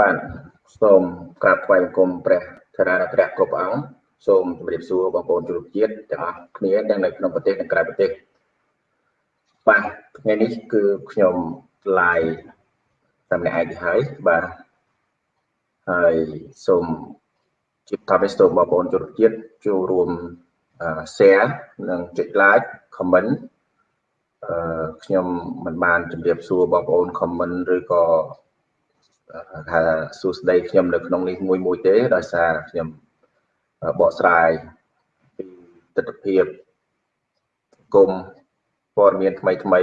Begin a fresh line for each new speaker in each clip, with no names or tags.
បាទសូមក្រាបថ្វាយបង្គំព្រះធរណព្រះគ្រប់អង្គសូមជម្រាបសួរបងប្អូនជនជាតិទាំងអស់គ្នាទាំងនៅក្នុងប្រទេសនិងក្រៅប្រទេសបាទថ្ងៃនេះគឺខ្ញុំ live តែម្នាក់ឯងទៅហើយបាទហើយសូមជម្រាបថាសូមបងប្អូនជនជាតិចូលរួម share និងចុច like comment អឺខ្ញុំមិនបានជម្រាបសួរបងប្អូន comment ឬក៏ ថាសួស្តីខ្ញុំនៅក្នុងនេះមួយមួយទេដោយសារខ្ញុំបកស្រាយពីទស្សនវិជ្ជាគុំព័ត៌មានថ្មីថ្មី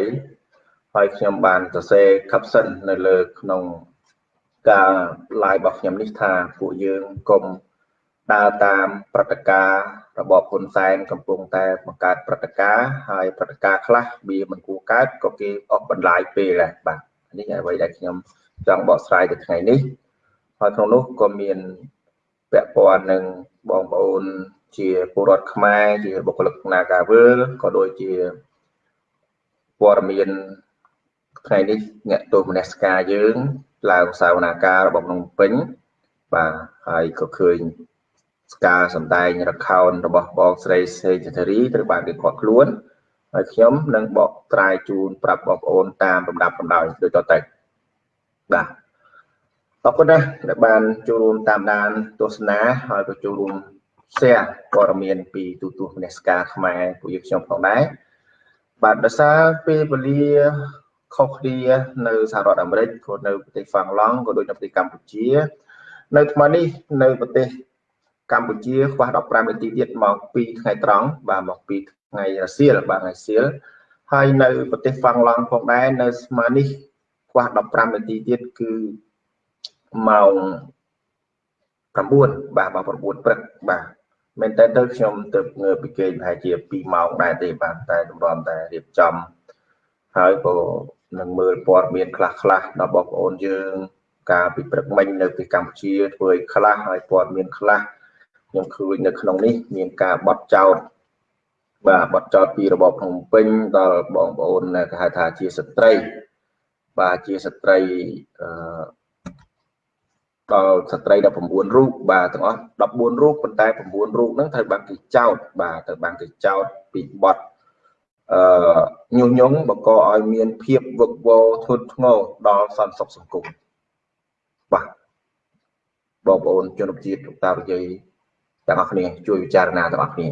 ហើយខ្ញុំបានសរសេរ caption នៅលើក្នុងការ live របស់ខ្ញុំនេះថាពួកយើងកុំដើរតាមព្រឹត្តិការណ៍របបហ៊ុនសែនកំពុងតែបង្កើតព្រឹត្តិការណ៍ហើយព្រឹត្តិការណ៍ខ្លះវាមិនគួរកើតក៏គេអស់បន្លាយពេលដែរបាទនេះអ្វីដែលខ្ញុំ ចង់បកស្រាយទៅថ្ងៃនេះហើយក្នុងនោះក៏មានពាក់ព័ន្ធនឹងបងប្អូនជាពលរដ្ឋខ្មែរជាបុគ្គលិកនាការវើលក៏ដូចជាព័ត៌មានថ្ងៃនេះអ្នកទោសមនសិការយើងឡើងសាវនាការរបស់ក្នុងពេញបាទហើយក៏ឃើញការសម្ដែងរខោនរបស់បងស្រីសេចធារីត្រូវបានគេខាត់ខ្លួនហើយខ្ញុំនឹងបកត្រាយជូនប្រាប់បងប្អូនតាមលំដាប់លំដោយដូចតទៅ បាទអរគុណណាស់ដែលបានចូលរួមតាមដានទស្សនាហើយក៏ចូលរួម share ព័ត៌មានពីទូទស្សន៍មនសិការខ្មែរពួកយើងខ្ញុំផងដែរបាទដោយសារពេលវេលាខុសគ្នានៅសហរដ្ឋអាមេរិកក៏នៅប្រទេសហ្វាំងឡង់ក៏ដូចនៅប្រទេសកម្ពុជា នៅថ្មនេះនៅប្រទេសកម្ពុជាខ្វះ15នាទីទៀតមកពីថ្ងៃត្រង់បាទមកពីថ្ងៃរសៀលបាទថ្ងៃសៀលហើយនៅប្រទេសហ្វាំងឡង់ផងដែរនៅស្មើនេះ ខ្វះ15នាទីទៀតគឺម៉ោង9បាទម៉ោង9ព្រឹកបាទមែនតើទៅខ្ញុំទៅងើបពីគេប្រហែលជា2ម៉ោងដែរទេបាទតែតម្រាំតែរៀបចំហើយក៏នឹងមើលព័ត៌មានខ្លះខ្លះដល់បងប្អូនយើងការពីព្រឹកមិញនៅទីកម្ពុជាធ្វើឲ្យខ្លះហើយព័ត៌មានខ្លះខ្ញុំឃើញនៅក្នុងនេះមានការបត់ចោតបាទបត់ចោតពីរបបភ្នំពេញដល់បងប្អូនគេហៅថាជាស្ត្រី បាទជាស្ត្រីអឺដល់ស្ត្រី19រូបបាទទាំងអស់14រូបប៉ុន្តែ9រូបហ្នឹងត្រូវបានគេចោតបាទត្រូវបានគេចោតពីបទអឺញុះញង់បង្កឲ្យមានភាពវឹកវរធ្ងន់ធ្ងរដល់សន្តិសុខសង្គមបាទបងប្អូនជនជាតិលោកតាវិជ័យទាំងអស់គ្នាជួយពិចារណាទាំងអស់គ្នា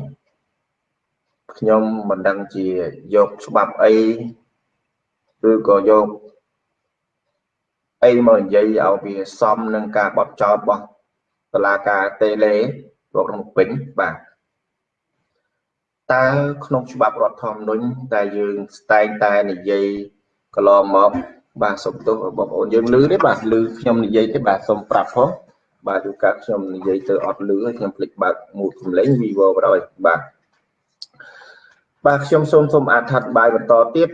ខ្ញុំមិនដឹងជាយកច្បាប់អីឬក៏យក អីមកនិយាយឲ្យវាសមនឹងការបត់ចោតរបស់តឡាការតេលេលោកក្នុងពេញបាទតើក្នុងច្បាប់រដ្ឋធម្មនុញ្ញតែយើងស្ដែងតែនិយាយកន្លងមកបាទសុំទោសបងប្អូនយើងលឺទេបាទលឺខ្ញុំនិយាយទេបាទសូមប្រាប់ផងបាទយូរកាលខ្ញុំនិយាយទៅអត់លឺហើយខ្ញុំភ្លេចបើកមូតសំឡេង Vivo បណ្ដោយបាទបាទខ្ញុំសូមសូមអធិប្បាយបន្តទៀត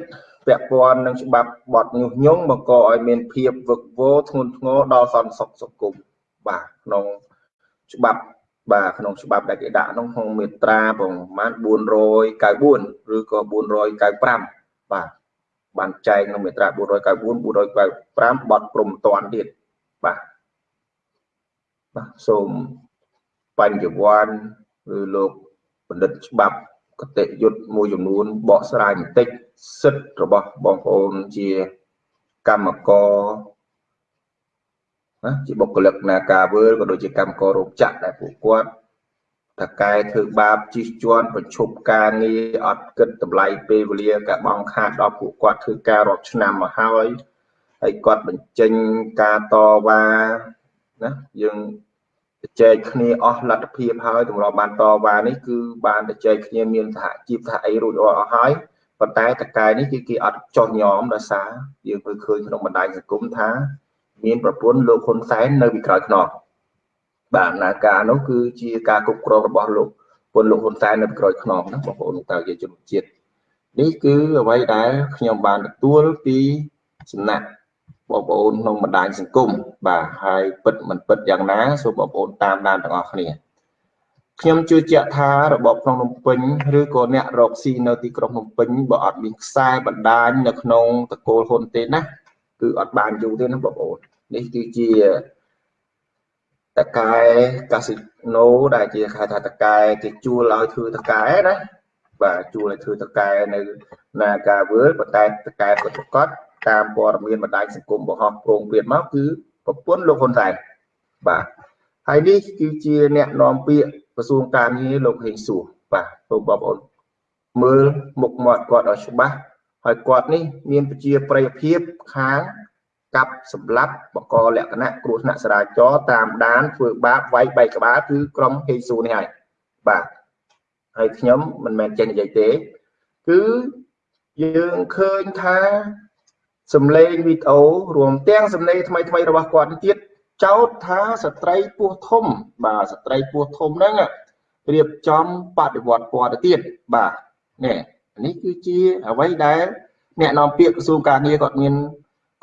ពាក់ព័ន្ធនឹងច្បាប់បទញុះញង់បង្កឲ្យមានភាពវឹកវរធ្ងន់ធ្ងរដល់សន្តិសុខសង្គមបាទក្នុងច្បាប់បាទក្នុងច្បាប់ដែលគេដាក់ក្នុងក្នុងមាត្រាប្រមាណ494ឬក៏495បាទបានចែងក្នុងមាត្រា494 495បទព្រំតន់ទៀតបាទបាទសូមបញ្ញវន្តឬលោកបណ្ឌិតច្បាប់កតិយុត្តមួយចំនួនបកស្រាយបន្តិច សិទ្ធិរបស់បងប្អូនជាកម្មករណាជាបុគ្គលិកនាការវើលក៏ដូចជាកម្មកររោងចក្រដែលពួកគាត់តកែធ្វើបាបជិះជាន់ប្រឈប់ការងារអត់គិតតម្លៃពេលវេលាកាបងខាតដល់ពួកគាត់ធ្វើការរាប់ឆ្នាំមកហើយហើយគាត់បញ្ចេញការតវ៉ាណាយើងចែកគ្នាអស់លទ្ធភាពហើយទម្លាប់បានតវ៉ានេះគឺបានចែកគ្នាមានសហជីពថាអីរួចរាល់អស់ហើយ ប៉ុន្តែតកែនេះគឺគេអត់ចោះញោមដោយសារយើងមើលឃើញក្នុងបណ្ដាញសង្គមថា មានប្រពន្ធលោកហ៊ុនសែននៅពីក្រោយខ្នងបាទដំណើរការនោះគឺជាការគ្រប់គ្រងរបស់លោកពលលោកហ៊ុនសែននៅពីក្រោយខ្នងណាបងប្អូនតើជាជនជាតិនេះគឺអ្វីដែលខ្ញុំបានទទួលពីសំណាក់បងប្អូនក្នុងបណ្ដាញសង្គមបាទហើយពិតមិនពិតយ៉ាងណាសូមបងប្អូនតាមដានទាំងអស់គ្នា ខ្ញុំជឿជាក់ថារបបក្នុងភ្នំពេញឬក៏អ្នករកស៊ីនៅទីក្រុងភ្នំពេញបើអត់មានខ្សែបណ្ដាញនៅក្នុងតកូលហ៊ុនទេណាគឺអត់បានយូរទេណាបងប្អូននេះគឺជាតកែកាស៊ីណូដែលជាហៅថាតកែគេជួលឲ្យធ្វើតកែណាបាទជួលឲ្យធ្វើតកែនៅនាការវើលប៉ុន្តែតកែពិតប្រាកដតាមព័ត៌មានបណ្ដាញសង្គមបង្ហោះប្រងព្រាតមកគឺប្រពន្ធលោកហ៊ុនសែនបាទហើយនេះគឺជាអ្នកនាំពាក្យ ក្រសួងការងារលោកហេងសួរបាទលោកបងប្អូនមើលមុខមាត់គាត់ឲ្យច្បាស់ហើយគាត់នេះមានប្រជាប្រិយភាពខាងកាប់សម្លាប់បកលក្ខណៈគ្រោះថ្នាក់ចរាចរណ៍តាមដានធ្វើបាបវាយបែកក្បាលគឺក្រុមហេស៊ូនេះហើយបាទហើយខ្ញុំមិនមែនចេះនិយាយទេ គឺយើងឃើញថាសំឡេងវីដេអូរួមទាំងសំឡេងថ្មីថ្មីរបស់គាត់ទៀត ចោទថាស្ត្រីពោះធំ បាទស្ត្រីពោះធំហ្នឹងរៀបចំបដិវត្តពណ៌ទៅទៀតបាទនេះនេះគឺជាអ្វីដែលអ្នកនាំពាក្យក្រសួងការងារគាត់មាន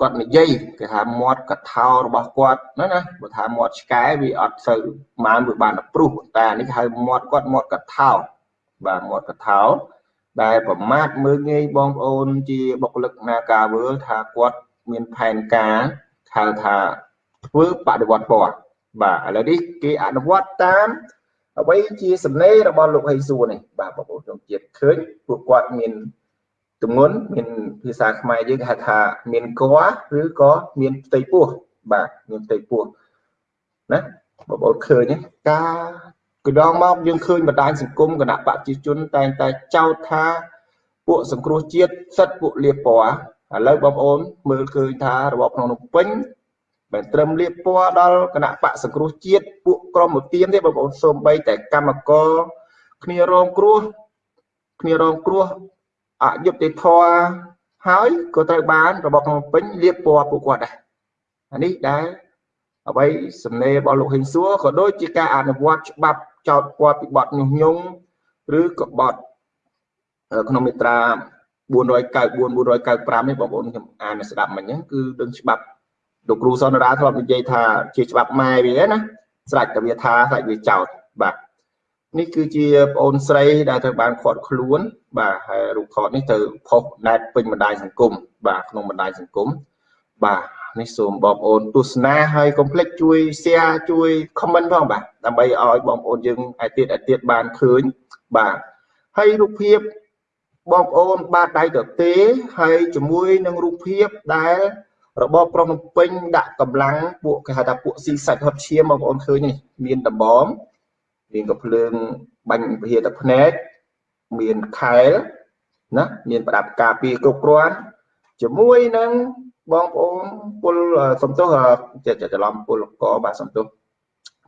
គាត់និយាយគេថាមាត់កថោរបស់គាត់ណាណាបើថាមាត់ឆ្កែវាអត់សូវបានវាបានព្រុសតែនេះហៅមាត់គាត់មាត់កថោបាទមាត់កថោដែលប្រមាថមើលងាយបងប្អូនជាបុគ្គលិកនាការវើលថាគាត់មានផែនការហៅថា ធ្វើបដិវត្តពណ៌បាទឥឡូវនេះគេអនុវត្តតាមអ្វីជាសម្លេងរបស់លោកហៃសួរនេះបាទបងប្អូនក្នុងជាតិឃើញពួកគាត់មានទម្ងន់មានភាសាខ្មែរយើងគេហៅថាមានកឬក៏មានផ្ទៃពោះបាទមានផ្ទៃពោះណាបងប្អូនឃើញការកណ្ដងមកយើងឃើញបណ្ដាញសង្គមគណៈបព្វជិជនតែងតែចោទថាពួកសង្គ្រោះជាតិសិតពួកលៀបពណ៌ឥឡូវបងប្អូនមើលឃើញថារបបក្នុងពេញ មិនត្រឹមលៀបពណ៌ដល់គណៈបកសង្គ្រោះជាតិពួកក្រមឧទានទេបងប្អូនសូម្បីតែកម្មករគ្នារងគ្រោះគ្នារងគ្រោះអយុត្តិធម៌ហើយក៏ត្រូវបានរបបភ្នំពេញលៀបពណ៌ពួកគាត់ដែរអានេះដែលអ្វីសំណេររបស់លោកហ៊ិនសួរក៏ដូចជាការអនុវត្តច្បាប់ចោតគាត់ពីបទញុះញង់ឬក៏បទក្នុងមាត្រា494 495នេះបងប្អូនខ្ញុំអានស្ដាប់មិញហ្នឹងគឺដឹងច្បាប់ លោកគ្រូសនរាធ្លាប់និយាយថាជាច្បាប់ម៉ែវាណាស្រេចតែវាថាស្រេចវាចោតបាទនេះគឺជាប្អូនស្រីដែលត្រូវបានខាត់ខ្លួន បាទហើយរូបថតនេះទៅផុសណែតពេញបណ្ដាញសង្គមបាទក្នុងបណ្ដាញសង្គមបាទនេះសូមបងប្អូនទស្សនាហើយកុំភ្លេចជួយ share ជួយ comment ផងបាទដើម្បីឲ្យបងប្អូនយើងឯទៀតឯទៀតបានឃើញបាទហើយរូបភាពបងប្អូនបាទដៃទៅទេហើយជាមួយនឹងរូបភាពដែល របបក្រុងភ្នំពេញដាក់កម្លាំងពួកគេហៅថាពួកស៊ីសាច់ហត់ឈាមបងប្អូនឃើញនេះមានដំបងមានកំភ្លើងបាញ់វិហារទឹកភ្នែកមានខែលណាមានប្រដាប់ការពារគ្រប់គ្រាន់ជាមួយនឹងបងប្អូនពលសំទោសចេះច្រឡំពលកបាទសំទោស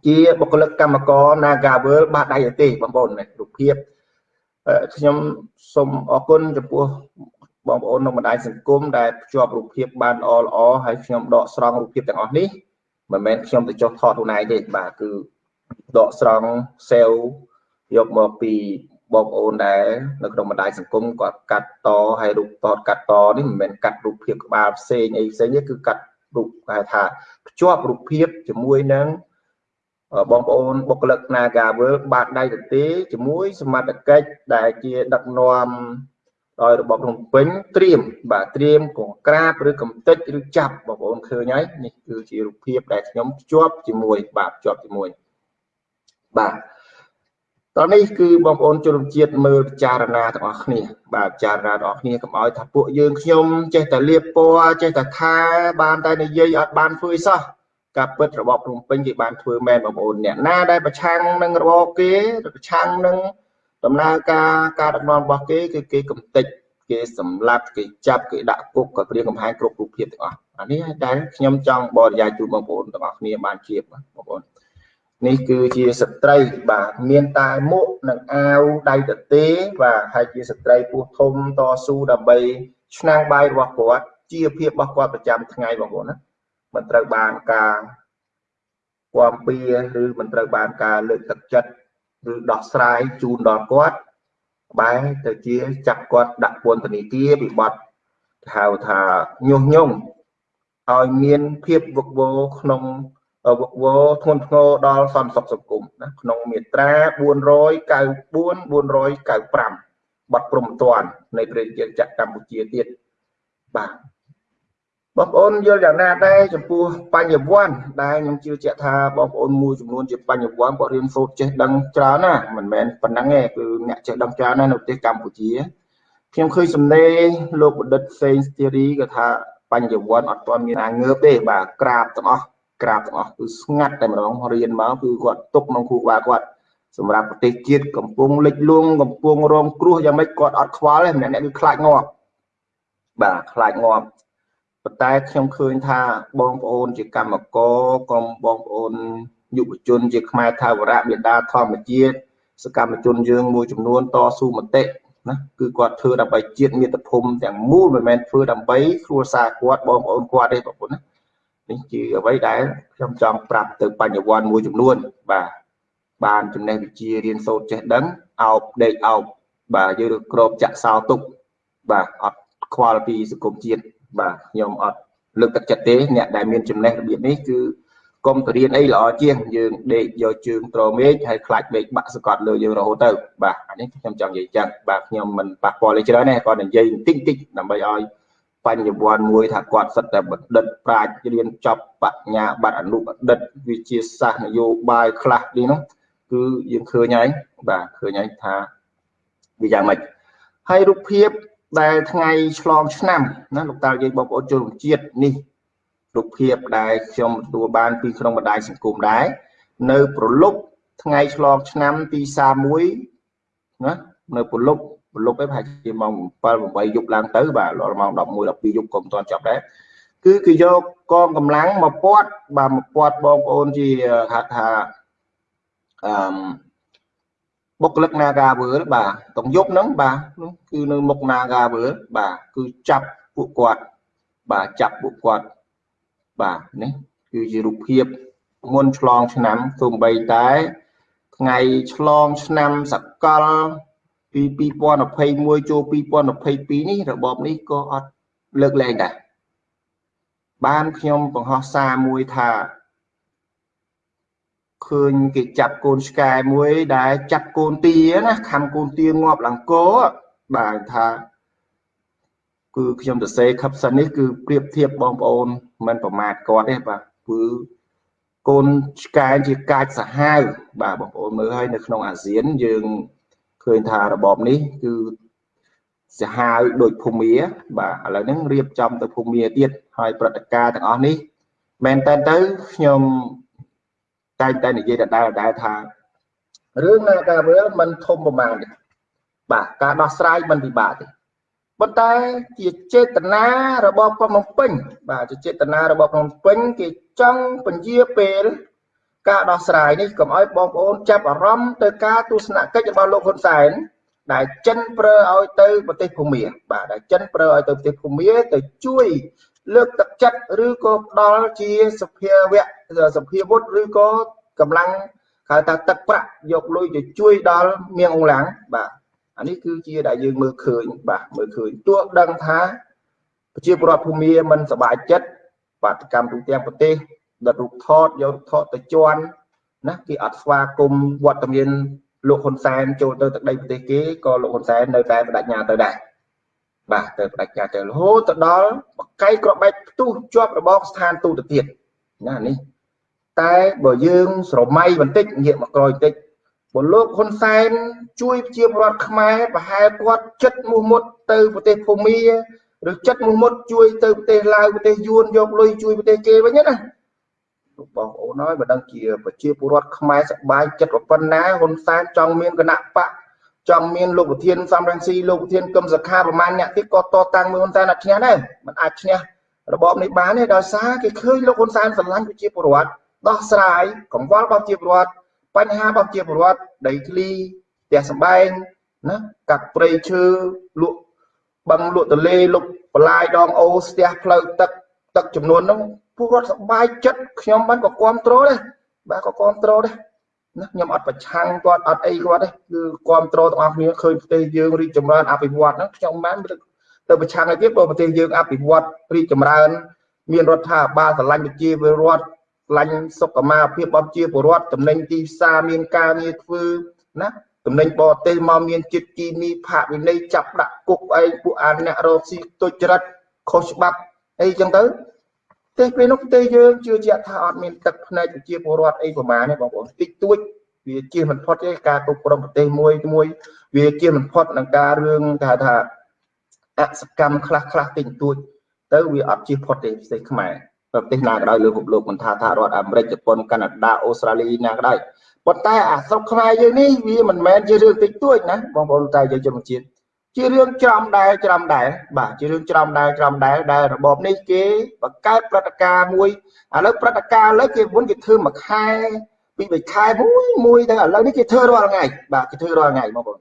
ជាបុគ្គលិកកម្មករ Nagavel បាទដៃទេបងប្អូនរូបភាពខ្ញុំសូមអរគុណចំពោះ បងប្អូនក្នុងបណ្ដាញសង្គមដែលភ្ជាប់រូបភាពបានល្អល្អហើយខ្ញុំដកស្រង់រូបភាពទាំងអស់នេះមិនមែនខ្ញុំទៅចុះថតខ្លួនឯងទេបាទគឺដកស្រង់សេលយកមកពីបងប្អូនដែលនៅក្នុងបណ្ដាញសង្គមគាត់កាត់តហើយរូបតតកាត់តនេះមិនមែនកាត់រូបភាពក្បាលផ្សេងអីផ្សេងទេគឺកាត់រូបគេថាភ្ជាប់រូបភាពជាមួយនឹងបងប្អូនបុគ្គលិក Nagavel បាទដៃទទេជាមួយសមត្ថកិច្ចដែលជាដឹកនាំ ដោយរបបភ្នំពេញត្រៀមបាទត្រៀមកងក្រាបឬកំតិចឬចាប់បងប្អូនឃើញហើយនេះគឺជារូបភាពដែលខ្ញុំភ្ជាប់ជាមួយបាទភ្ជាប់ជាមួយបាទតនេះគឺបងប្អូនជនជាតិមើលពិចារណាទាំងអស់គ្នាបាទពិចារណាទាំងអស់គ្នាកុំឲ្យថាពួកយើងខ្ញុំចេះតែលៀបពណ៌ចេះតែថាបានតែនិយាយអត់បានធ្វើសោះការពិតរបបភ្នំពេញគេបានធ្វើមែនបងប្អូនអ្នកណាដែលប្រឆាំងនឹងរបបគេប្រឆាំងនឹង ដំណើរការការដឹកនាំរបស់គេគឺគេកំទេចគេសម្លាប់គេចាប់គេដាក់គុកក៏ព្រៀងកំហែងគ្រប់រូបភាពទាំងអស់អានេះដែលខ្ញុំចង់បរិយាយជូនបងប្អូនទាំងអស់គ្នាបានជាបងប្អូននេះគឺជាស្ត្រីបាទមានតែមុខនិងអាវដៃទទេបាទហើយជាស្ត្រីពោះធំតស៊ូដើម្បីឆ្នាំងបាយរបស់គាត់ជាភាពរបស់គាត់ប្រចាំថ្ងៃបងប្អូនណាមិនត្រូវបានការគាំពៀឬមិនត្រូវបានការលើកទឹកចិត្ត ឬដោះស្រាយជូនដល់គាត់បែរទៅជាចាប់គាត់ដាក់ពន្ធនាគារវិបត្តិហៅថាញុះញង់ឲ្យមានភាពវឹកវរក្នុងវឹកវរធ្ងន់ធ្ងរដល់សន្តិសុខសង្គមណាក្នុងមាត្រា494 495បទព្រំតាន់នៃប្រជាជាតិកម្ពុជាទៀតបាទ បងប្អូនយល់យ៉ាងណាដែរចំពោះបញ្ញវន្តដែលខ្ញុំជឿជាក់ថាបងប្អូនមួយចំនួនជាបញ្ញវន្តគាត់រៀនសូត្រចេះដឹងច្រើនណាមិនមែនប៉ុណ្ណឹងទេគឺអ្នកចេះដឹងច្រើនណាស់នៅប្រទេសកម្ពុជាខ្ញុំឃើញសំណេរលោកបណ្ឌិតសេងស្ទីរីគាត់ថាបញ្ញវន្តអត់ទាន់មានអាងើបទេបាទក្រាបទាំងអស់ក្រាបទាំងអស់គឺស្ងាត់តែម្ដងរៀនមកគឺគាត់ទុកក្នុងគ្រូបាគាត់សម្រាប់ប្រទេសជាតិកំពុងលិចលង់កំពុងរងគ្រោះយ៉ាងម៉េចគាត់អត់ខ្វល់ទេម្នាក់អ្នកគឺខ្លាចងាប់បាទខ្លាចងាប់ ប៉ុន្តែខ្ញុំឃើញថាបងប្អូនជាកម្មករកុំបងប្អូនយុវជនជាខ្មែរថាវរៈមេដាធម្មជាតិសកម្មជនយើងមួយចំនួនតស៊ូមតិណាគឺគាត់ធ្វើដើម្បីជាតិមាតុភូមិទាំងមូលមិនមែនធ្វើដើម្បីគ្រួសារគាត់បងប្អូនគាត់ទេបងប្អូនណានេះជាអ្វីដែលខ្ញុំចង់ប្រាប់ទៅបញ្ញវន្តមួយចំនួនបាទបានចំណេះវិជ្ជារៀនសូត្រចេះដឹងអោបដេកអោបបាទយើងក្របចាក់សោទុកបាទអត់ខ្វល់ពីសង្គមជាតិ បាទខ្ញុំអត់លើកទឹកចិត្តទេអ្នកដែលមានចំណេះរបៀបនេះគឺកុំទៅរៀនអីល្អជាងយើងដេកយកជើងត្រមេឃហើយខ្លាច់មេឃបាក់សកត់លើយើងរហូតទៅបាទអានេះខ្ញុំចង់និយាយចឹងបាទខ្ញុំមិនប៉ះពាល់ទេច្រើនទេគាត់និយាយបន្តិចតិចដើម្បីឲ្យបញ្ញវន្តមួយថាគាត់សិតតែបណ្ឌិតប្រាជ្ញរៀនចប់បញ្ញាបត្រអនុបណ្ឌិតវិជាសាស្ត្រនយោបាយខ្លះនេះនោះគឺយើងឃើញហើយបាទឃើញហើយថាវាយ៉ាងម៉េចហើយរូបភាព ដែលថ្ងៃឆ្លងឆ្នាំណាលោកតាយើងបងប្អូនជនជាតិនេះរូបភាពដែលខ្ញុំទទួលបានពីក្នុងបណ្ដាញសង្គមដែរនៅប្រលប់ថ្ងៃឆ្លងឆ្នាំទី31ណានៅប្រលប់ប្រលប់ឯងប្រហែលជាម៉ោង7 8យប់ឡើងទៅបាទដល់ម៉ោង11 12យប់ក៏មិនទាន់ចាប់ដែរគឺគឺយកកងកម្លាំងមកពាត់បាទមកពាត់បងប្អូនជាហៅថាអឺ បុគ្គលិក Nagaworld បាទតុងយប់ហ្នឹងបាទគឺនៅមុខ Nagaworld បាទគឺចាប់ពួកគាត់បាទចាប់ពួកគាត់បាទនេះគឺជារូបភាពមុនឆ្លងឆ្នាំសូម្បីតែថ្ងៃឆ្លងឆ្នាំសកលពី2021ចូល2022នេះរបបនេះក៏អត់លើកលែងដែរបានខ្ញុំបង្ហោះសារមួយថា ឃើញគេចាប់កូនឆ្កែមួយដែលចាប់កូនទាណាខំកូនទាងាប់ឡើងគោបាទថាគឺខ្ញុំសរសេរខឹបសិននេះគឺប្រៀបធៀបបងប្អូនមិនប្រមាថគាត់ទេបាទគឺកូនឆ្កែជាកាចសាហាវបាទបងប្អូនមើលហើយនៅក្នុងអាស៊ានយើងឃើញថារបបនេះគឺសាហាវដូចភូមាបាទឥឡូវហ្នឹងរៀបចំទៅភូមាទៀតហើយព្រឹត្តិការណ៍ទាំងអស់នេះមែនតើទៅខ្ញុំ តែតែនិយាយដដែលដែរថារឿងនាការវាមិនធំប្រមាណទេបាទការដោះស្រាយមិនពិបាកទេប៉ុន្តែជាចេតនារបស់ក្រុងភ្នំពេញបាទជាចេតនារបស់ក្រុងភ្នំពេញគេចង់ពន្យាពេលការដោះស្រាយនេះកុំឲ្យបងប្អូនចាប់អារម្មណ៍ទៅការទស្សនកិច្ចរបស់លោកហ៊ុនសែនដែលចិនប្រើឲ្យទៅប្រទេសភូមាបាទដែលចិនប្រើឲ្យទៅប្រទេសភូមាទៅជួយ លើកទឹកចិត្តឬក៏ផ្ដល់ជាសភាវៈសភាវុធឬក៏កម្លាំងហៅថាទឹកប្រាក់យកលុយទៅជួយដល់មៀងអង្លាំងបាទអានេះគឺជាដែលយើងមើលឃើញបាទមើលឃើញទោះដឹងថាប្រជាពលរដ្ឋភូមិមិនសบายចិត្តបាតកម្មទូទាំងប្រទេសដិតរូបថតយករូបថតទៅជន់ណាគេអត់ស្វាគមន៍វត្តមានលោកហ៊ុនសែនចូលទៅទឹកដីប្រទេសគេក៏លោកហ៊ុនសែននៅតែបដិញ្ញាទៅដែរ បាទទៅបដិញ្ញាទៅរហូតទៅដល់បកៃក្របបែកផ្ទុះជាប់របងស្ថានទូទៅទៀតណានេះតែបើយើងស្រមៃបន្តិចងាកមកក្រោយបន្តិចបើលោកហ៊ុនសែនជួយប្រជាពលរដ្ឋខ្មែរប្រហែលគាត់ចិត្តមោះមុតទៅប្រទេសភូមាឬចិត្តមោះមុតជួយទៅប្រទេសឡាវប្រទេសយួនយកលុយជួយប្រទេសគេវិញណាលោកបងប្អូនហើយបើដឹងជាប្រជាពលរដ្ឋខ្មែរសប្បាយចិត្តប៉ុណ្ណាហ៊ុនសែនចង់មានគណៈបក ចង់មានលោកប្រធានសំរងស៊ីលោកប្រធានកឹមសុខាប្រមាណអ្នកទៀតក៏តតាំងមួយហ៊ុនសែនអត់ឈ្នះដែរមិនអាចឈ្នះរបបនេះបានទេដោយសារគេឃើញលោកហ៊ុនសែនស្រឡាញ់ប្រជាពលរដ្ឋដោះស្រាយកង្វល់របស់ប្រជាពលរដ្ឋបញ្ហារបស់ប្រជាពលរដ្ឋដីធ្លីផ្ទះសម្បែងណាកាត់ព្រៃឈើលក់បឹងលក់ទលេលុកបន្លាយដងអូស្ទះផ្លូវទឹកទឹកចំនួនហ្នឹងពលរដ្ឋសប្បាយចិត្តខ្ញុំបានក៏គ្រប់គ្រងដែរបាទក៏គ្រប់គ្រងដែរ ណាខ្ញុំអត់ប្រឆាំងគាត់អត់អីគាត់ទេគឺគ្រប់គ្រងទាំងអស់គ្នាឃើញប្រទេសយើងរីកចម្រើនអភិវឌ្ឍហ្នឹងខ្ញុំបានទៅប្រឆាំងឲ្យទៀតបើប្រទេសយើងអភិវឌ្ឍរីកចម្រើន មានរដ្ឋាភិបាលស្រឡាញ់ប្រជាពលរដ្ឋឡាញ់សុខមាភិបរបស់ជាពលរដ្ឋចំណេញទីផ្សារមានការងារធ្វើណាចំណេញបរទេសមកមានចិត្តគីមីផាកវិន័យចាប់ដាក់គុកឯងពួកអាអ្នករកស៊ីទុច្ចរិតខុសច្បាប់អីចឹងទៅ ទេពេលនោះប្រទេសយើងជឿជាក់ថាអត់មានទឹកផ្នែកប្រជាពលរដ្ឋអីប្រមាណទេបងប្អូនតិចតួចវាជាមិនផុតទេការគ្រប់គ្រងប្រទេសមួយមួយវាជាមិនផុតនឹងការរឿងថាថាអសកម្មខ្លះខ្លះតិចតួច ទៅវាអត់ជិះផុតទេប្រទេសខ្មែរប្រទេសណាក៏ដោយលើពិភពលោកមិនថាថារដ្ឋអាមេរិកជប៉ុនកាណាដាអូស្ត្រាលីណាក៏ដោយប៉ុន្តែអាស្រុកខ្មែរយើងនេះវាមិនមែនជារឿងតិចតួចណាបងប្អូនតែយើងជនជាតិ ជារឿងច្រំដែរច្រំដែរបាទជារឿងច្រំដែរច្រំដែរដែលរបបនេះគេបង្កើតព្រឹត្តិការណ៍មួយឥឡូវព្រឹត្តិការណ៍ឥឡូវគេមុនគេធ្វើមួយខែពីរបីខែមួយមួយទៅឥឡូវនេះគេធ្វើរាល់ថ្ងៃបាទគេធ្វើរាល់ថ្ងៃបងប្អូន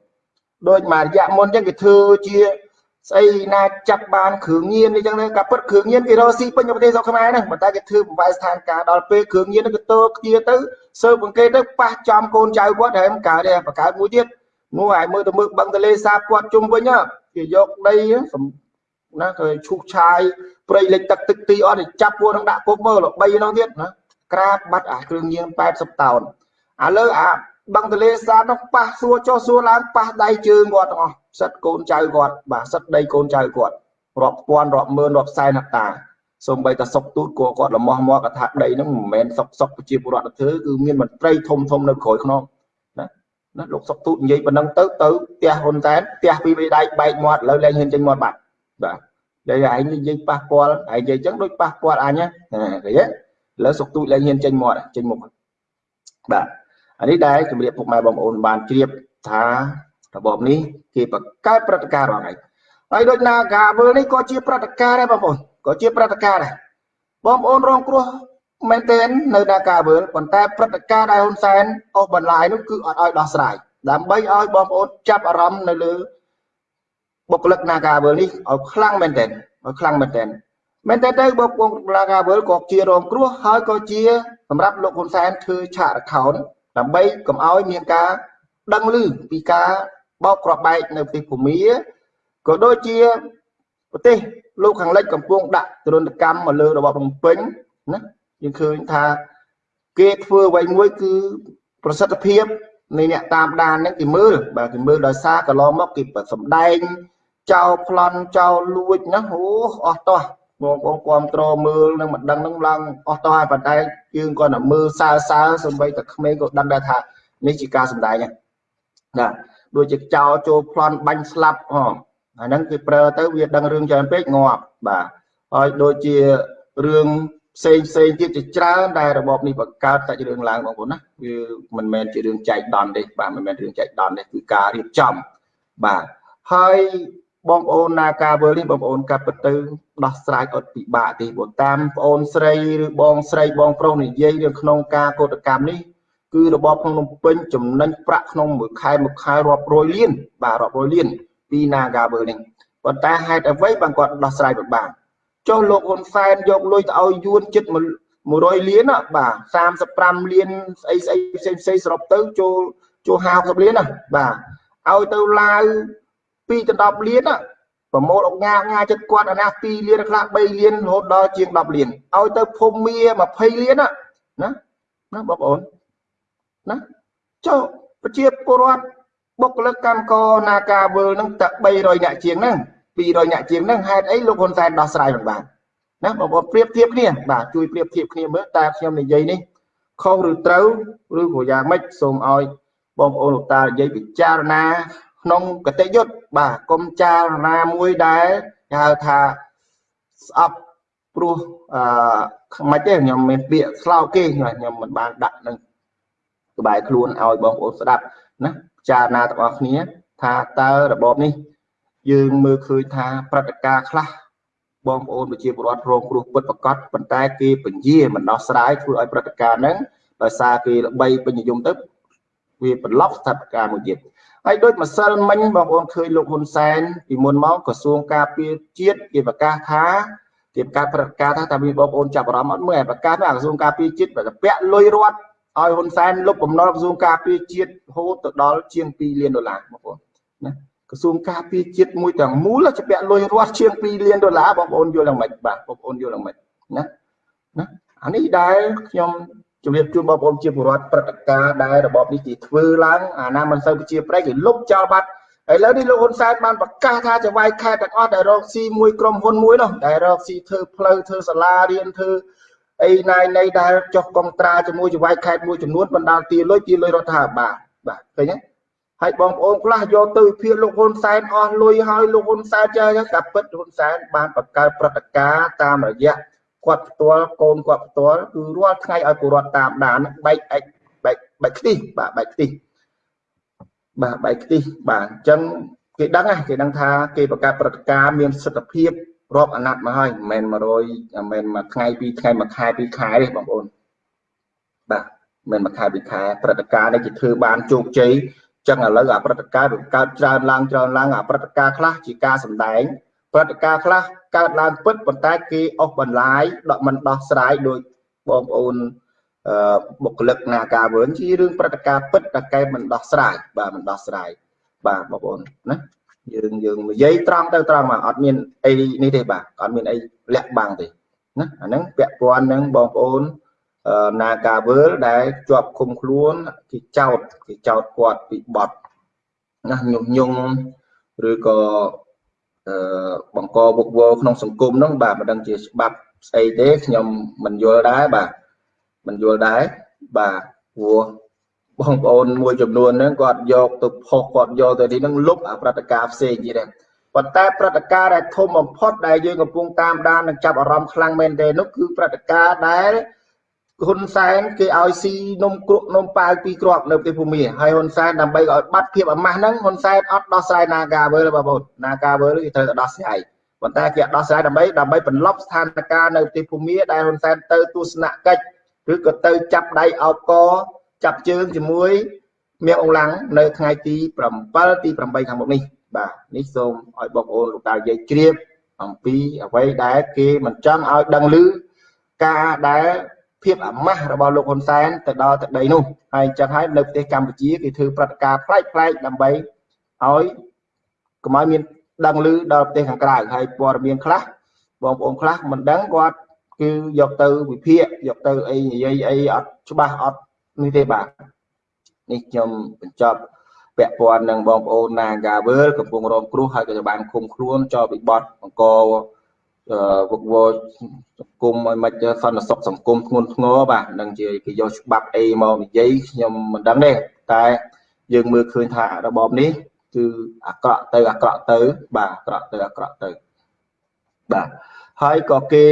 ដូចមួយរយៈមុនអញ្ចឹងគេធ្វើជាស្អីណាចាប់បានគ្រឿងញៀនអីចឹងទៅការពិតគ្រឿងញៀនគេរកស៊ីពេញប្រទេសស្រុកខ្មែរហ្នឹងប៉ុន្តែគេធ្វើបង្វែរស្ថានភាពដល់ពេលគ្រឿងញៀនហ្នឹងគេតោគ្នាទៅសើបង្កេតទៅប៉ះចំកូនចៅគាត់ហើយមិនកើតទេបង្កើតមួយទៀត នោះឲ្យមើលទៅមើលបឹងទលេសាបគាត់ជុំវិញគេយកដីណាគេឈូសឆាយព្រៃលិចទឹកទឹកទីអត់ចាប់ពួកនឹងដាក់គុកមើល3នោះទៀតណាក្រាបបាត់អាគ្រឿងញៀន80តោនឥឡូវអាបឹងទលេសាបនោះប៉ះសួរចុះសួរឡើងប៉ះដៃជើងគាត់ទាំងអស់សិតកូនចៅគាត់បាទសិតដីកូនចៅគាត់រាប់ពាន់រាប់ម៉ឺនរាប់សែនហក្តាសូម្បីតែសុកទូតក៏គាត់លំមមកថាដីហ្នឹងមិនមែនសុកសុកប្រជាពលរដ្ឋធ្វើគឺមានមន្ត្រីធំធំនៅក្រោយខ្នង ណាណាលោកសុកទូតនិយាយប៉ុណ្ណឹងទៅទៅផ្ទះហ៊ុនសែនផ្ទះពីរបីដៃបែកមាត់ឥឡូវលែងហ៊ានចេញមាត់បាត់បាទនិយាយឯងនិយាយប៉ះពាល់ឯងនិយាយចឹងដូចប៉ះពាល់អញណាឃើញទេឥឡូវសុកទូចលែងហ៊ានចេញមាត់ចេញមុខបាទអានេះដែរជំរាបពុកម៉ែបងប្អូនបានជ្រាបថារបបនេះគេបង្កើតព្រឹត្តិការណ៍រាល់ថ្ងៃហើយដូចណាការវើនេះក៏ជាព្រឹត្តិការណ៍ដែរបងប្អូនក៏ជាព្រឹត្តិការណ៍ដែរបងប្អូនរងគ្រោះ មែនទែននៅនាការវើប៉ុន្តែព្រឹត្តិការណ៍ដែលហ៊ុនសែនអូសបន្លាយនោះគឺអត់ឲ្យដោះស្រាយដើម្បីឲ្យបងប្អូនចាប់អារម្មណ៍នៅលើបុគ្គលិកនាការវើនេះឲ្យខ្លាំងមែនទែនឲ្យខ្លាំងមែនទែនមែនតើទៅបងប្អូននាការវើក៏ជារងគ្រោះហើយក៏ជាសម្រាប់លោកហ៊ុនសែនធ្វើឆាក account ដើម្បីកុំឲ្យមានការដឹងឮពីការបោកគ្រាប់បែកនៅប្រទេសភូមាក៏ដូចជាប្រទេសលោកខាងលិចកំពុងដាក់ទរណកម្មមកលើរបបភ្នំពេញណា យើងឃើញថាគេធ្វើអ្វីមួយគឺប្រសិទ្ធភាពនៃអ្នកតាមដានហ្នឹងគេមើលបាទគេមើលដោយសារកន្លងមកគេសម្ដែងចោលប្លន់ចោលលួចណាអូអស់តោះបងបងគ្រប់ត្រមើលនឹងមិនដឹងនឹងឡើងអស់តោះហើយប៉ុន្តែយើងគាត់តែមើលសើសើសំបីតែក្មេងក៏ដឹងដែរថានេះជាការសម្ដែងណាដូចជាចោលចូលប្លន់បាញ់ស្លាប់ហ៎អាហ្នឹងគេប្រើទៅវាដឹងរឿងច្រើនពេកងាប់បាទហើយដូចជារឿង ផ្សេងផ្សេងទៀតជាច្រើនដែលរបបនេះបង្កើតតែរឿងឡើងបងប្អូនណាវាមិនមែនជារឿងចែកដន់ទេបាទមិនមែនរឿងចែកដន់ទេគឺការរៀបចំបាទហើយបងប្អូនណាការវើនេះបងប្អូនកាត់ពិតទៅដោះស្រាយអត់ពិបាកទេបើតាមប្អូនស្រីឬបងស្រីបងប្រុសនិយាយរឿងក្នុងការកោតកម្មនេះគឺរបបក្នុងភ្នំពេញចំណេញប្រាក់ក្នុងមួយខែមួយខែរាប់រយលានបាទរាប់រយលានពី Nagavel នេះប៉ុន្តែហេតុអ្វីបានគាត់ដោះស្រាយពិបាក ចុះលោកហ៊ុនសែនយកលុយទៅឲ្យយួនចិត្ត100លានបាទ35លានស្អីស្អីផ្សេងផ្សេងសរុបទៅចូលចូល50លានណាបាទឲ្យទៅឡាវ2ទៅ10លានណាប្រមូលអុកញ៉ាញ៉ាចិត្តគាត់អាណា2លានខ្លះ3លានរហូតដល់ជាង10លានឲ្យទៅភូមិមា20លានណាណាណាបងប្អូនណាចុះប្រជាពលរដ្ឋបុគ្គលិកកម្មករនាការវើលនឹងតែ300នាក់ជាងហ្នឹង 200នាក់ជាងហ្នឹងហេតុអីលោកហ៊ុនសែនដោះស្រាយមិនបានណាបងប្អូនប្រៀបធៀបគ្នាបាទជួយប្រៀបធៀបគ្នាមើលតើខ្ញុំនិយាយនេះខុសឬត្រូវឬក៏យ៉ាងម៉េចសូមឲ្យបងប្អូនលោកតានិយាយពិចារណាក្នុងកតិយុត្តបាទកុំចារណាមួយដែលគេហៅថាស្អប់ព្រោះអឺខ្មិចទេខ្ញុំមានពាក្យស្លោកគេខ្ញុំមិនបានដាក់នឹងក្បែរខ្លួនឲ្យបងប្អូនស្ដាប់ណាពិចារណាទាំងអស់គ្នា ថាតើរបបនេះ យើងមើលឃើញថាព្រឹត្តិការណ៍ខ្លះបងប្អូនប្រជាពលរដ្ឋរងគ្រោះពិតប្រកបប៉ុន្តែគេពញាមិនដោះស្រាយធ្វើឲ្យព្រឹត្តិការណ៍ហ្នឹងដោយសារគេល្បីពេញនិយមទៅវាបន្លប់ស្ថានភាពមួយទៀតហើយដូចម្សិលមិញបងប្អូនឃើញលោកហ៊ុនសែនពីមុនមកក្រសួងការពារជាតិគេប្រកាសថាគេប្រកាសប្រកាសថាតើមានបងប្អូនចាប់អារម្មណ៍អត់មើលប្រកាសថាក្រសួងការពារជាតិបើពាក់លុយរដ្ឋឲ្យហ៊ុនសែនលុបបំណុលក្រសួងការពារជាតិរហូតទៅដល់ជាង2លានដុល្លារបងប្អូនណា ក្រសួងការពារជាតិមួយទាំងមូលជាពាក់លុយរដ្ឋជាង2លានដុល្លារបងប្អូនយល់យ៉ាងម៉េចបាទបងប្អូនយល់យ៉ាងម៉េចណាណាអានេះដែលខ្ញុំជំរាបជូនបងប្អូនជាពលរដ្ឋព្រឹត្តិការណ៍ដែលរបបនេះគេធ្វើឡើងអាណាមិនសូវជាប្រៃគេលុបចោលបាត់ឥឡូវនេះលោកហ៊ុនសែនបានប្រកាសថាចវាយខេត្តទាំងអស់ដែលរកស៊ីមួយក្រុមហ៊ុនមួយនោះដែលរកស៊ីធ្វើផ្លូវធ្វើសាលារៀនធ្វើអីណៃណៃដែលចុះកងត្រាជាមួយចវាយខេត្តមួយចំនួនបណ្ដាលទាលុយទាលុយរដ្ឋាភិបាលបាទឃើញទេ ហើយបងប្អូនខ្លះយកទៅវិភាគលោកហ៊ុនសែនអស់លុយហើយលោកហ៊ុនសែនចេះកាពិតហ៊ុនសែនបានបង្កើតព្រឹត្តិការណ៍តាមរយៈគាត់ផ្ទាល់កូនគាត់ផ្ទាល់គឺរាល់ថ្ងៃឲ្យពលរដ្ឋតាមដានបែកអិចបែកបែកខ្ទិះបាទបែកខ្ទិះបាទបែកខ្ទិះបាទអញ្ចឹងគេដឹងគេដឹងថាគេបង្កើតព្រឹត្តិការណ៍មានសិទ្ធិភាពរាប់អាណត្តិមកហើយមិនមែន100មិនមែនមួយថ្ងៃពីរថ្ងៃមួយខែពីរខែទេបងប្អូនបាទមិនមួយខែពីរខែព្រឹត្តិការណ៍នេះគេធ្វើបានជោគជ័យ ចឹងឥឡូវអាព្រឹត្តិការណ៍វាកើតច្រើនឡើងច្រើនឡើងអាព្រឹត្តិការណ៍ខ្លះជាការសម្ដែងព្រឹត្តិការណ៍ខ្លះកើតឡើងពិតប៉ុន្តែគេអស់បន្លាយដកមិនដោះស្រាយដោយបងប្អូនអឺបុគ្គលិកនាការវើជារឿងព្រឹត្តិការណ៍ពិតតែគេមិនដោះស្រាយបាទមិនដោះស្រាយបាទបងប្អូនណាយើងយើងនិយាយត្រង់ទៅត្រង់មកអត់មានអីនេះទេបាទអត់មានអីលាក់បាំងទេណាអាហ្នឹងពាក់ព័ន្ធនឹងបងប្អូន នាការវើលដែលជាប់ឃុំខ្លួនគេចោតគេចោតគាត់ពីបទណាញុះញង់ឬក៏អឺបង្កវឹកវរក្នុងសង្គមហ្នឹងបាទមិនដឹងជាច្បាប់ស្អីទេខ្ញុំមិនយល់ដែរបាទមិនយល់ដែរបាទព្រោះបងប្អូនមួយចំនួនហ្នឹងគាត់យកទៅផុសគាត់យកទៅនេះហ្នឹងលុបអាព្រឹត្តិការណ៍ផ្សេងទៀតដែរប៉ុន្តែព្រឹត្តិការណ៍ដែលធំបំផុតដែលយើងកំពុងតាមដាននិងចាប់អារម្មណ៍ខ្លាំងមែនទែននោះគឺព្រឹត្តិការណ៍ដែល ហ៊ុនសែនគេឲ្យស៊ីនំគ្រក់នំប៉ាវពីរគ្រាប់នៅប្រទេសភូមាហើយហ៊ុនសែនដើម្បីឲ្យបាត់ភាពអាម៉ាស់ហ្នឹងហ៊ុនសែនអត់ដោះស្រាយ Nagavel បងប្អូន Nagavel គេត្រូវតែដោះស្រាយប៉ុន្តែគេអត់ដោះស្រាយដើម្បីដើម្បីបន្លប់ស្ថានភាពនៅប្រទេសភូមាដែលហ៊ុនសែនទៅទស្សនកិច្ចឬក៏ទៅចាប់ដៃអោបកចាប់ជើងជាមួយមៀងអង្លាំងនៅថ្ងៃទី7ទី8ខាងមុខនេះបាទនេះសូមឲ្យបងប្អូនលោកតានិយាយជ្រាបអំពីអ្វីដែលគេមិនចង់ឲ្យដឹងឮការដែល ភាពអាម៉ាស់របស់លោកហ៊ុនសែនទៅដល់ទឹកដីនោះហើយអញ្ចឹងហើយនៅប្រទេសកម្ពុជាគេធ្វើព្រឹត្តិការណ៍ប្លែកប្លែកដើម្បីឲ្យកុំឲ្យមានដឹងឮដល់ប្រទេសខាងក្រៅហើយព័ត៌មានខ្លះបងប្អូនខ្លះមិនដឹងគាត់គឺយកទៅវិភាគយកទៅអីនិយាយអីអត់ច្បាស់អត់នេះទេបាទនេះខ្ញុំបញ្ចប់ពាក់ព័ន្ធនឹងបងប្អូន Nagavel កំពុងរងគ្រោះហើយក៏បានឃុំខ្លួនចោលពីបទអង្គ វឹកវរសង្គមឲ្យមិនសន្តិសុខសង្គមធ្ងន់ធ្ងរបាទនឹងជាគេយកច្បាប់អីមកនិយាយខ្ញុំមិនដឹងទេតែយើងមើលឃើញថារបបនេះគឺអាក្រក់ទៅអាក្រក់ទៅ បាទអាក្រក់ទៅអាក្រក់ទៅបាទហើយក៏គេ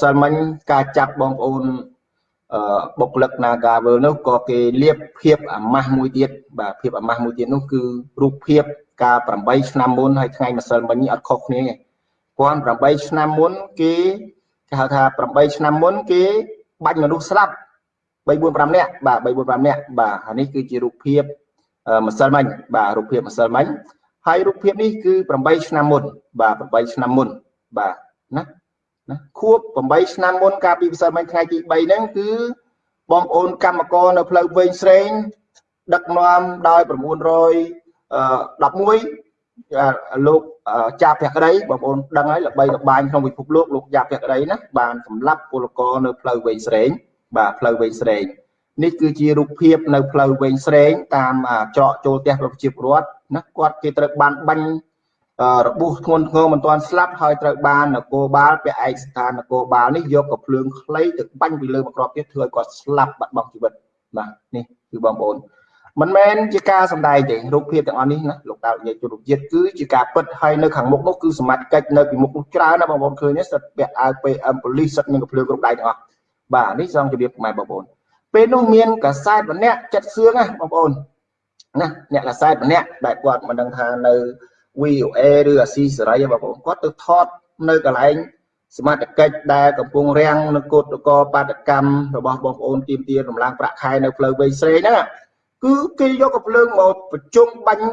សិលមិញការចាប់បងប្អូនបុគ្គលិក Nagavel នោះក៏គេលៀបភាពអាម៉ាស់មួយទៀតបាទភាពអាម៉ាស់មួយទៀតនោះគឺរូបភាពកាល8ឆ្នាំមុនហើយថ្ងៃម្សិលមិញនេះអត់ខុសគ្នាទេ 1008ឆ្នាំមុនគេគេហៅថា8ឆ្នាំមុនគេបាញ់មនុស្សស្លាប់3 4 5នាក់បាទ3 4 5នាក់បាទអានេះគឺជារូបភាពម្សិលមិញបាទរូបភាពម្សិលមិញហើយរូបភាពនេះគឺ8ឆ្នាំមុនបាទ8ឆ្នាំមុនបាទណាណាខួប8ឆ្នាំមុនកាលពីម្សិលមិញថ្ងៃទី3ហ្នឹងគឺបងប្អូនកម្មករនៅផ្លូវវែងស្រេងដឹកនាំដោយ911 លោកចាភក្តីបងប្អូនដឹងហើយល្បីល្បាញក្នុងពិភពលោកលោកចាភក្តីណាបានសម្លាប់ពលករនៅផ្លូវវែងស្រេងបាទផ្លូវវែងស្រេងនេះគឺជារូបភាពនៅផ្លូវវែងស្រេងតាមច្រកចូលផ្ទះប្រជាពលរដ្ឋណាគាត់គេត្រូវបានបាញ់របួសធ្ងន់ធ្ងរមិនទាន់ស្លាប់ហើយត្រូវបាននគរបាលពាក់ឯកស្ថាននគរបាលនេះយកកភ្លើងខ្លីទៅបាញ់ពីលើមកក្របទៀតធ្វើឲ្យគាត់ស្លាប់បាត់បង់ជីវិតបាទនេះគឺបងប្អូន មិនមែនជាការសម្ដែងទេរូបភាពទាំងអស់នេះណាលោកតានិយាយទូរជាតិគឺជាការពិតហើយនៅខាងមុខនោះគឺសមត្ថកិច្ចនៅពីមុខនោះច្រើនណាបងប្អូនឃើញទេសិតពាក់អាវ PM ប៉ូលីសសិតមានកភ្លើងគ្រប់ដៃទាំងអស់បាទនេះសងជម្រាបខ្មែរបងប្អូនពេលនោះមានកសែតម្នាក់ចិត្តសឿងណាបងប្អូនណាអ្នកកសែតម្នាក់ដែលគាត់មិនដឹងថានៅ VOA ឬអាស៊ីសេរីបងប្អូនគាត់ទៅថតនៅកន្លែងសមត្ថកិច្ចដែលកំពុងរាំងនៅកោតកោបាតកម្មរបស់បងប្អូនទៀមទារំលាងប្រាក់ខែនៅផ្លូវវែងស្រេងហ្នឹង គឺគេយកកំភ្លើងមកប្រជុំបាញ់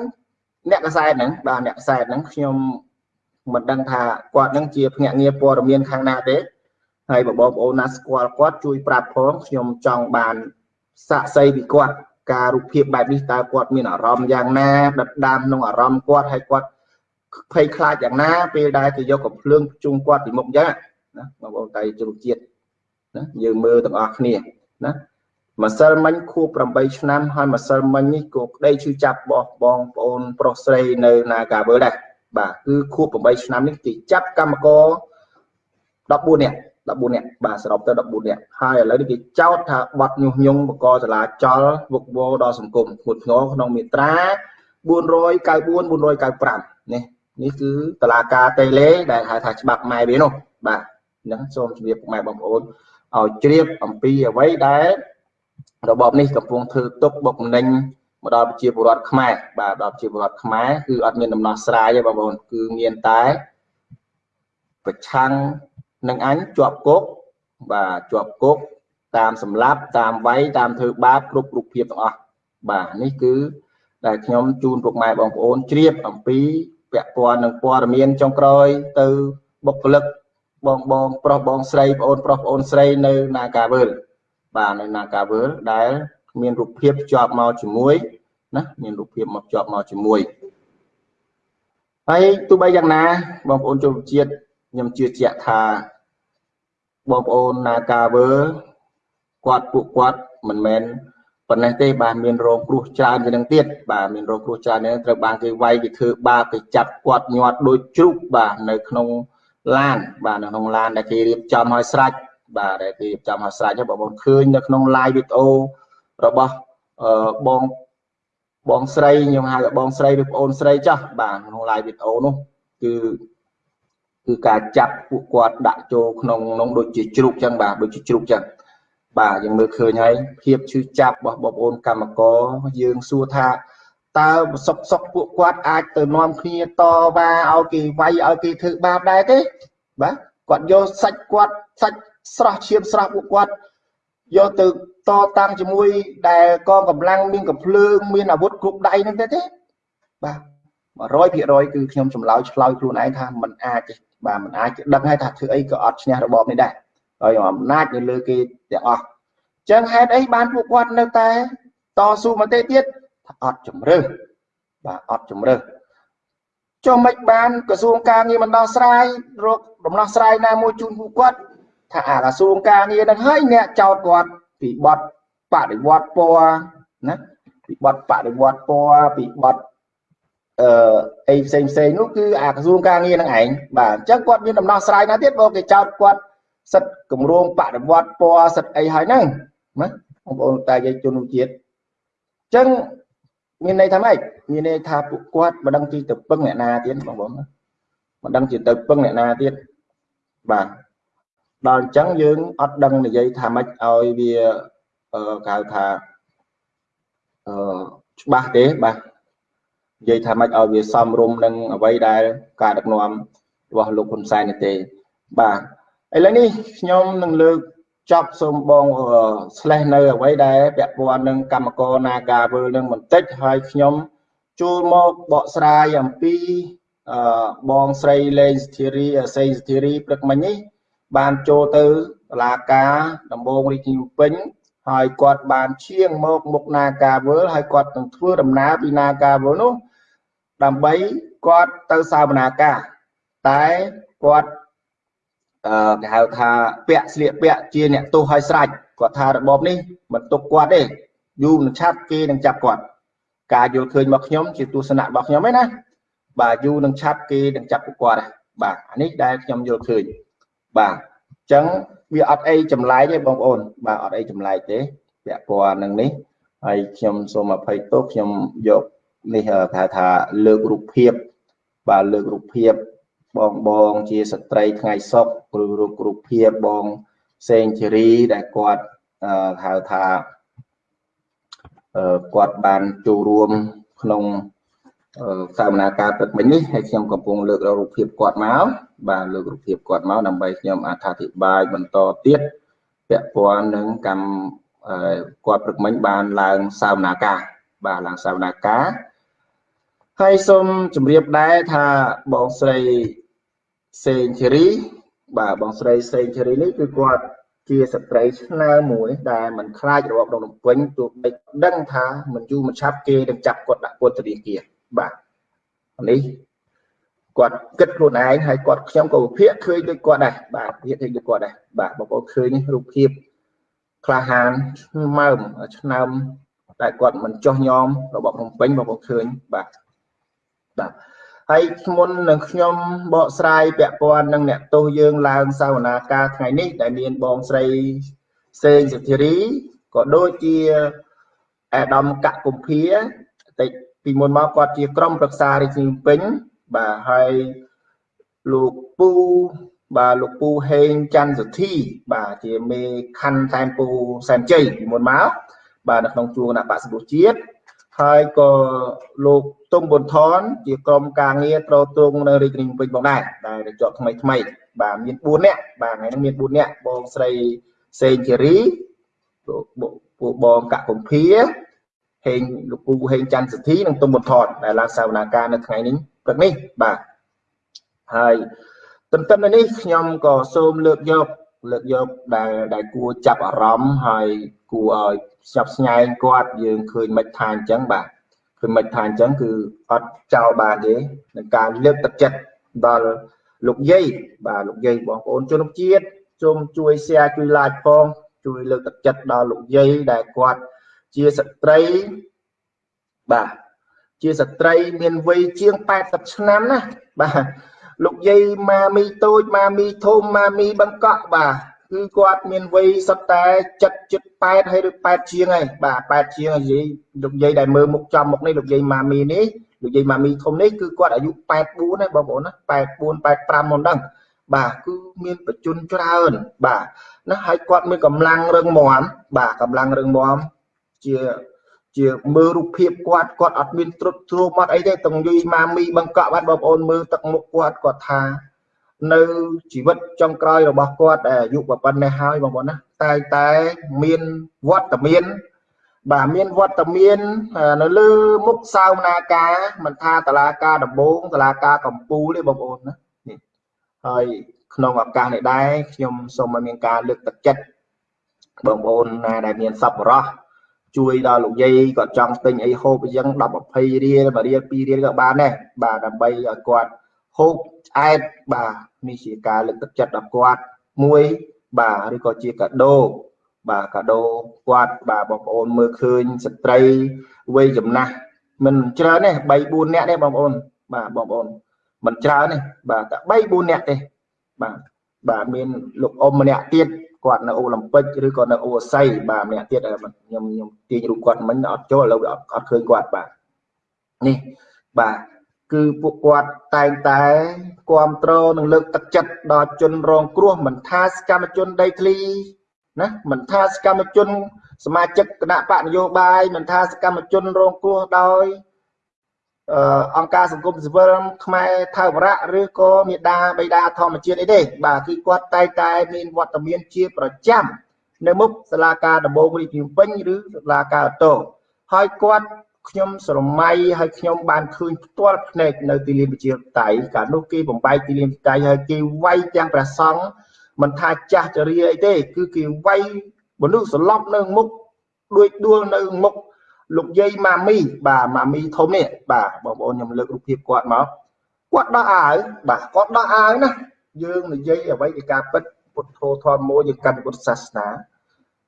អ្នកកសែតហ្នឹងបាទអ្នកកសែតហ្នឹងខ្ញុំមិនដឹងថាគាត់ហ្នឹងជាភ្នាក់ងារព័ត៌មានខាងណាទេហើយបងប្អូនណាស្គាល់គាត់ជួយប្រាប់ផងខ្ញុំចង់បានសាក់សីពីគាត់ការរូបភាពបែបនេះតើគាត់មានអារម្មណ៍យ៉ាងណាដិតដាមក្នុងអារម្មណ៍គាត់ហើយគាត់ភ័យខ្លាចយ៉ាងណាពេលដែលគេយកកំភ្លើងជុំគាត់ពីមុខអញ្ចឹងណាបងប្អូនតៃជ្រុជាតិណាយើងមើលទាំងអស់គ្នាណា ម្សិលមិញខួប8ឆ្នាំហើយម្សិលមិញនេះក៏ក្តីឈឺចាប់របស់បងប្អូនប្រុសស្រីនៅ Nagavel ដែរបាទគឺខួប8ឆ្នាំនេះគេចាប់កម្មករ14នាក់14នាក់បាទសរុបទៅ14នាក់ហើយឥឡូវនេះគេចោទថាបាត់ញុះញង់បកចលាចលវឹកវរដល់សង្គមធ្ងន់ធ្ងរក្នុងមាត្រា494 495នេះនេះគឺតឡាការតេឡេដែលហៅថាច្បាប់ម៉ែវានោះបាទអញ្ចឹងសូមជម្រាបពុកម៉ែបងប្អូនឲ្យជ្រាបអំពីអ្វីដែល របបនេះកំពុងធ្វើទុកបុកម្នេញមកដល់ប្រជាពលរដ្ឋខ្មែរបាទដល់ប្រជាពលរដ្ឋខ្មែរគឺអត់មានដំណោះស្រាយទេបងប្អូនគឺមានតែប្រឆាំងនឹងអញជាប់គុកបាទជាប់គុកតាមសម្លាប់តាមវាយតាមធ្វើបាបគ្រប់រូបភាពទាំងអស់បាទនេះគឺដែលខ្ញុំជូនពុកម៉ែបងប្អូនជ្រាបអំពីពាក់ព័ន្ធនឹងព័ត៌មានចុងក្រោយទៅបុគ្គលិកបងបងប្រុសបងស្រីបងអូនប្រុសបងអូនស្រីនៅ Nagavel បាទនៅ Nagavel ដែលមានរូបភាពភ្ជាប់មកជាមួយណាមានរូបភាពមកភ្ជាប់មកជាមួយហើយទោះបីយ៉ាងណាបងប្អូនជនជាតិខ្ញុំជឿជាក់ថាបងប្អូន Nagavel គាត់ពួកគាត់មិនមែនប៉ុណ្ណេះទេបាទមានរងគ្រោះច្រើនជាងនឹងទៀតបាទមានរងគ្រោះច្រើននេះត្រូវបានគេវាយគេធ្វើបាបគេចាប់គាត់ញាត់ដូចជ្រូកបាទនៅក្នុងឡានបាទនៅក្នុងឡានដែលគេរៀបចំឲ្យស្រេច បាទដែលគេរៀបចំឲ្យស្រេចបងប្អូនឃើញនៅក្នុង live វីដេអូរបស់អឺបងបងស្រីខ្ញុំហៅថាបងស្រីឬប្អូនស្រីចាស់បាទក្នុង live វីដេអូនោះគឺគឺការចាប់ពួកគាត់ដាក់ចូលក្នុងក្នុងដូចជាជ្រូកចឹងបាទដូចជាជ្រូកចឹងបាទយើងមើលឃើញហើយភាពឈឺចាប់របស់បងប្អូនកម្មករយើងសួរថាតើសុកសុកពួកគាត់អាចទៅនាំគ្នាតវ៉ាឲ្យគេវាយឲ្យគេធ្វើបាបដែរទេបាទគាត់យកសាច់គាត់សាច់ ស្រស់ឈាមស្រស់ពួកគាត់យកទៅតតាំងជាមួយដែលកងកម្លាំងមានកំភ្លើងមានអាវុធគ្រប់ដៃហ្នឹងទេទេបាទ100%គឺខ្ញុំចម្លើយឆ្លើយខ្លួនឯងថាมันអាចទេបាទมันអាចដឹងហើយថាធ្វើអីក៏អត់ឈ្នះរបបនេះដែរហើយអំណាចនៅលើគេទាំងអស់ចឹងហេតុអីបានពួកគាត់នៅតែតស៊ូមកទេទៀតអត់ជំរើសបាទអត់ជំរើសចុះមិនបានក្រសួងការងារមិនដោះស្រាយរកដំណោះស្រាយណាមួយជូនពួកគាត់ ថាអាក្រសួងការងារនឹងហើយអ្នកចោតគាត់ពីបទបដិវត្តពណ៌ណាពីបទបដិវត្តពណ៌ពីបទអឺអីផ្សេងផ្សេងនោះគឺអាក្រសួងការងារនឹងឯងបាទអញ្ចឹងគាត់មានដំណោះស្រាយណាទៀតបើគេចោតគាត់សិទ្ធគម្រោងបដិវត្តពណ៌សិទ្ធអីហើយហ្នឹងណាបងប្អូនតែយើងជនជាតិអញ្ចឹងមានន័យថាម៉េចមានន័យថាពួកគាត់មិនដឹងទីទៅពឹងអ្នកណាទៀតបងប្អូនមិនដឹងទីទៅពឹងអ្នកណាទៀតបាទ ដល់អញ្ចឹងយើងអត់ដឹងនិយាយថាម៉េចឲ្យវាគេហៅថាអឺច្បាស់ទេបាទនិយាយថាម៉េចឲ្យវាសមរម្យនឹងអ្វីដែលការដឹកនាំរបស់លោកហ៊ុនសែនទេបាទឥឡូវនេះខ្ញុំនឹងលើកចប់សូមបងស្លេះនៅអ្វីដែលពាក់ព័ន្ធនឹងកម្មករ Nagavel នឹងបន្តិចហើយខ្ញុំចូលមកបកស្រាយអំពីអឺបងស្រីលេងស្ធីរីសេងស្ធីរីព្រឹកមិញនេះ បានចូលទៅតុលាការដំបងរាជធានីភ្នំពេញហើយគាត់បានឈៀងមកមុខ Nagavel ហើយគាត់នឹងធ្វើដំណើរពី Nagavel នោះដើម្បីគាត់ទៅសវនាការតែគាត់អឺគេហៅថាពាក់ស្លៀកពាក់ជាអ្នកទោសឲ្យស្រេចគាត់ថារបបនេះមិនទុកគាត់ទេយូរនឹងឆាប់គេនឹងចាប់គាត់ការយល់ឃើញរបស់ខ្ញុំជាទស្សនៈរបស់ខ្ញុំឯណាបាទយូរនឹងឆាប់គេនឹងចាប់ពួកគាត់បាទអានេះដែលខ្ញុំយល់ឃើញ បាទអញ្ចឹងវាអត់អីចម្លែកទេបងប្អូន បាទអត់អីចម្លែកទេពាក់ព័ន្ធនឹងនេះហើយខ្ញុំសូមអភ័យទោសខ្ញុំយកនេះគេថាលើករូបភាព បាទលើករូបភាពបងបងជាស្ត្រីថ្ងៃសុកឬរូបរូបភាពបងសេងជរីដែលគាត់ហៅថាគាត់បានចូលរួមក្នុង សកម្មភាពទឹកមិញនេះហើយខ្ញុំកំពុងលើករូបភាពគាត់មកបាទលើករូបភាពគាត់មកដើម្បីខ្ញុំអត្ថាធិប្បាយបន្តទៀតពាក់ព័ន្ធនឹងកម្មគាត់ព្រឹកមិញបានឡើងសកម្មភាពបាទឡើងសកម្មភាពហើយសូមជម្រាបដែរថាបងស្រីសេងធីរីបាទបងស្រីសេងធីរីនេះគឺគាត់ជាស្ត្រីឆ្នើមមួយ ដែលមិនខ្លាចរបបដងនំពេញទោះបីដឹងថាមិនយូរមិនឆាប់គេនឹងចាប់គាត់ដាក់ពន្ធនាគារ បាទនេះគាត់គិតខ្លួនឯងហើយគាត់ខ្ញុំក៏វិភាគឃើញដូចគាត់ដែរបាទវិភាគឃើញដូចគាត់ដែរបាទបងប្អូនឃើញរូបភាពក្លាហានម៉ើមឆ្នើមតែគាត់មិនចោះញោមរបស់ភ្នំពេញបងប្អូនឃើញបាទបាទហើយមុននឹងខ្ញុំបកស្រាយពាក់ព័ន្ធនឹងអ្នកទោសយើងឡើងសាវនាការថ្ងៃនេះដែលមានបងស្រីសេងសិទ្ធិរីក៏ដូចជាអាដាមកកុម្ភាតិច ពីមុនមកគាត់ជាក្រុមប្រឹក្សារាជធានីពេញបាទហើយលោកពូបាទលោកពូហេងច័ន្ទសុធី បាទជាមេខណ្ឌសែនពូសែនជ័យពីមុនមកបាទនៅក្នុងជួរគណៈបក្សសង្គ្រោះជាតិហើយក៏លោកទុំប៊ុនថនជាក្រុមការងារត្រទងនៅរាជធានីភ្នំពេញផងដែរដែលជាប់ថ្មីថ្មី បាទមាន4នាក់បាទថ្ងៃនេះមាន4នាក់បងស្រីសេងជេរីពួកបងកកុម្ភា ហេងលោកពូហេងច័ន្ទសទ្ធីនិងទុំប៊ុនថនដែលឡើងសវនាការនៅថ្ងៃនេះព្រឹកនេះបាទហើយទន្ទឹមនេះខ្ញុំក៏សូមលើកយកលើកយកដែលដែលគួរចាប់អារម្មណ៍ហើយគួរឲ្យស្ញប់ស្ញែងគាត់យើងឃើញមិនថាអញ្ចឹងបាទឃើញមិនថាអញ្ចឹងគឺអត់ចោលបានទេនឹងការលើកទឹកចិត្តដល់លោកយាយបាទលោកយាយបងប្អូនជនជាតិសូមជួយ share ជួយ like ផងជួយលើកទឹកចិត្តដល់លោកយាយដែលគាត់ ជាស្ត្រីបាទជាស្ត្រីមានវ័យជាង80ឆ្នាំណាបាទលោកយាយម៉ាមីតូចម៉ាមីធំម៉ាមីបង្កក់បាទគឺគាត់មានវ័យសុទ្ធតែ7 78ហើយឬ8ជាងហើយបាទ8ជាងនិយាយលោកយាយដែលមើលមុខចំមុខនេះលោកយាយម៉ាមីនេះលោកយាយម៉ាមីធំនេះគឺគាត់អាយុ84ហើយបងប្អូនណា84 85មកដឹងបាទគឺមានបច្ចុប្បន្នច្រើន បាទណាហើយគាត់មានកម្លាំងរឹងមាំបាទកម្លាំងរឹងមាំ ជាជាមើលរូបភាពគាត់គាត់អត់មានត្រុតទ្រោមអត់អីទេតំយុយម៉ាមីបង្កក់បាត់បងប្អូនមើលទឹកមុខគាត់គាត់ថា នៅជីវិតចុងក្រោយរបស់គាត់អាយុប៉ុណ្ណេះហើយបងប្អូនណាតែតែមានវត្តមានបាទមានវត្តមាននៅលើមុខសាវនាការមិនថាតឡាការដំបងតឡាការកំពូលទេបងប្អូនណានេះហើយក្នុងឱកាសនេះដែរខ្ញុំសូមឲ្យមានការលើកទឹកចិត្តបងប្អូនណាដែលមានសប្បុរស ជួយដល់លោកយាយគាត់ចង់ទិញអីហូបអញ្ចឹង10 20រៀល1រៀល2រៀលក៏បានដែរបាទដើម្បីឲ្យគាត់ហូបឆ្អែតបាទនេះជាការលើកទឹកចិត្តដល់គាត់មួយបាទឬក៏ជាកាដូបាទកាដូគាត់បាទបងប្អូនមើលឃើញស្ត្រីវ័យចំណាស់មិនច្រើនទេ3 4នាក់ទេបងប្អូនបាទបងប្អូនមិនច្រើនទេបាទតែ3 4នាក់ទេបាទបាទមានលោកអ៊ំម្នាក់ទៀត គាត់នៅអូឡ িম্প ិកឬក៏នៅអូស័យបាទម្នាក់ទៀតខ្ញុំខ្ញុំទាញរូបគាត់មិញអត់ចូលឥឡូវអត់អត់ឃើញគាត់បាទនេះបាទគឺពួកគាត់តែងតែគ្រប់គ្រងនិងលើកទឹកចិត្តដល់ជនរងគ្រោះមិនថាសកម្មជនដីធ្លីណាមិនថាសកម្មជនសមាជិកគណៈបកនយោបាយមិនថាសកម្មជនរងគ្រោះដោយ អង្គការសង្គមស៊ីវិលខ្មែរថៅវរៈឬក៏មេដាបៃតាធម្មជាតិអីទេបាទគឺគាត់តែតែមានវត្តមានជាប្រចាំនៅមុខសាលាការដំបងរាជធានីពេញឬសាលាការអូតូហើយគាត់ខ្ញុំស្រមៃហើយខ្ញុំបានឃើញផ្ទាល់ភ្នែកនៅទីលានវិជាតៃកាលនោះគេបំបែកទីលានតៃហើយគេវាយទាំងព្រះសង្ឃមិនថាចាស់ចរិយាអីទេ គឺគេវាយមនុស្សសន្លប់នៅមុខដួចដួលនៅមុខ លោកយាយម៉ាមីបាទម៉ាមីធំនេះបាទបងប្អូនខ្ញុំលើករូបភាពគាត់មកគាត់ដោះអាវបាទគាត់ដោះអាវណាយើងនិយាយអ្វីពីការពិតពុទ្ធធម៌មួយយើងកាន់ពុទ្ធសាសនា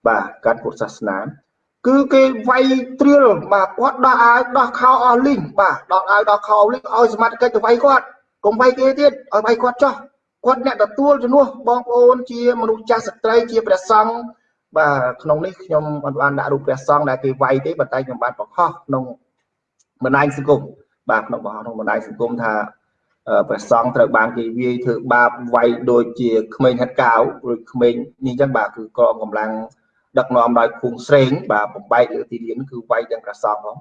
បាទកាន់ពុទ្ធសាសនា គឺគេវាយត្រៀលបាទគាត់ដោះអាវដោះខោអស់លីងបាទដោះអាវដោះខោលីងឲ្យសមត្ថកិច្ចទៅវាយគាត់កុំវាយគេទៀតឲ្យវាយគាត់ចោះគាត់អ្នកទទួលជំនួសបងប្អូនជាមនុស្សចាស់ស្ត្រីជាព្រះសង្ឃ បាទក្នុងនេះខ្ញុំមិនបានដាក់រូបព្រះសង្ឃដែលគេវាយទេប៉ុន្តែខ្ញុំបានបង្ហោះក្នុងបណ្ដាញសង្គមបាទក្នុងបង្ហោះក្នុងបណ្ដាញសង្គមថាព្រះសង្ឃត្រូវបានគេវាយធ្វើបាបវាយដូចជាក្មេងហិតកាវឬក្មេងនេះអញ្ចឹងបាទគឺកងកម្លាំងដឹកនាំដោយភូងស្រេងបាទបំបែកលើទីលានគឺវាយទាំងព្រះសង្ឃផង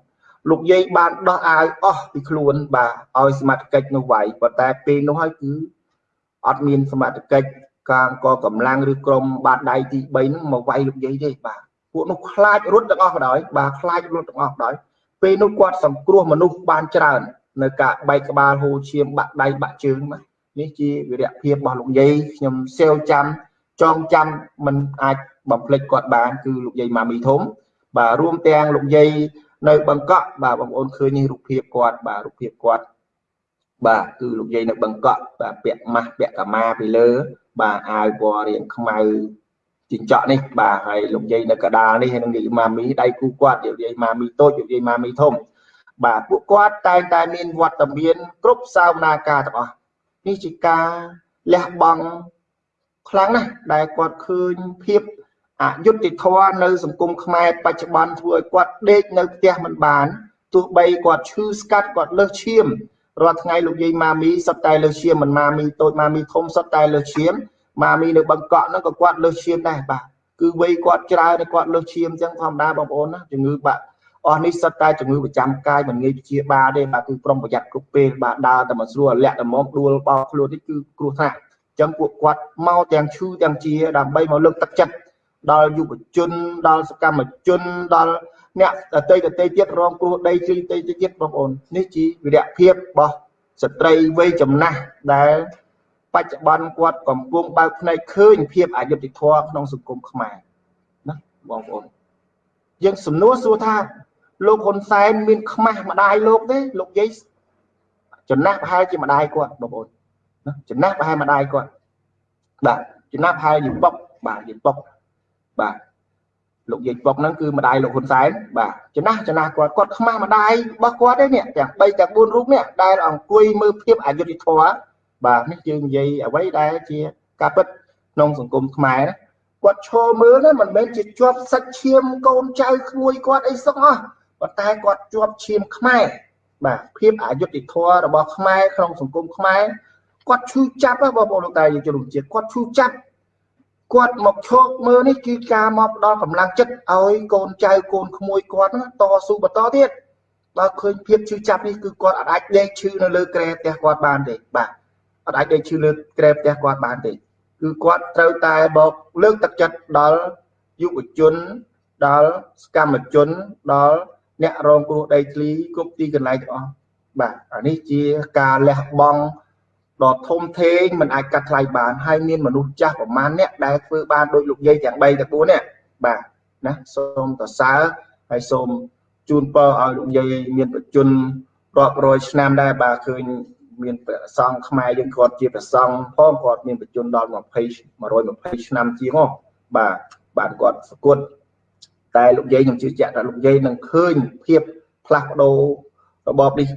លោកយាយបានដោះអាវអស់ពីខ្លួនបាទឲ្យសមត្ថកិច្ចនោះវាយប៉ុន្តែពេលនោះហើយគឺអត់មានសមត្ថកិច្ច កាងកកម្លាំងឬក្រុមបាតដៃទី3ហ្នឹងមកវាយលោកយាយទេបាទពួកនោះខ្លាចរត់ទាំងអស់ក៏ដោយបាទខ្លាចរត់ទាំងអស់ក៏ដោយពេលនោះគាត់សង្គ្រោះមនុស្សបានច្រើន នៅការបែកក្បាលហូរឈាមបាក់ដៃបាក់ជើងបាទនេះជាវិរៈភាពរបស់លោកយាយខ្ញុំសេវចាំចងចាំមិនអាចបំភ្លេចគាត់បានគឺលោកយាយម៉ាមីធំ បាទរួមទាំងលោកយាយនៅបង្កក់បាទបងប្អូនឃើញនេះរូបភាពគាត់បាទរូបភាពគាត់បាទគឺលោកយាយនៅបង្កក់បាទពាក់ម៉ាស់ពាក់កាម៉ាពីលើ បាទអាវពណ៌រៀងខ្មៅចិញ្ចក់នេះបាទហើយលោកយាយនៅកដាលនេះហើយនឹងយាយម៉ាមីដៃគូគាត់យាយម៉ាមីតូចយាយម៉ាមីធំបាទពួកគាត់តែងតែមានវត្តមាន គ្រប់សាវនាការទាំងអស់នេះជាការលះបង់ខ្លាំងណាស់ដែលគាត់ឃើញភាពអយុត្តិធម៌នៅសង្គមខ្មែរបច្ចុប្បន្នធ្វើឲ្យគាត់ដេកនៅផ្ទះមិនបានទោះបីគាត់ឈឺស្កាត់គាត់លើសឈាម រាល់ថ្ងៃលោកយាយម៉ាមីសុទ្ធតែលើសឈាមមិនម៉ាមីតូចម៉ាមីធំសុទ្ធតែលើសឈាមម៉ាមីនៅបឹងកក់ហ្នឹងក៏គាត់លើសឈាមដែរបាទគឺវ័យគាត់ច្រើនគាត់លើសឈាមអញ្ចឹងធម្មតាបងប្អូនណាជំងឺបាក់អស់នេះសិតតែជំងឺប្រចាំកាយមិនងាយព្យាបាលទេបាទគឺប្រុងប្រយ័ត្នគ្រប់ពេលបាទដើរតែមិនស្រួលលាក់តែមកដួលបោកខ្លួននេះគឺគ្រោះថ្នាក់អញ្ចឹងពួកគាត់មកទាំងឈឺទាំងជាដើម្បីមកលើកទឹកចិត្តដល់យុវជនដល់សកម្មជនដល់ អ្នកដតីដតីទៀតរងគ្រោះដីជ្រីដតីទៀតបងប្អូននេះជាវិរៈភាពរបស់ស្ត្រីវ័យចំណាស់ដែល បច្ចុប្បន្នគាត់កំពុងបើកភ្នែកឃើញភាពអយុត្តិធម៌ក្នុងសង្គមខ្មែរណាបងប្អូនយើងសំណួរសួរថាលោកហ៊ុនសែនមាន ខ្មាស់ម្ដាយលោកទេលោកយាយចំណាស់ប្រហែលជាម្ដាយគាត់បងប្អូនណាចំណាស់ប្រហែលម្ដាយគាត់បាទចំណាស់ប្រហែលជាបុកបាទជាបុកបាទ លោកយាយបុកហ្នឹងគឺម្ដាយលោកហ៊ុនសែនបាទចំណាស់ចំណាស់គាត់គាត់ខ្មាស់ម្ដាយរបស់គាត់ទេនេះទាំង3ទាំង4រូបនេះដែលអង្គុយមើលភាពអយុត្តិធម៌បាទនេះយើងនិយាយអ្វីដែលជាការពិតក្នុងសង្គមខ្មែរគាត់ឈរមើលណាមិនមែនជាជាប់សាច់ឈាមកូនចៅក្មួយគាត់អីសុខហ៎ប៉ុន្តែគាត់ជាប់ឈាមខ្មែរបាទភាពអយុត្តិធម៌របស់ខ្មែរក្នុងសង្គមខ្មែរគាត់ឈឺចាប់បងប្អូនលោកតាយើងជំនុំជាតិគាត់ឈឺចាប់ គាត់មកឈោកមើលនេះគឺការមកផ្ដល់កម្លាំងចិត្តឲ្យកូនចៅកូនក្មួយគាត់តស៊ូបន្តទៀតដល់ឃើញភាពឈឺចាប់នេះគឺគាត់អាចដេកឈឺនៅលើក្រែផ្ទះគាត់បានទេបាទអត់អាចដេកឈឺលើក្រែផ្ទះគាត់បានទេគឺគាត់ត្រូវតែបកលើកទឹកចិត្តដល់យុវជនដល់សកម្មជនដល់អ្នករងគ្រោះដីធ្លីគ្រប់ទីកន្លែងទាំងអស់បាទអានេះជាការលះបង់ ដ៏ធំធេងមិនអាចកាត់ថ្លៃបានហើយមានមនុស្សចាស់ប្រមាណអ្នកដែលធ្វើបានដោយលោកយាយទាំង3ទាំង4នេះបាទណាសូមតសើហើយសូមជូនពរឲ្យលោកយាយមានបច្ចុប្បន្នរាប់រយឆ្នាំដែរបាទឃើញមានព្រះសង្ឃខ្មែរយើងគាត់ជាព្រះសង្ឃផងគាត់មានបច្ចុប្បន្នដល់20 120ឆ្នាំជាងហ៎បាទបាទគាត់សគត់តែលោកយាយខ្ញុំជឿជាក់ថាលោកយាយនឹងឃើញភាពផ្លាស់ប្ដូររបបនេះ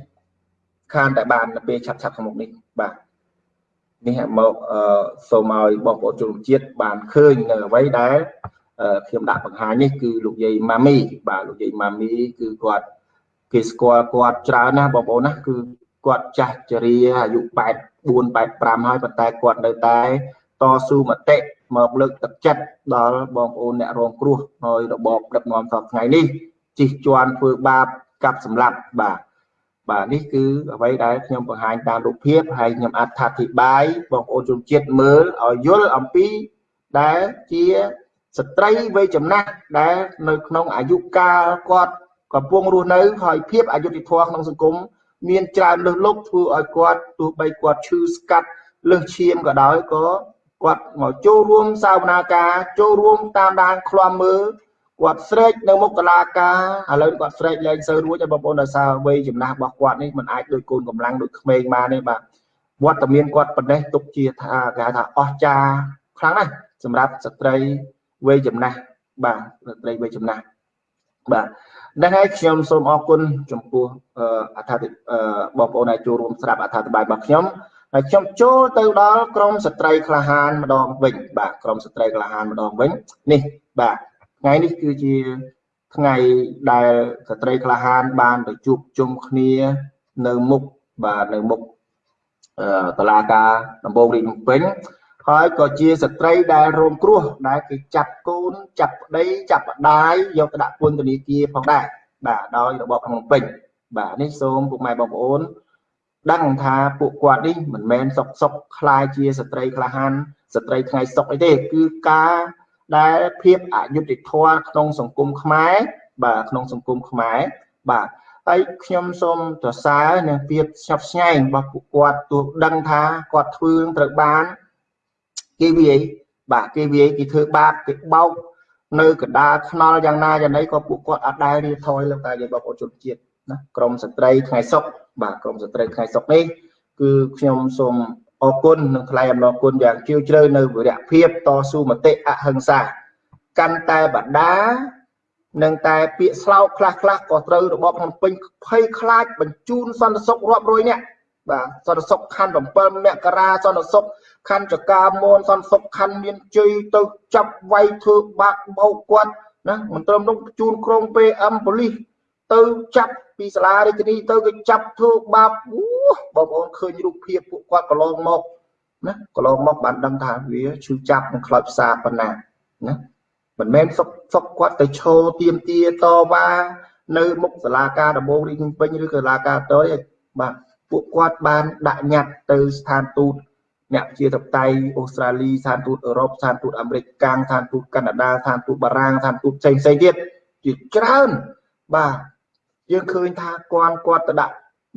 ខានតែបាននៅពេលឆាប់ឆាប់ខាងមុខនេះបាទ នេះមកសូមឲ្យបងប្អូនជនជាតិបានឃើញនៅអ្វីដែលខ្ញុំដាក់បង្ហាញនេះគឺលោកយាយម៉ាមី បាទលោកយាយម៉ាមីគឺគាត់គេស្គាល់គាត់ច្រើនណាស់បងប្អូនណាគឺគាត់ចាស់ជរាអាយុ84 85ហើយប៉ុន្តែគាត់នៅតែតស៊ូមតិមកលើកទឹកចិត្តដល់បងប្អូនអ្នករងគ្រោះហើយរបបដឹកនាំសពថ្ងៃនេះជិះជាន់ធ្វើបាបកាប់សម្លាប់បាទ បាទនេះគឺអ្វីដែលខ្ញុំបង្ហាញតាមរូបភាពហើយខ្ញុំអត្ថាធិប្បាយបងប្អូនជនជាតិមើលឲ្យយល់អំពីដែលជាស្ត្រីវ័យចំណាស់ដែលនៅក្នុងអាយុកាលគាត់កំពុងរស់នៅហើយភាពអយុត្តិធម៌ក្នុងសង្គមមានច្រើនលើសលប់ធ្វើឲ្យគាត់ទោះបីគាត់ឈឺស្កាត់លើសឈាមក៏ដោយក៏គាត់មកចូលរួមសាវនាការចូលរួមតាមដានឃ្លាំមើល គាត់ស្រែកនៅមុខកលាការឥឡូវគាត់ស្រែកលែងសូវរួចហើយបងប្អូនដោយសារវ័យចំណាស់របស់គាត់នេះมันអាចដូចកូនកម្លាំងដូចក្មេងបានទេបាទវត្តមានគាត់ប៉ុណ្ណេះទុកជាថាគេថាអស្ចារខ្លាំងណាស់សម្រាប់ស្ត្រីវ័យចំណាស់បាទស្ត្រីវ័យចំណាស់បាទហ្នឹងហើយខ្ញុំសូមអរគុណចំពោះអត្ថាធិបងប្អូនដែលចូលរួមស្ដាប់អត្ថាធិប្បាយរបស់ខ្ញុំហើយខ្ញុំចូលទៅដល់ក្រមស្ត្រីក្លាហានម្ដងវិញបាទក្រមស្ត្រីក្លាហានម្ដងវិញនេះបាទ ថ្ងៃនេះគឺជាថ្ងៃដែលស្ត្រីក្លាហានបានទៅជួបជុំគ្នានៅមុខបាទនៅមុខតឡាការដំបងរាជភ្នំពេញហើយក៏ជាស្ត្រីដែលរងគ្រោះដែលគេចាប់កូនចាប់ប្តីចាប់ប្តាយយកទៅដាក់ពន្ធនាគារផងដែរបាទដោយរបបភ្នំពេញបាទនេះសូមពុកម៉ែបងប្អូនដឹងថាពួកគាត់នេះមិនមែនសុកសុកคล้ายជាស្ត្រីក្លាហានស្ត្រីថ្ងៃសុកអីទេគឺការ ដែលភាពអយុត្តិធម៌ក្នុងសង្គមខ្មែរបាទក្នុងសង្គមខ្មែរបាទហើយខ្ញុំសូមសរសើរនឹងភាពស្ញប់ស្ញែងរបស់ពួកគាត់ទោះដឹងថាគាត់ធ្វើត្រូវបានគេវាយបាទគេវាយគេធ្វើបាបគេបោកនៅកណ្ដាលខ្នល់យ៉ាងណាយ៉ាងណីក៏ពួកគាត់អត់ដែលរៀបថយលើតែយើងបងប្អូនជនជាតិណាក្រមស្ត្រីថ្ងៃសុកបាទក្រមស្ត្រីថ្ងៃសុកនេះគឺខ្ញុំសូម អរគុណនិងថ្លែងអំណរគុណយ៉ាងជ្រាលជ្រៅនៅវិរៈភាពតស៊ូមតិអហិង្សាកាន់តែបដានឹងតែពាក្យស្លោកខ្លះខ្លះក៏ត្រូវរបបភ្នំពេញភ័យខ្លាចបញ្ជូនសន្តិសុខរាប់រយនាក់បាទសន្តិសុខខណ្ឌ7មករាសន្តិសុខខណ្ឌចកាមនសន្តិសុខខណ្ឌមានជ័យទៅចាប់វាយធ្វើបាក់បោកគាត់ណាមិនត្រឹមនោះជូនក្រុង PM ប៉ូលីស ទៅចាប់ពីសាលារាជធានីទៅគេចាប់ធ្វើបាបអូបងប្អូនឃើញរូបភាពពួកគាត់កន្លងមកណាកន្លងមកបានដឹងថាវាឈឺចាប់និងខ្លោចផ្សាប៉ុណ្ណាណាមិនមែនសុកសុកគាត់ទៅឈោទៀមទាតវ៉ានៅមុខសាលាការដំបងរាជពេញឬក៏សាលាការតយបាទពួកគាត់បានដាក់ញត្តិទៅស្ថានទូតអ្នកជាតបតៃអូស្ត្រាលីស្ថានទូតអឺរ៉ុបស្ថានទូតអាមេរិកកាំងស្ថានទូតកាណាដាស្ថានទូតបារាំងស្ថានទូតផ្សេងផ្សេងទៀតជាច្រើនបាទ យើងឃើញថាគាត់គាត់ទៅដាក់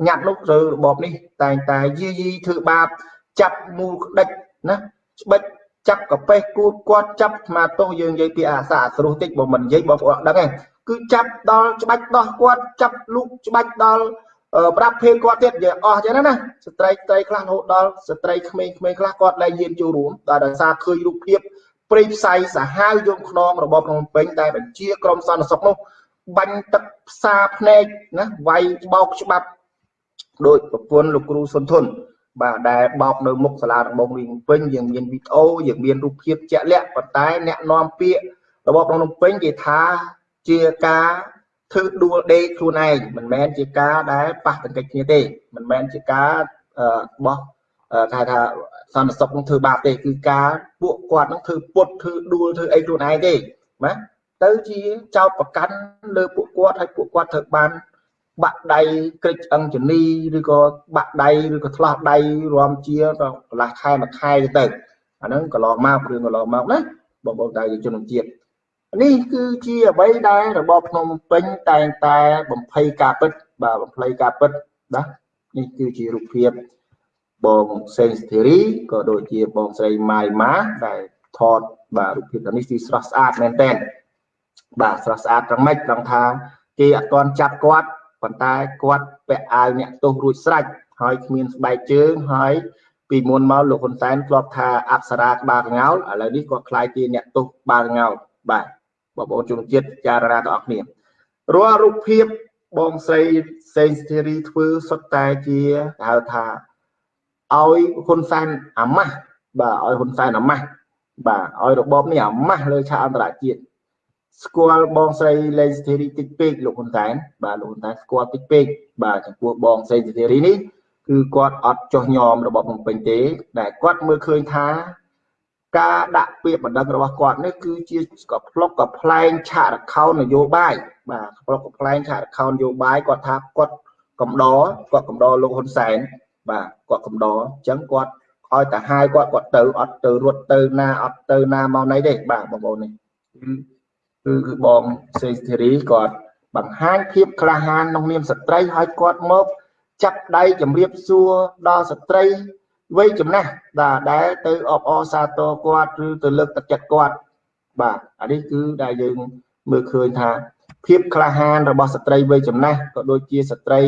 ញត្តិនោះឬរបបនេះ តែងតែយីយីធ្វើបាបចាប់មូលក្តិចណាស្បិចចាប់កាប៉េះគូតគាត់ចាប់ស្មាទោសយើងនិយាយពីអាសាស្រុះតិចបើមិននិយាយបងប្អូនដឹងទេគឺចាប់ដល់ច្បាច់ដោះគាត់ចាប់លូកច្បាច់ដល់ប្រាប់ភេទគាត់ទៀតនិយាយអស់ចឹងណាស្ត្រីស្ត្រីខ្លះរហូតដល់ស្ត្រីក្មេងៗខ្លះគាត់លែងយានចូលរួមតែដោយសារឃើញរូបភាពព្រៃផ្សៃសាហាវយងខ្នងរបស់ភ្នំពេញតែបញ្ជាក្រមសន្តិសុខនោះ បាញ់ទឹកផ្សាភ្នែកណាវាយបោកច្បាប់ដោយប្រពន្ធលោកគ្រូសុនធុនបាទដែលបោកនៅមុខសាលាដំបងរាជពេញយើងមានវីដេអូយើងមានរូបភាពជាក់លាក់ប៉ុន្តែអ្នកនាំពាក្យរបបភ្នំពេញគេថាជាការធ្វើដួលដេកខ្លួនឯងមិនមែនជាការដែលប៉ះទង្គិចគ្នាទេមិនមែនជាការបោះគេថាសន្តិសុខនឹងធ្វើបាបទេគឺការពួកគាត់នឹងធ្វើពុតធ្វើដួលធ្វើអីខ្លួនឯងទេណាទៅ ជាចោតប្រកាន់លើពួកគាត់ហើយពួកគាត់ត្រូវបាន បាក់ដៃក្រិចអង្គជនីឬក៏បាក់ដៃឬក៏ឆ្លោះដៃរំជាកន្លះខែមួយខែទៅអាហ្នឹងកន្លងមករឿងកន្លងមកណាបងប្អូនដៃជនជាតិនេះគឺជាអ្វីដែលរបបភ្នំពេញតែងតែបំភ័យការពិតបាទបំភ័យការពិតណានេះគឺជារូបភាពបងសេងស្ធីរីក៏ដូចជាបងស្រីម៉ាយម៉ាដែលថតបាទរូបភាពនេះគឺស្រស់ស្អាតមែនតើ បាទស្រស់ស្អាតត្រឹមម៉េចត្រង់ថាគេអត់ទាន់ចាប់គាត់ប៉ុន្តែគាត់ពាក់អាវអ្នកទោសរួចស្រេចហើយគ្មានស្បែកជើងហើយពីមុនមកលោកហ៊ុនសែនធ្លាប់ថាអប្សរាក្បាលកងោលឥឡូវនេះគាត់ខ្លាយជាអ្នកទោសក្បាលកងោលបាទបងប្អូនជនជាតិចារណាទាំងអស់គ្នារាល់រូបភាពបងស្រីសេងស្ធីរីធ្វើសុទ្ធតែជាហៅថាឲ្យហ៊ុនសែនអាម៉ាស់បាទឲ្យហ៊ុនសែនអាម៉ាស់បាទឲ្យរបបនេះអាម៉ាស់លើឆាកអន្តរជាតិ ស្គាល់បងស្រីលេងស្ធីរីតិចពេកលោកហ៊ុនសែនបាទលោកហ៊ុនសែនស្គាល់តិចពេកបាទចំពោះបងស្រីស្ធីរីនេះគឺគាត់អត់ចោះញោមរបបភ្នំពេញទេដែលគាត់មើលឃើញថាការដាក់ពាក្យបណ្ដឹងរបស់គាត់នេះគឺជាក៏ផ្លុកក៏ផ្លែងឆាករខោននយោបាយបាទផ្លុកក៏ផ្លែងឆាករខោននយោបាយគាត់ថាគាត់កំដរគាត់កំដរលោកហ៊ុនសែនបាទគាត់កំដរអញ្ចឹងគាត់ឲ្យតែហាយគាត់គាត់ទៅអត់ទៅរត់ទៅណាអត់ទៅណាមកណីទេបាទបងប្អូននេះ គឺគឺបងសេធីរីគាត់បង្ហាញភាពក្លាហានក្នុងនាមស្ត្រីឲ្យគាត់មកចាប់ដៃជំរាបសួរដល់ស្ត្រីវ័យចំណាស់បាទដែលទៅអបអរសាទរគាត់ឬទៅលើកទឹកចិត្តគាត់បាទអានេះគឺដែលយើងមើលឃើញថាភាពក្លាហានរបស់ស្ត្រីវ័យចំណាស់ក៏ដូចជាស្ត្រី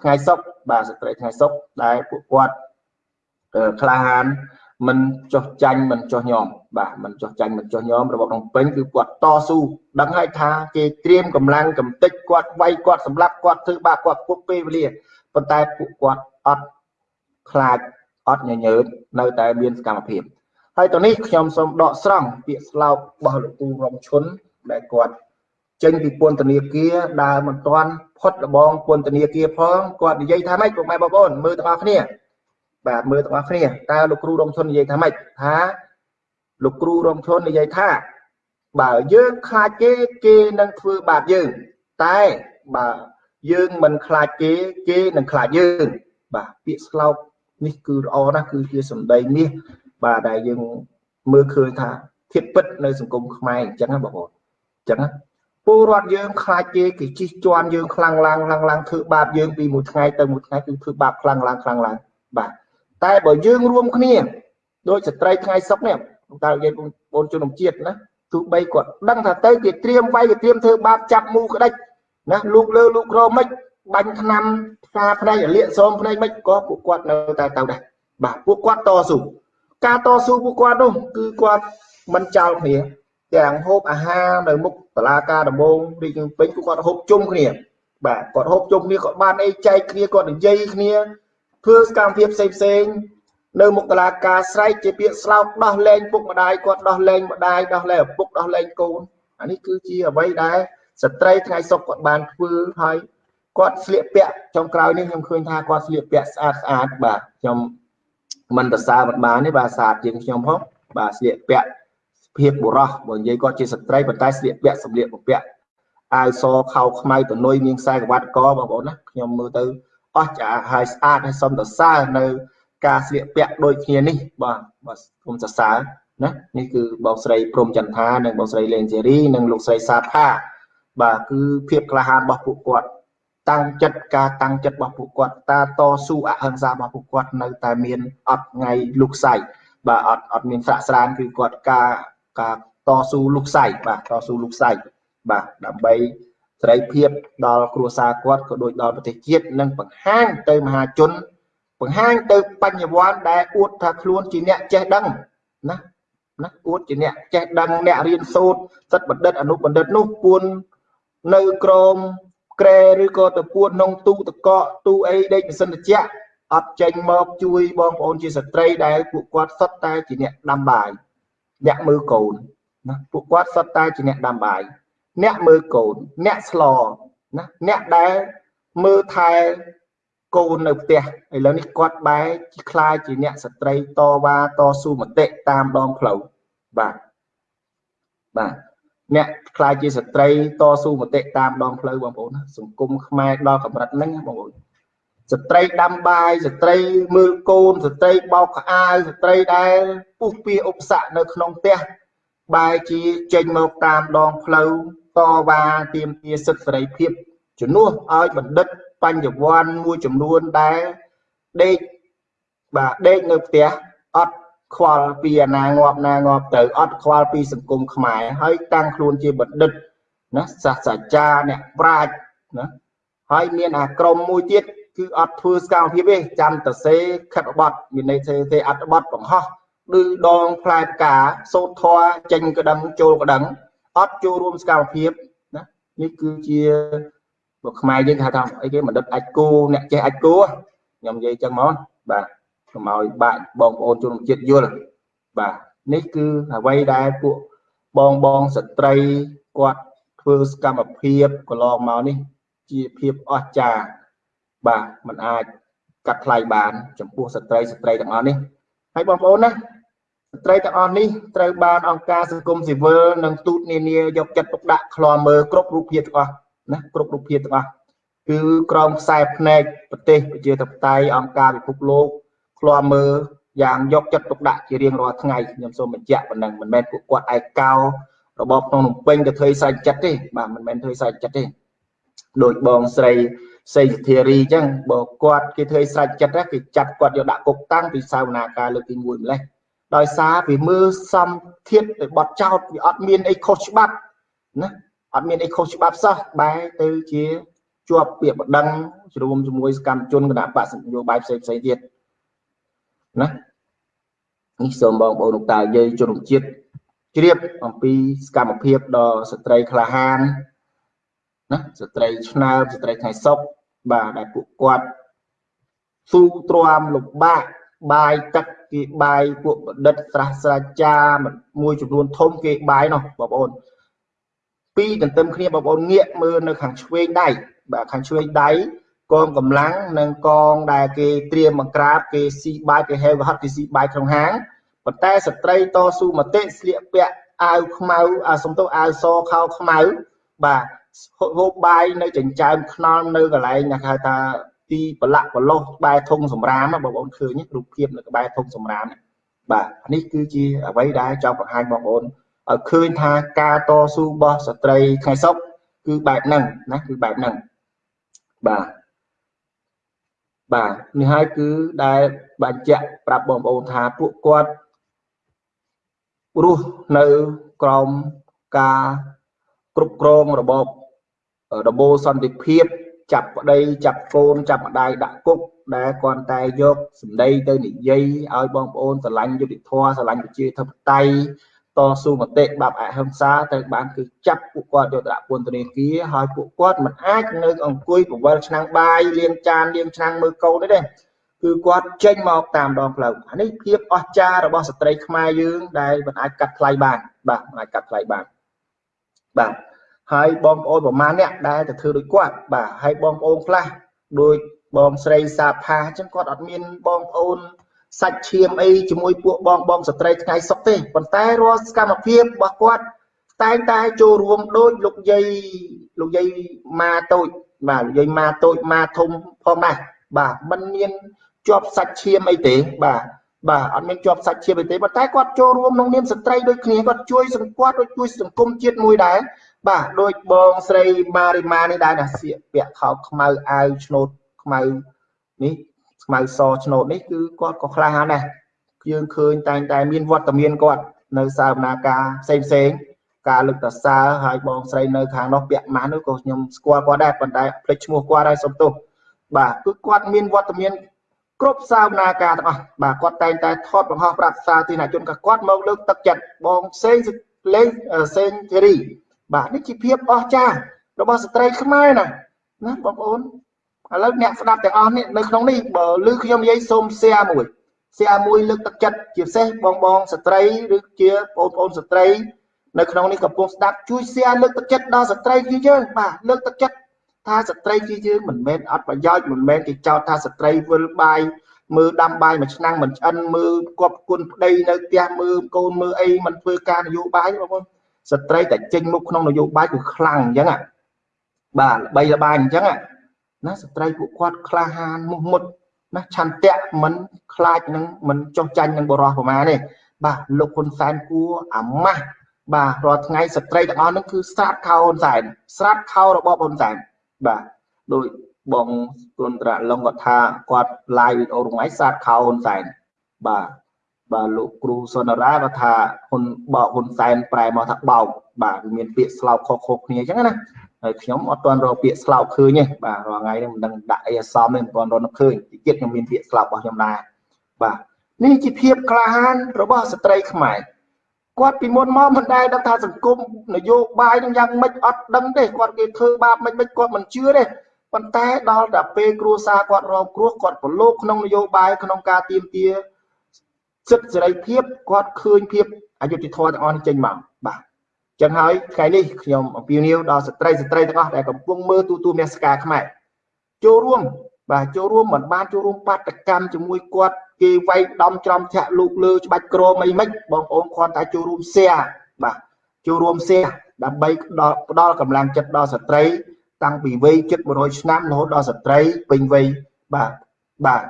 ថ្ងៃសុខបាទស្ត្រីថ្ងៃសុខដែលពួកគាត់ក្លាហានមិនចោះចាញ់មិនចោះញោម បាទមិនចោះចាញ់មិនចោះញោមរបបក្នុងពេញគឺគាត់តស៊ូដឹងហើយថាគេត្រៀមកម្លាំងកំទេចគាត់វាយគាត់សម្លាប់គាត់ធ្វើបាបគាត់ពុកពេលវេលាប៉ុន្តែពួកគាត់អត់ខ្លាចអត់ញញើតនៅតែមានសកម្មភាពហើយទៅនេះខ្ញុំសូមដកស្រង់ពាក្យស្លោករបស់លោកគ្រូរងឈុនដែលគាត់ចេញពីពន្ធនាគារដើរមិនទាន់ផុតរបងពន្ធនាគារផងគាត់និយាយថាម៉េចពុកម៉ែបងប្អូនមើលទាំងអស់គ្នាបាទមើលទាំងអស់គ្នាតើលោកគ្រូរងឈុននិយាយថាម៉េចថា លោកគ្រូរងឈុននិយាយថា បើយើងខ្លាចគេគេនឹងធ្វើបាបយើង តែបើយើងមិនខ្លាចគេគេនឹងខ្លាចយើងបាទពាក្យស្លោកនេះគឺល្អណាស់គឺជាសម្ដីមាសបាទដែលយើងមើលឃើញថាធៀបពិតនៅសង្គមខ្មែរអញ្ចឹងណាបងប្អូនអញ្ចឹងណាពលរដ្ឋយើងខ្លាចគេគេជិះជាន់យើងខ្លាំងឡើងខ្លាំងឡើងធ្វើបាបយើងពីមួយថ្ងៃទៅមួយថ្ងៃគឺធ្វើបាបខ្លាំងឡើងខ្លាំងឡើងបាទតែបើយើងរួមគ្នាដោយស្ត្រីថ្ងៃសុកនេះ តើនិយាយបងប្អូនជនជាតិណាទោះបីគាត់ដឹងថាទៅគេត្រៀមវាយគេត្រៀមធ្វើបាបចាប់មូក្តិចណាលូកលើលូកក្រមិនបាញ់ថ្នាំផ្កាផ្នែកលាកសោមផ្នែកមិនក៏ពួកគាត់នៅតែទៅដែរបាទពួកគាត់តស៊ូការតស៊ូពួកគាត់នោះគឺគាត់មិនចោលគ្នាទាំងហូបអាហារនៅមុខតឡាការដំបងរាជពេញគាត់ហូបជុំគ្នាបាទគាត់ហូបជុំគ្នាគាត់បានអីចែកគ្នាគាត់និយាយគ្នាធ្វើសកម្មភាពផ្សេងផ្សេង នៅមុខតឡាការស្រែកជាពាក្យស្លោកដោះលែងពុកម្ដាយគាត់ដោះលែងម្ដាយដោះលែងឪពុកដោះលែងកូនអានេះគឺជាអ្វីដែលស្ត្រីថ្ងៃសុខគាត់បានធ្វើហើយគាត់ស្លៀកពាក់ចុងក្រោយនេះខ្ញុំឃើញថាគាត់ស្លៀកពាក់ស្អាតស្អាតបាទខ្ញុំមិនប្រសើរមិនបានទេបាទស្អាតជាងខ្ញុំផងបាទស្លៀកពាក់ភាពបុរសបើនិយាយគាត់ជាស្ត្រីប៉ុន្តែស្លៀកពាក់សម្លៀកបំពាក់អាវសខោខ្មៅតនុយមានខ្សែក្រវ៉ាត់កបងប្អូនណាខ្ញុំមើលទៅអស់ចាហើយស្អាតហើយសុំសរសើរនៅ ការស្លៀកពាក់ដូចគ្នានេះបាទបាទខ្ញុំសរសើរណានេះគឺបងស្រីព្រំចន្ទថានិងបងស្រីលេងសេរីនិងលោកស្រីសាផាបាទគឺភាពក្លាហានរបស់ពួកគាត់តាំងចិត្តការតាំងចិត្តរបស់ពួកគាត់តាតស៊ូអហិង្សារបស់ពួកគាត់នៅតែមានអត់ថ្ងៃលុកសៃបាទអត់អត់មានស្រាក់ស្រានគឺគាត់ការការតស៊ូលុកសៃបាទតស៊ូលុកសៃបាទដើម្បីសេរីភាពដល់គ្រួសារគាត់ក៏ដូចដល់ប្រទេសជាតិនិងបង្ហាញទៅមហាជន បង្ហាញទៅបញ្ញវន្តដែលអួតថាខ្លួនជាអ្នកចេះដឹងណាណាអួតជាអ្នកចេះដឹងអ្នករៀនសូត្រសិទ្ធិបណ្ឌិតអនុបណ្ឌិតនោះពួននៅក្រមក្រែឬក៏ទៅពួនក្នុងទូតកកទូអីដេកសិនតិចអត់ចេញមកជួយបងប្អូនជាស្ត្រីដែលពួកគាត់សុទ្ធតែជាអ្នកដាំបាយអ្នកមើលកូនណាពួកគាត់សុទ្ធតែជាអ្នកដាំបាយអ្នកមើលកូនអ្នកស្លណាអ្នកដែលមើលថែ កូននៅផ្ទះឥឡូវនេះគាត់បែរជាខ្លាយជាអ្នកស្ត្រីតវ៉ាតស៊ូមតិតាមដងផ្លូវបាទបាទអ្នកខ្លាយជាស្ត្រីតស៊ូមតិតាមដងផ្លូវបងប្អូនណាសង្គមខ្មែរដល់កម្រិតហ្នឹងបងប្អូនស្ត្រីដាំបាយស្ត្រីមើលកូនស្ត្រីបោកខោអាវស្ត្រីដែលពុះពៀឧបសគ្គនៅក្នុងផ្ទះបែរជាចេញមកតាមដងផ្លូវតវ៉ាទាមទារសិទ្ធិសេរីភាពជំនួសឲ្យបណ្ឌិត បញ្ញវន្តមួយចំនួនដែលដេកបាទដេកនៅផ្ទះអត់ខ្វល់ពីអាណាងាប់ណាងាប់ទៅអត់ខ្វល់ពីសង្គមខ្មែរហើយតាំងខ្លួនជាបណ្ឌិតណាសាស្ត្រាចារ្យអ្នកប្រាជ្ញណាហើយមានអាក្រុមមួយទៀតគឺអត់ធ្វើសកម្មភាពទេចាំតសេខិតបត់មានន័យថាទេអត្តបត់បង្ហោះឬដងផ្លែផ្កាសូត្រធរចេញក្តឹងចូលក្តឹងអត់ចូលរួមសកម្មភាពណានេះគឺជា ពួកខ្មែរយើងគេថាអីគេបណ្ឌិតអាចគូអ្នកចេះអាចគូខ្ញុំនិយាយចឹងមកបាទកុំឲ្យបាក់បងប្អូនជនជាតិយល់បាទនេះគឺអ្វីដែលពួកបងបងស្ត្រីគាត់ធ្វើសកម្មភាពកន្លងមកនេះជាភាពអស្ចារ្យបាទมันអាចកាត់ថ្លៃបាន ចំពោះស្ត្រីស្ត្រីទាំងអស់នេះហើយបងប្អូនណាស្ត្រីទាំងអស់នេះត្រូវបានអង្គការសង្គមស៊ីវិលនិងទូតនានាយកចិត្តទុកដាក់ឃ្លាំមើលគ្រប់រូបភាពទាំងអស់ ណាគ្រប់រូបភាពទាំងអស់គឺក្រមខ្សែភ្នែកប្រទេសប្រជាធិបតេយ្យអង្គការពិភពលោកឃ្លាំមើលយ៉ាងយកចិត្តទុកដាក់ជារៀងរាល់ថ្ងៃខ្ញុំសូមបញ្ជាក់ប៉ុណ្ណឹងមិនមែនពួកគាត់ឯកោរបបក្នុងនំពេញទៅធ្វើសាច់ចិត្តទេបាទមិនមែនធ្វើសាច់ចិត្តទេដោយបងស្រីសេចធារីអញ្ចឹងបើគាត់គេធ្វើស្រេចចិត្តគេចាប់គាត់យកដាក់គុកតាំងពីសាវនាការលើកទី1ម្លេះដោយសារវាមើលសំធាតទៅបត់ចោតវាអត់មានអីខុសច្បាប់ណា អត់មានអីខុសច្បាប់សោះបែរទៅជាជាប់ពាក្យបណ្ដឹងជ្រួមជាមួយសកម្មជនគណៈបកនយោបាយផ្សេងផ្សេងទៀតណានេះសូមបងប្អូនលោកតាយាយជនជាតិជ្រាបអំពីសកម្មភាពដ៏ស្ត្រីក្លាហានណាស្ត្រីឆ្នើមស្ត្រីថ្ងៃសុខបាទដែលពួកគាត់ស៊ូទ្រាំលំបាកបាយទឹកគេបាយពួកបណ្ឌិត ស្រះស្រាចារមួយចំនួនធំគេបាយនោះបងប្អូន ពីរទន្ទឹមគ្នាបងប្អូនងាកមើលនៅខាងឆ្វេងដៃបាទខាងឆ្វេងដៃកងកម្លាំងនិងកងដែលគេត្រៀមបង្ក្រាបគេស៊ីបាយគេហេវហត់គេស៊ីបាយក្នុងហាងប៉ុន្តែស្ត្រីតស៊ូមតិស្លៀកពាក់អាវខ្មៅអាសំទោអាវសខោខ្មៅបាទហូបបាយនៅចិញ្ចើមខ្នល់នៅកន្លែងគេហៅថាទីប្រឡាក់ប្រឡោះក្បែរធុងសម្រាមបងប្អូនឃើញរូបភាពនៅក្បែរធុងសម្រាមបាទនេះគឺជាអ្វីដែលចង់បង្ហាញបងប្អូន ឲ្យឃើញថាការតស៊ូរបស់ស្ត្រីថ្ងៃសុខគឺបែបហ្នឹងណាគឺបែបហ្នឹងបាទបាទនេះហើយគឺដែលបញ្ជាក់ប្រាប់បងប្អូនថាពួកគាត់រស់នៅក្រោមការគ្រប់គ្រងរបបរបបសន្តិភាព ចាប់ប្តីចាប់កូនចាប់ម្ដាយដាក់គុកដែលគាត់តែយកសម្ដីទៅនិយាយឲ្យបងប្អូនស្រឡាញ់យុត្តិធម៌ស្រឡាញ់ប្រជាធិបតេយ្យ តស៊ូមតិបាប់អហិង្សាត្រូវបានគឺចាប់ពួកគាត់យកទៅដាក់ពន្ធនាគារហើយពួកគាត់មិនអាចនៅអង្គុយពវល់ឆ្នាំងបាយលាងចានលាងឆ្នាំងមើលកូនទេទេគឺគាត់ចេញមកតាមដងផ្លូវអានេះភាពអស្ចារ្យរបស់ស្ត្រីខ្មែរយើងដែលមិនអាចកាត់ថ្លៃបានបាទមិនអាចកាត់ថ្លៃបានបាទហើយបងប្អូនប្រមាណអ្នកដែលទៅធ្វើដូចគាត់បាទហើយបងប្អូនខ្លះដូចបងស្រីសាផាអញ្ចឹងគាត់អត់មានបងប្អូន សាច់ឈាមអីជាមួយពួកបងបងស្ត្រីថ្ងៃសុខទេប៉ុន្តែរាល់សកម្មភាពរបស់គាត់តែងតែចូលរួមដូចលោកយាយលោកយាយម៉ាតូចបាទលោកយាយម៉ាតូចម៉ាធំផងដែរបាទมันមានជាប់សាច់ឈាមអីទេបាទបាទអត់មានជាប់សាច់ឈាមអីទេប៉ុន្តែគាត់ចូលរួមក្នុងនាមស្ត្រីដូចគ្នាគាត់ជួយសង្កត់ដូចជួយសង្គមជាតិមួយដែរបាទដូចបងស្រីម៉ារីម៉ានេះដែរណាសៀកពាក់ខោខ្មៅអាវឆ្នូតខ្មៅនេះ ខ្មៅសឆ្នូតនេះគឺគាត់ក៏ក្លាហានដែរយើងឃើញតែងតែមានវត្តមានគាត់នៅសាវនាការផ្សេងផ្សេងការលើកតសើហើយបងស្រីនៅខាងនោះពាក់ម៉ាស់នោះក៏ខ្ញុំស្គាល់គាត់ដែរប៉ុន្តែភ្លេចឈ្មោះគាត់ហើយសុំទោសបាទគឺគាត់មានវត្តមានគ្រប់សាវនាការទាំងអស់បាទគាត់តែងតែថតបង្ហោះប្រាប់សាធារណជនក៏គាត់មកលើកទឹកចិត្តបងផ្សេងលេងសេងធីរីបាទនេះជាភាពអស្ចារ្យរបស់ស្ត្រីខ្មែរណាណាបងប្អូន ឥឡូវអ្នកស្ដាប់ទាំងអស់នេះនៅក្នុងនេះបើឮខ្ញុំនិយាយសូម share មួយ share មួយលើកទឹកចិត្តជាពិសេសបងបងស្ត្រីឬជាបងប្អូនស្ត្រីនៅក្នុងនេះកំពុងស្ដាប់ជួយ share លើកទឹកចិត្តដល់ស្ត្រីជាយើងបាទលើកទឹកចិត្តថាស្ត្រីជាយើងមិនមែនអត់ប្រយោជន៍មិនមែនគេចោទថាស្ត្រីវិលបាយមើលដាំបាយមួយឆ្នាំមិនឆ្អិនមើលគប់គុណប្តីនៅផ្ទះមើលកូនមើលអីមិនធ្វើការនយោបាយបងប្អូនស្ត្រីតែចេញមុខក្នុងនយោបាយគឺខ្លាំងអញ្ចឹងបាទល្បីល្បាញអញ្ចឹង ណាស្ត្រីពួកគាត់ក្លាហានមុះមុតណាឆន្ទៈមិនខ្លាចនឹងមិនចុះចាញ់នឹងបរោះប្រមាណទេបាទលោកហ៊ុនសែនគួរអាម៉ាស់បាទរាល់ថ្ងៃស្ត្រីទាំងអស់ហ្នឹងគឺស្រាតខោហ៊ុនសែនស្រាតខោរបបហ៊ុនសែនបាទដោយបងគុណត្រាឡុងគាត់ថាគាត់ live វីដេអូរងថ្ងៃស្រាតខោហ៊ុនសែនបាទបាទលោកគ្រូសុនរាគាត់ថាហ៊ុនបកហ៊ុនសែនប្រែមកថាបោកបាទវាមានពាក្យស្លោកខុសៗគ្នាអញ្ចឹងណា ហើយខ្ញុំអត់ទាន់រកពាក្យស្លោកឃើញទេបាទរាល់ថ្ងៃនេះមិនដឹងដាក់អីអសមទេមិនទាន់រកឃើញតិចទៀតខ្ញុំមានពាក្យស្លោករបស់ខ្ញុំដែរបាទនេះជាភាពក្លាហានរបស់ស្ត្រីខ្មែរគាត់ពីមុនមកមិនដែលដឹងថាសង្គមនយោបាយនឹងយ៉ាងម៉េចអត់ដឹងទេគាត់គេធ្វើបាបមិនមិនគាត់មិនជឿទេប៉ុន្តែដល់តែពេលគ្រួសារគាត់រងគ្រោះគាត់ប្រឡូកក្នុងនយោបាយក្នុងការទៀមទាសិទ្ធិសេរីភាពគាត់ឃើញភាពអយុត្តិធម៌ទាំងអស់នេះចេញមកបាទ ចឹងហើយថ្ងៃនេះខ្ញុំអំពាវនាវដល់ស្ត្រីស្ត្រីទាំងអស់ដែលកំពុងមើលទូទួលមាសការខ្មែរចូលរួមបាទចូលរួមមិនបានចូលរួមបាតកម្មជាមួយគាត់គេវាយដំច្រំធាក់លូកលើច្បាច់ក្រមអីមិនបងប្អូនគាត់តែចូលរួម share បាទចូលរួម share ដើម្បីផ្ដល់កម្លាំងចិត្តដល់ស្ត្រី តាំងពីវ័យជិត100ឆ្នាំរហូតដល់ស្ត្រីពេញវ័យបាទបាទ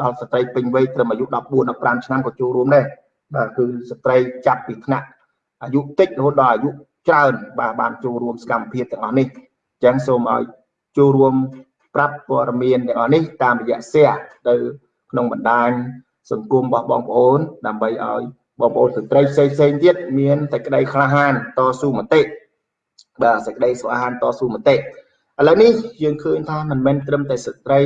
ដល់ស្ត្រីពេញវ័យត្រឹមអាយុ14 15ឆ្នាំក៏ចូលរួមដែរបាទគឺស្ត្រីចាប់ពីថ្នាក់ អាយុតិចរហូតដល់អាយុច្រើនបាទបានចូលរួមសកម្មភាពទាំងអស់នេះអញ្ចឹងសូមឲ្យចូលរួមប្រាប់ព័ត៌មានទាំងអស់នេះតាមរយៈ share ទៅក្នុងបណ្ដាញសង្គមរបស់បងប្អូន ដើម្បីឲ្យបងប្អូនស្ត្រីផ្សេងផ្សេងទៀតមានតែក្តីក្លាហានតស៊ូមតិបាទសេចក្តីស្វាហានតស៊ូមតិឥឡូវនេះយើងឃើញថាមិនមែនត្រឹមតែស្ត្រី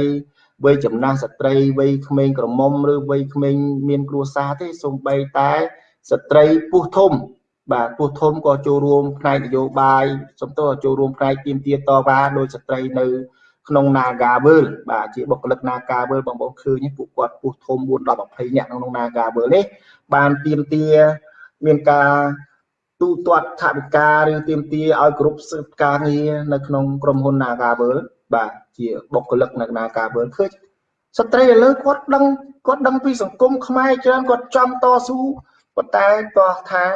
វ័យចំណាស់ស្ត្រីវ័យក្មេងក្រមុំឬវ័យក្មេងមានគ្រួសារទេសូម្បីតែស្ត្រីពោះធំ បាទពោះធំក៏ចូលរួមផ្នែកនយោបាយសំទោសចូលរួមផ្នែកទៀមទាតវ៉ាដោយស្ត្រីនៅក្នុង Nagavel បាទជាបុគ្គលិក Nagavel បងប្អូនឃើញពួកគាត់ពោះធំ4 10 20នាក់ក្នុង Nagavel នេះបានទៀមទាមានការទូទាត់ថាវិការឬទៀមទាឲ្យគ្រប់សិទ្ធិការងារនៅក្នុងក្រុមហ៊ុន Nagavel បាទជាបុគ្គលិកនៅ Nagavel ឃើញស្ត្រីឥឡូវគាត់ដឹងគាត់ដឹងពីសង្គមខ្មែរច្រើនគាត់ចង់តស៊ូប៉ុន្តែតោះថា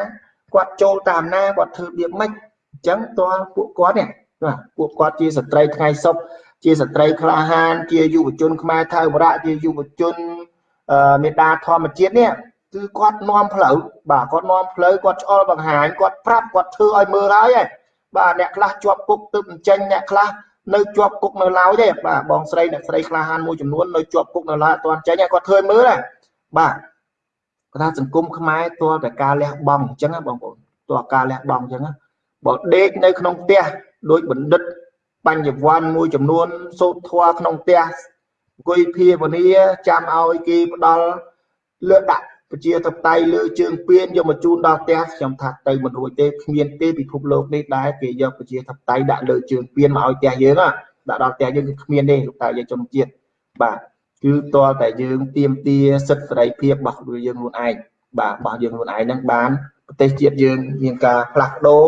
គាត់ចូលតាមណាគាត់ធ្វើបៀបម៉េចអញ្ចឹងតើពួកគាត់នេះបាទពួកគាត់ជាស្ត្រីថ្ងៃសុខជាស្ត្រីក្លាហាន ជាយុវជនខ្មែរថៅវរៈជាយុវជនមេដាធម្មជាតិនេះគឺគាត់នាំផ្លូវបាទគាត់នាំផ្លូវគាត់ឆ្អល់បង្ហាញគាត់ប្រាប់គាត់ធ្វើឲ្យមើលហើយឯងបាទអ្នកខ្លះជាប់គុកទឹកអញ្ចឹងអ្នកខ្លះនៅជាប់គុកនៅឡើយទេបាទបងស្រីអ្នកស្រីក្លាហានមួយចំនួននៅជាប់គុកនៅឡើយអត់ទាន់ចេញគាត់ធ្វើមើលដែរបាទ គាត់ថាសង្គមខ្មែរតើតែការលះបង់អញ្ចឹងបងប្អូនតើការលះបង់អញ្ចឹងបើដេកនៅក្នុងផ្ទះដោយបណ្ឌិតបញ្ញវន្តមួយចំនួនសូត្រធွာក្នុងផ្ទះអង្គុយភាវនាចាំឲ្យគេផ្ដល់លើកដាក់ប្រជាធិបតេយ្យលើជើងពៀនយកមកជូនដល់ផ្ទះខ្ញុំថាទៅមិនរួចទេគ្មានទេពិភពលោកនេះដែរគេយកប្រជាធិបតេយ្យដាក់លើជើងពៀនមកឲ្យផ្ទះយើងដាក់ដល់ផ្ទះយើងគឺគ្មានទេលោកតាយើងជនជាតិបាទ គឺតលតែយើងទៀមទាសិទ្ធិសេរីភាពរបស់យើងខ្លួនឯងបាទរបស់យើងខ្លួនឯងហ្នឹងបានប្រទេសជាតិយើងមានការផ្លាស់ប្ដូរ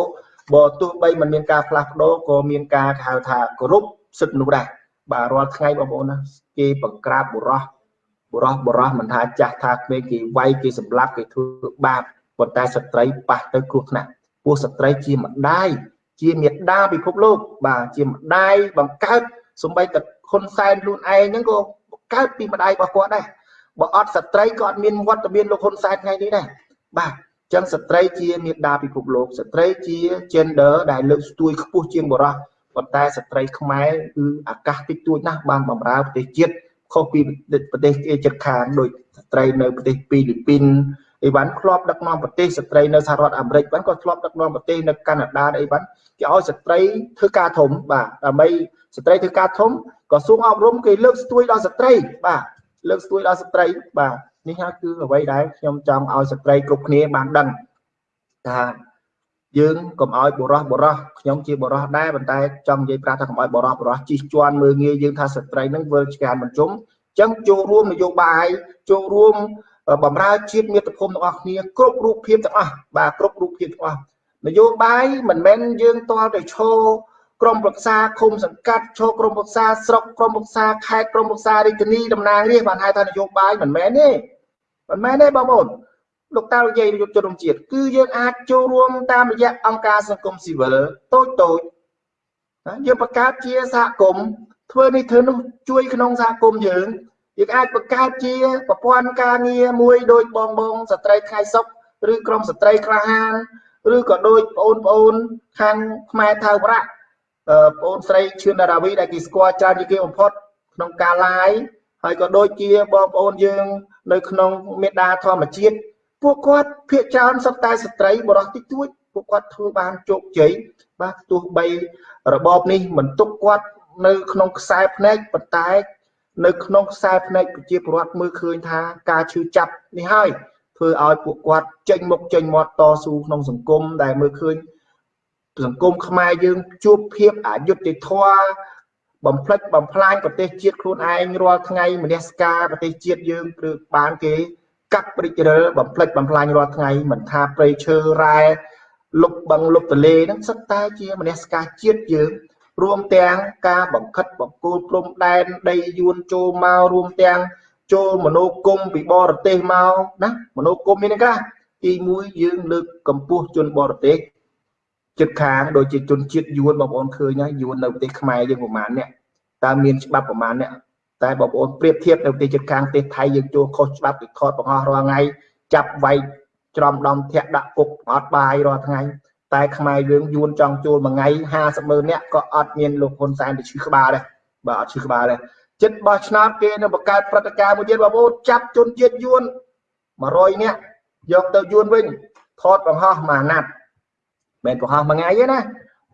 បើទោះបីមិនមានការផ្លាស់ប្ដូរក៏មានការហៅថាគោរពសិទ្ធិមនុស្សដែរបាទរាល់ថ្ងៃបងប្អូនណាគេបង្ក្រាបបុរសបុរសបុរសមិនថាចាស់ថាក្មេងគេវាយគេសម្លាប់គេធ្វើបាបប៉ុន្តែស្ត្រីប៉ះទៅគ្រោះថ្នាក់ពួកស្ត្រីជាម្ដាយជាមេដាពិភពលោក បាទជាម្ដាយបង្កើតសំបីតែហ៊ុនសែនខ្លួនឯងហ្នឹងក៏បង្កើតពីម្ដាយរបស់គាត់ដែរបើអត់ស្ត្រីក៏អត់មានវត្តមានលោកហ៊ុនសែនថ្ងៃនេះដែរបាទចឹងស្ត្រីជាមេដាពិភពលោកស្ត្រីជា gender ដែលលើកស្ទួយខ្ពស់ជាងបុរសប៉ុន្តែស្ត្រីខ្មែរគឺអាកាសតិចតួចណាស់បានបម្រើប្រទេសជាតិខុសពីប្រទេសគេជិតខាងដូចស្ត្រីនៅប្រទេសហ្វីលីពីនអីវ៉ាន់ធ្លាប់ដឹកនាំប្រទេសស្ត្រីនៅសហរដ្ឋអាមេរិកបានក៏ធ្លាប់ដឹកនាំប្រទេសនៅកាណាដាអីវ៉ាន់គេឲ្យស្ត្រីធ្វើការធំបាទដើម្បីស្ត្រីធ្វើការធំ ក្រសួងអប់រំគេលើកស្ទួយដល់ស្ត្រីបាទលើកស្ទួយដល់ស្ត្រីបាទនេះហើយគឺអ្វីដែលខ្ញុំចង់ឲ្យស្ត្រីគ្រប់គ្នាបានដឹងថាយើងកុំឲ្យបរោះបរោះខ្ញុំជាបរោះដែរប៉ុន្តែចង់និយាយប្រាប់ថាកុំឲ្យបរោះបរោះជិះជាន់មើងងាយយើងថាស្ត្រីនឹងវិលឆ្កានមិនជុំអញ្ចឹងចូលរួមនយោបាយចូលរួមបំរើជាតិមាតុភូមិទាំងអស់គ្នាគ្រប់រូបភាពទាំងអស់បាទគ្រប់រូបភាពទាំងអស់នយោបាយមិនមែនយើងតល់តែឈោ ក្រមប្រឹក្សាឃុំសង្កាត់ឈោក្រមប្រឹក្សាស្រុកក្រមប្រឹក្សាខេត្តក្រមប្រឹក្សារាជធានីតំណាងរាស្ត្របានហៅថានយោបាយមិនមែនទេមិនមែនទេបងប្អូនលោកតានិយាយយុទ្ធជនរួមជាតិគឺយើងអាចចូលរួមតាមរយៈអង្គការសង្គមស៊ីវិលតូចតូចយើងបង្កើតជាសហគមន៍ធ្វើនេះធ្វើនោះជួយក្នុងសហគមន៍យើងយើងអាចបង្កើតជាប្រព័ន្ធការងារមួយដូចបងបងស្ត្រីថ្ងៃសុខឬក្រុមស្ត្រីក្លាហានឬក៏ដូចបងប្អូនខាងខ្មែរថៅវរៈ បងអូនស្រីឈឿនដារាវីដែលគេស្គាល់ច្រើនជាងគេបំផុតក្នុងការ live ហើយក៏ដូចជាបងប្អូនយើង នៅក្នុងមេដាធម្មជាតិពួកគាត់ភាកច្រើនសុទ្ធតែស្ត្រីបរោះតិចតួចពួកគាត់ធ្វើបានជោគជ័យបាទទោះបីរបបនេះមិនទុកគាត់នៅក្នុងខ្សែភ្នែកប៉ុន្តែ នៅក្នុងខ្សែភ្នែកប្រជាពលរដ្ឋមើលឃើញថាការឈឺចាប់នេះហើយធ្វើឲ្យពួកគាត់ចេញមុខចេញមាត់តស៊ូក្នុងសង្គមដែលមើលឃើញ សង្គមខ្មែរយើងជួបភាពអយុត្តិធម៌បំផ្លិចបំផ្លាញប្រទេសជាតិខ្លួនឯងរាល់ថ្ងៃមនសិការប្រទេសជាតិយើងគឺបានគេកាប់ព្រិចរិលបំផ្លិចបំផ្លាញរាល់ថ្ងៃមិនថាព្រៃឈើរ៉ែលុបបឹងលុបទលេហ្នឹងសិតតែជាមនសិការជាតិយើងរួមទាំងការបង្ខិតបង្គោលព្រំដែនដីយួនចូលមករួមទាំងចូលមនោគមពីបរទេសមកណាមនោគមមានន័យថាទី1យើងលើកកម្ពស់ជនបរទេស ចិត្តខាងដូចជាជនជាតិយួនបងប្អូនឃើញហើយយួននៅប្រទេសខ្មែរយើងប្រហែលអ្នកតើមានច្បាប់ប្រហែលអ្នកតែបងប្អូនប្រៀបធៀបនៅប្រទេសជិតខាងប្រទេសថៃយើងចូលខុសច្បាប់ពីថតបង្ហោះរាល់ថ្ងៃចាប់វាយច្រំដំធាក់ដាក់គុកអត់បាយរាល់ថ្ងៃតែខ្មែរយើងយួនចង់ចូលមួយថ្ងៃ50ម៉ឺននាក់ក៏អត់មានលោកហ៊ុនសែនទៅឈឺក្បាលដែរបាទអត់ឈឺក្បាលដែរចិត្តបោះឆ្នោតគេនៅបង្កើតព្រឹត្តិការណ៍មួយទៀតបងប្អូនចាប់ជនជាតិយួន100នាក់យកទៅយួនវិញថតបង្ហោះមួយអាណត្តិ មិនបង្ហោះមួយថ្ងៃទេណា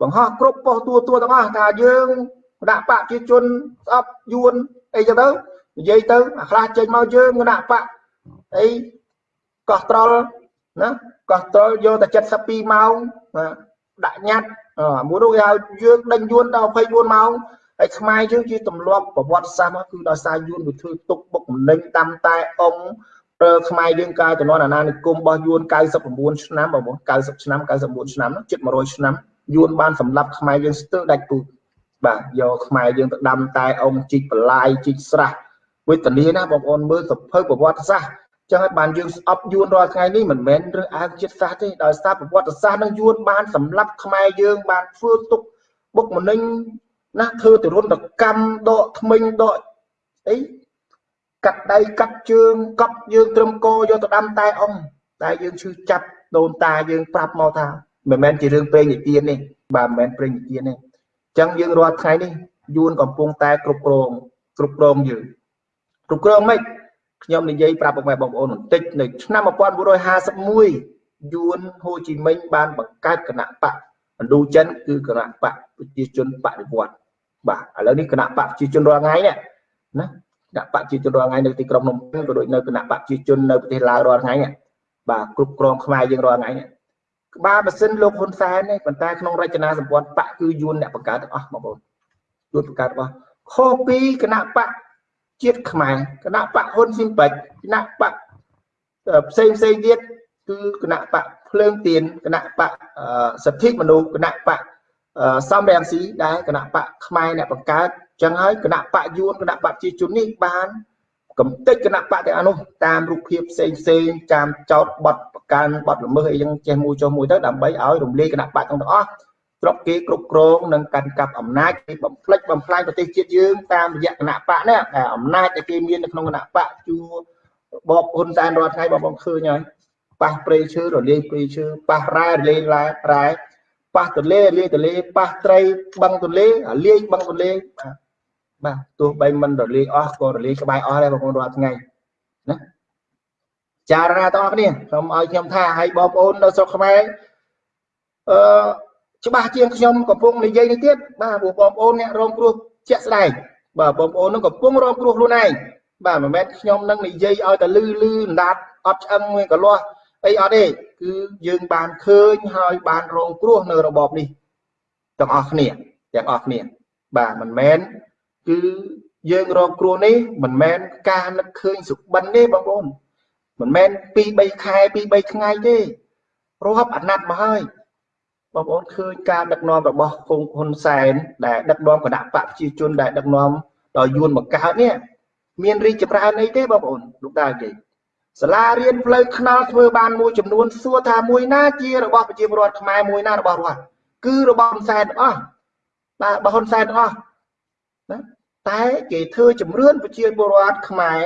បង្ហោះគ្រប់ប៉ុស្តិ៍ទួទួទាំងអស់ថាយើងដាក់បកជាជនស្អប់យួនអីចឹងទៅនិយាយទៅអាខ្លះចេញមកយើងគណៈបកអីកោះត្រល់ណាកោះត្រល់យកតែ72ម៉ោងដាក់ញត្តិមួយនោះគេហៅយើងដេញយួនដល់24ម៉ោងហើយខ្មែរយើងជាទម្លាប់ប្រវត្តិសាស្ត្រគឺដោយសារយួនវាធ្វើទុកបុកម្នេញតាមតែអង្គ ប្រើខ្មែរយើងកាលចំនួនអាណានិគមរបស់យួន99ឆ្នាំបងប្អូន90ឆ្នាំ99ឆ្នាំជិត100ឆ្នាំយួនបានសម្លាប់ខ្មែរយើងស្ទើរដាច់ពូជបាទយកខ្មែរយើងទៅដាំតែអង្គជីកបលាយជីកស្រះវេទនាណាបងប្អូនមើលសភៅប្រវត្តិសាស្ត្រចឹងហើយបានយើងស្អប់យួនរាល់ថ្ងៃនេះមិនមែនរើសអើងជាតិសាសន៍ទេដោយសារប្រវត្តិសាស្ត្រនឹងយួនបានសម្លាប់ខ្មែរយើងបានធ្វើទុកបុកម្នេញណាធ្វើទរណកម្មដកថ្មិញដកអី កាត់ដៃកាត់ជើងកប់យើងត្រឹមកយកទៅដាំតែអង្គតែយើងឈឺចាប់ដូនតាយើងប្រាប់មកថាមិនមែនជារឿងព្រេងនិទានទេបាទមិនមែនព្រេងនិទានទេចឹងយើងរាល់ថ្ងៃនេះយួនកំពុងតែគ្រប់គ្រងគ្រប់គ្រងយើងគ្រប់គ្រងមិនខ្ញុំនិយាយប្រាប់បងប្អូនបន្តិចនៅឆ្នាំ1951យួនហូជីមិញបានបង្កើតគណៈបកឥណ្ឌូចិនគឺគណៈបកប្រជាជនបដិវត្តបាទឥឡូវនេះគណៈបកប្រជាជនរាល់ថ្ងៃនេះណា គណៈបកប្រជាជនរាល់ថ្ងៃនៅទីក្រុងភ្នំពេញក៏ដូចនៅគណៈបកប្រជាជននៅប្រទេសឡាវរាល់ថ្ងៃបាទគ្រប់គ្រងខ្មែរយើងរាល់ថ្ងៃក្បាលម៉ាស៊ីនលោកហ៊ុនសែននេះប៉ុន្តែក្នុងរចនាសម្ព័ន្ធបកគឺយួនអ្នកបង្កើតទាំងអស់បងប្អូនយួនបង្កើតរបស់ខុសពីគណៈបកជាតិខ្មែរគណៈបកហ៊ុនស៊ីមពេចគណៈបកផ្សេងផ្សេងទៀតគឺគណៈបកភ្លើងទៀនគណៈបកសិទ្ធិមនុស្សគណៈបកសំរងស៊ីដែលគណៈបកខ្មែរអ្នកបង្កើត ចឹងហើយគណៈបកយួនគណៈបកជាជននេះបានកំទេចគណៈបកទាំងអស់នោះតាមរូបភាពផ្សេងផ្សេងតាមចោតបត់ប្រកាន់បត់ល្មើសអីចឹងចេះមួយចុះមួយទៅដើម្បីឲ្យរំលាយគណៈបកទាំងអស់ស្រុកគេគ្រប់គ្រងនិងកាន់កាប់អំណាចគេបំផ្លិចបំផ្លាញប្រទេសជាតិយើងតាមរយៈគណៈបកនេះតែអំណាចដែលគេមាននៅក្នុងគណៈបកជួបបហ៊ុនសែនរាល់ថ្ងៃបងបងឃើញហើយប៉ះព្រៃឈើរលាយព្រៃឈើប៉ះរ៉ែរលាយរ៉ែរ៉ែប៉ះទលេលាយទលេប៉ះត្រីបឹងទលេលាយបឹងទលេបាទ ទោះបីមិនរលាយអស់ក៏រលាយក្បែរអស់ដែរបងប្អូនរាល់ថ្ងៃណាចារណាទាំងអស់គ្នាសូមឲ្យខ្ញុំថាឲ្យបងប្អូននៅស្រុកខ្មែរអឺច្បាស់ជាងខ្ញុំកំពុងនិយាយនេះទៀតបាទព្រោះបងប្អូនអ្នករងគ្រោះជាក់ស្ដែងបាទបងប្អូននឹងកំពុងរងគ្រោះខ្លួនឯងបាទមិនមែនខ្ញុំនឹងនិយាយឲ្យតែលឺលឺអណ្ដាតអត់ឆ្អឹងមួយកលាស់អីអត់ទេគឺយើងបានឃើញហើយបានរងគ្រោះនៅរបបនេះទាំងអស់គ្នាទាំងអស់គ្នាបាទមិនមែន គឺយើងរងគ្រោះនេះមិនមែនការនឹកឃើញសុបិនទេបងប្អូនមិនមែន2 3ខែ2 3ថ្ងៃទេរាប់អាណត្តិមកហើយបងប្អូនឃើញការដឹកនាំរបស់គង់ហ៊ុនសែនដែលដឹកនាំគណៈបកប្រជាជនដែលដឹកនាំដល់យួនមកកើតនេះមានរីកចម្រើនអីទេបងប្អូនលោកតានិយាយសាលារៀនផ្លូវថ្នល់ធ្វើបានមួយចំនួនសួរថាមួយណាជារបស់ប្រជាពលរដ្ឋខ្មែរមួយណារបស់រដ្ឋគឺរបស់ហ៊ុនសែនទាំងអស់បាទរបស់ហ៊ុនសែនទាំងអស់ណា តែគេធ្វើជំរឿនប្រជាពលរដ្ឋខ្មែរ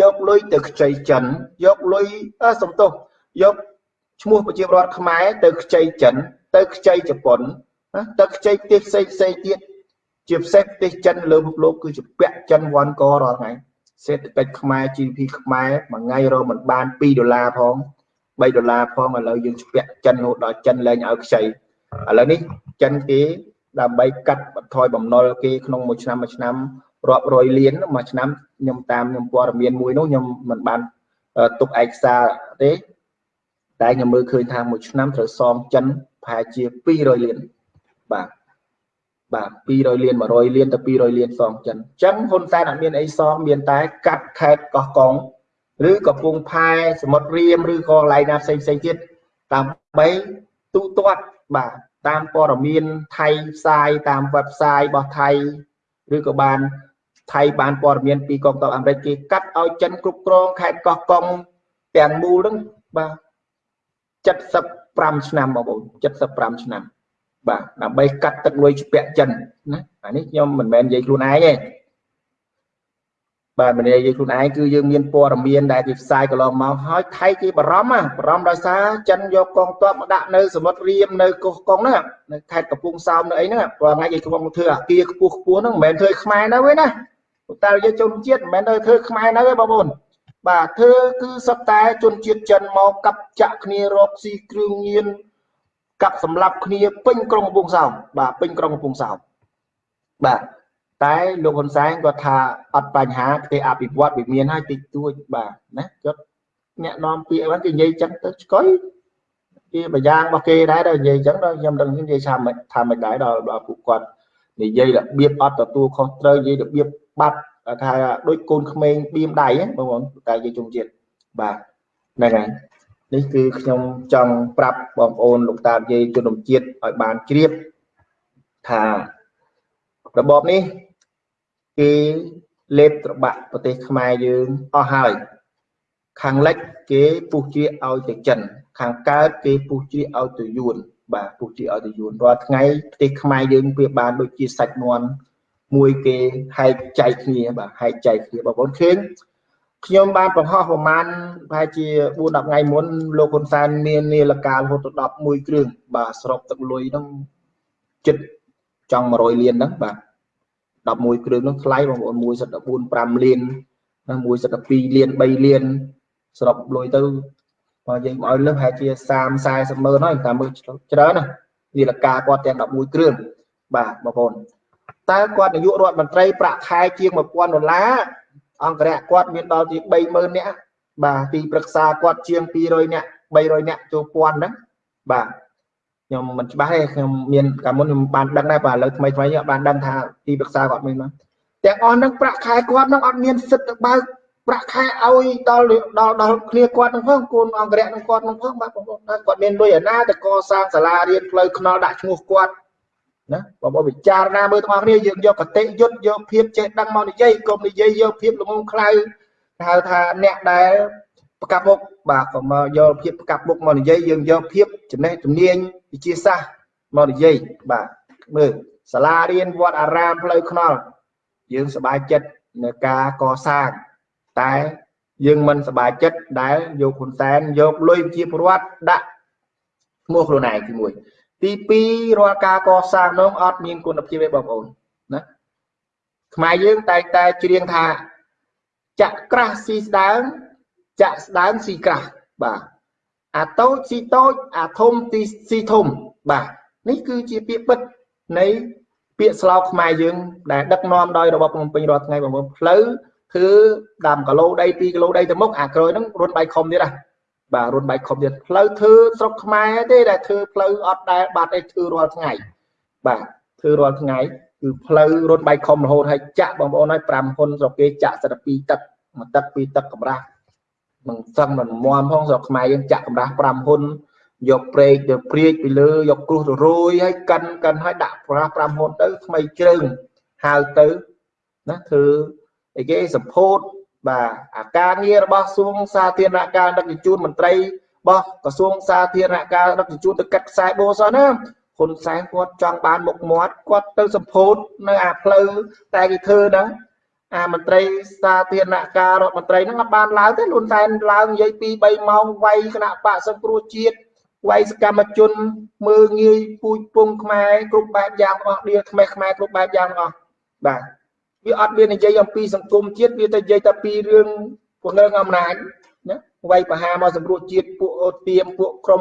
យកលុយទៅខ្ចីចិនយកលុយសំទោសយកឈ្មោះប្រជាពលរដ្ឋខ្មែរទៅខ្ចីចិន ទៅខ្ចីជប៉ុនណាទៅខ្ចីប្រទេសផ្សេងផ្សេងទៀតជាពិសេសប្រទេសចិនលើពិភពលោកគឺជាពាក់ចិនវ៉ាន់ករាល់ថ្ងៃសេដ្ឋកិច្ចខ្មែរ GDP ខ្មែរមួយថ្ងៃរកមិនបាន2ដុល្លារផង3ដុល្លារផងឥឡូវយើងស្ពាក់ចិនរហូតដល់ចិនលែងឲ្យខ្ចីឥឡូវនេះចិនគេ ដើម្បីកាត់បន្ថយបំណុលគេក្នុងមួយឆ្នាំមួយឆ្នាំរាប់រយលានមួយឆ្នាំខ្ញុំតាមខ្ញុំព័ត៌មានមួយនោះខ្ញុំមិនបានទុកឯកសារទេតែខ្ញុំមើលឃើញថាមួយឆ្នាំត្រូវសងចិនប្រហែលជា200លានបាទបាទ200លាន100លានទៅ200លានសងចិនអញ្ចឹងហ៊ុនសែនអត់មានអីសងមានតែកាត់ខេតកោះកុងឬកំពង់ផែសមុទ្ររៀមឬក៏កន្លែងណាផ្សេងផ្សេងទៀតដើម្បីទូទាត់បាទ តាមព័ត៌មានថៃផ្សាយតាម website របស់ថៃឬក៏បានថៃបានព័ត៌មានពីកងទ័ពអាមេរិកគេកាត់ឲ្យចិនគ្រប់គ្រងខេត្តកោះកុងទាំងមូលហ្នឹងបាទ75ឆ្នាំបងប្អូន75ឆ្នាំបាទដើម្បីកាត់ទឹកលុយជ្ពាក់ចិនណាអានេះខ្ញុំមិនមែននិយាយខ្លួនឯងទេ បាទមិននិយាយខ្លួនឯងគឺយើងមានព័ត៌មានដែលគេផ្សាយកន្លងមកហើយថៃគេបារម្ភបារម្ភដោយសារចិនយកកងទ័ពមកដាក់នៅសមុទ្ររៀមនៅកោះកុងហ្នឹងនៅខេត្តកំពង់សោមនៅអីហ្នឹងព្រោះថ្ងៃគេកំពុងធ្វើអាគារខ្ពស់ខ្ពស់ហ្នឹងមិនមែនធ្វើខ្មែរនៅទេណាតែយើងជនជាតិមិនមែនទៅធ្វើខ្មែរនៅទេបងប្អូនបាទធ្វើគឺសត្វតែជនជាតិចិនមកកាប់ចាក់គ្នារកស៊ីគ្រឿងញៀនកាប់សម្លាប់គ្នាពេញក្រុងកំពង់សោមបាទពេញក្រុងកំពង់សោមបាទ តែលោកហ៊ុនសែនគាត់ថាអត់បញ្ហាប្រទេសអភិវឌ្ឍវាមានហើយតិចតួចបាទណាគាត់អ្នកនាំពាក្យហ្នឹងគេនិយាយចឹងទៅឆ្កុយគេប្រយ៉ាងរបស់គេដែរដល់និយាយចឹងដល់ខ្ញុំដឹងនិយាយថាមិនថាមិនដែរដល់ពួកគាត់និយាយរបៀបអត់ទទួលខុសត្រូវនិយាយរបៀបបាត់ថាដូចកូនក្មេងបៀមដៃបងប្អូនតែនិយាយជុំជាតិបាទហ្នឹងហើយនេះគឺខ្ញុំចង់ប្រាប់បងប្អូនលោកតាយាយជនជាតិឲ្យបានជ្រាបថា របបនេះគេលេបត្របាក់ប្រទេសខ្មែរយើងអស់ហើយខាងលិចគេពុះជាឲ្យទៅចិន ខាងកើតគេពុះជាឲ្យទៅយួនបាទពុះជាឲ្យទៅយួនរាល់ថ្ងៃប្រទេសខ្មែរយើងវាបានដូចជាសាច់មាន់មួយគេហែកចែកគ្នាបាទហែកចែកគ្នាបងប្អូនឃើញខ្ញុំបានបង្ហោះប្រហែលប្រហែលជា4 10ថ្ងៃមុនលោកហ៊ុនសែនមាននាឡិការហូតទៅ11គ្រឿងបាទសរុបទឹកលុយហ្នឹងចិត្តចង់100លានហ្នឹងបាទ 11គ្រឿងហ្នឹងថ្លៃបងប្អូន1សិត14 5លានណា1សិត2លាន3លានសរុបលុយទៅបើយើងឲ្យលើសប្រហែលជា30 40ម៉ឺនហើយតាមមើលច្រើនណានាឡិការគាត់ទាំង11គ្រឿងបាទបងប្អូនតើគាត់នាយករដ្ឋមន្ត្រីប្រាក់ខែជាង1000ដុល្លារ
អង្គរៈគាត់មានដល់ជា30000នាក់បាទទីប្រឹក្សាគាត់ជាង200នាក់300នាក់ចូលពាន់ហ្នឹងបាទ ខ្ញុំមិនច្បាស់ទេខ្ញុំមានកាលមុនខ្ញុំបានដឹងដែរបាទឥឡូវថ្មីថ្មីបានដឹងថាទីប្រឹក្សាគាត់មានមកទាំងអស់ហ្នឹងប្រាក់ខែគាត់ហ្នឹងអត់មានសិទ្ធិទៅបើកប្រាក់ខែឲ្យដល់ដល់ដល់គ្នាគាត់ហ្នឹងផងកូនអង្គរៈហ្នឹងគាត់ហ្នឹងផងបាទបងប្អូនគាត់មានលុយអាណាទៅកសាងសាលារៀនផ្លូវថ្នល់ដាក់ឈ្មោះគាត់ណាបងប្អូនពិចារណាមើលទាំងអស់គ្នាយើងយកកតិយុត្តយកភាពចេះដឹងមកនិយាយកុំនិយាយយកភាពល្ងងខ្លៅហៅថាអ្នកដែល ប្រកាប់មុខបាទកុំមកយកភាពប្រកាប់មុខមកនិយាយយើងយកភាពចំណេះជំនាញវិទ្យាសាស្ត្រមកនិយាយបាទមើលសាលារៀនវត្តអារាមផ្លូវថ្នល់យើងសប្បាយចិត្តនៅការកសាងតែយើងមិនសប្បាយចិត្តដែលយកហ៊ុនសែនយកលុយជាប្រវត្តិដាក់ឈ្មោះខ្លួនឯងទី1ទី2រាល់ការកសាងនោះអត់មានគុណភាពទេបងប្អូនណាខ្មែរយើងតែងតែច្រៀងថាចាក់ក្រាស់ស៊ីស្ដើង ចាក់ស្ដើងស៊ីក្រាស់បាទអាតូចស៊ីតូចអាធំទីស៊ីធំបាទនេះគឺជាពាក្យពិតនៃពាក្យស្លោកខ្មែរយើងដែលដឹកនាំដោយរបបភ្នំពេញរាល់ថ្ងៃបងប្អូនផ្លូវគឺដាំគីឡូដី2គីឡូដីទៅមុខអាក្រោយហ្នឹងរុនបៃខុំទៀតហ่ะបាទរុនបៃខុំទៀតផ្លូវធ្វើស្រុកខ្មែរទេដែលធ្វើផ្លូវអត់ដែលបាត់ឯធ្វើរាល់ថ្ងៃបាទធ្វើរាល់ថ្ងៃគឺផ្លូវរុនបៃខុំរហូតហើយចាក់បងប្អូនហើយ5ហ៊ុនស្រុកគេចាក់សិត2ទឹកមួយទឹកពីរទឹកកម្រាស់ មិនសឹងមិនមមផងស្រុកខ្មែរយើងចាក់កម្រាស់5ហ៊ុនយកព្រែកទៅព្រាចពីលើយកគ្រុសទៅរយហើយកិនកិនហើយដាក់ប្រាស់5ហ៊ុនទៅថ្មីជ្រៅហៅទៅណាធ្វើអីគេសម្ពោធបាទអាការងាររបស់ក្រសួងសាធារណការដឹកជញ្ជូនមន្ត្រីរបស់ក្រសួងសាធារណការដឹកជញ្ជូនទៅកាត់ខ្សែបូសោះណាហ៊ុនសែនគាត់ចង់បានមុខមាត់គាត់ទៅសម្ពោធនៅអាផ្លូវតែគេធ្វើហ្នឹង អាមន្ត្រីសាធារណការរដ្ឋមន្ត្រីហ្នឹងអត់បានឡើងទេលុនតែនឡើងនិយាយ2 3ម៉ោងវាយគណៈបកសង្គ្រោះជាតិវាយសកម្មជន មើងងាយពូជពងខ្មែរគ្រប់បែបយ៉ាងអស់គ្នាថ្មីខ្មែរគ្រប់បែបយ៉ាងអស់បាទវាអត់មាននិយាយអំពីសង្គមជាតិវាទៅនិយាយតែពីរឿងពង្រឹងអំណាចណាវាយបហាមកសម្រួលជាតិពួកអូទៀមពួកក្រុម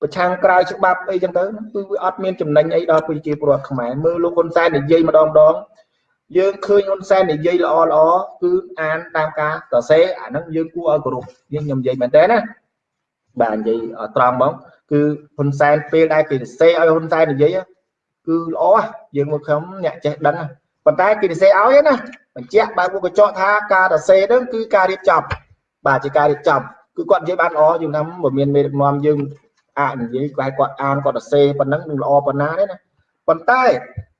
ប្រឆាំងក្រៅច្បាប់អីចឹងទៅគឺវាអត់មានចំណេញអីដល់ប្រជាពលរដ្ឋខ្មែរមើលលោកហ៊ុនសែននិយាយម្ដងម្ដង យើងឃើញហ៊ុនសែននិយាយល្អល្អគឺអានតាមការសរសេរអាហ្នឹងយើងគួរឲ្យគោរពយើងខ្ញុំនិយាយមែនតើណាបាទនិយាយត្រង់មកគឺហ៊ុនសែនពេលដែលគេសរសេរឲ្យហ៊ុនសែននិយាយគឺល្អយើងមកខ្ញុំអ្នកចេះដឹងប៉ុន្តែគេសរសេរឲ្យណាបញ្ជាក់បើពួកកញ្ចក់ថាការសរសេរហ្នឹងគឺការរៀបចំបាទជាការរៀបចំគឺគាត់និយាយបានល្អយើងថាមិនមានមេដឹកនាំយើងអាចនិយាយគាត់គាត់អានគាត់សរសេរប៉ុណ្ណឹងនឹងល្អប៉ុណ្ណាទេណាប៉ុន្តែ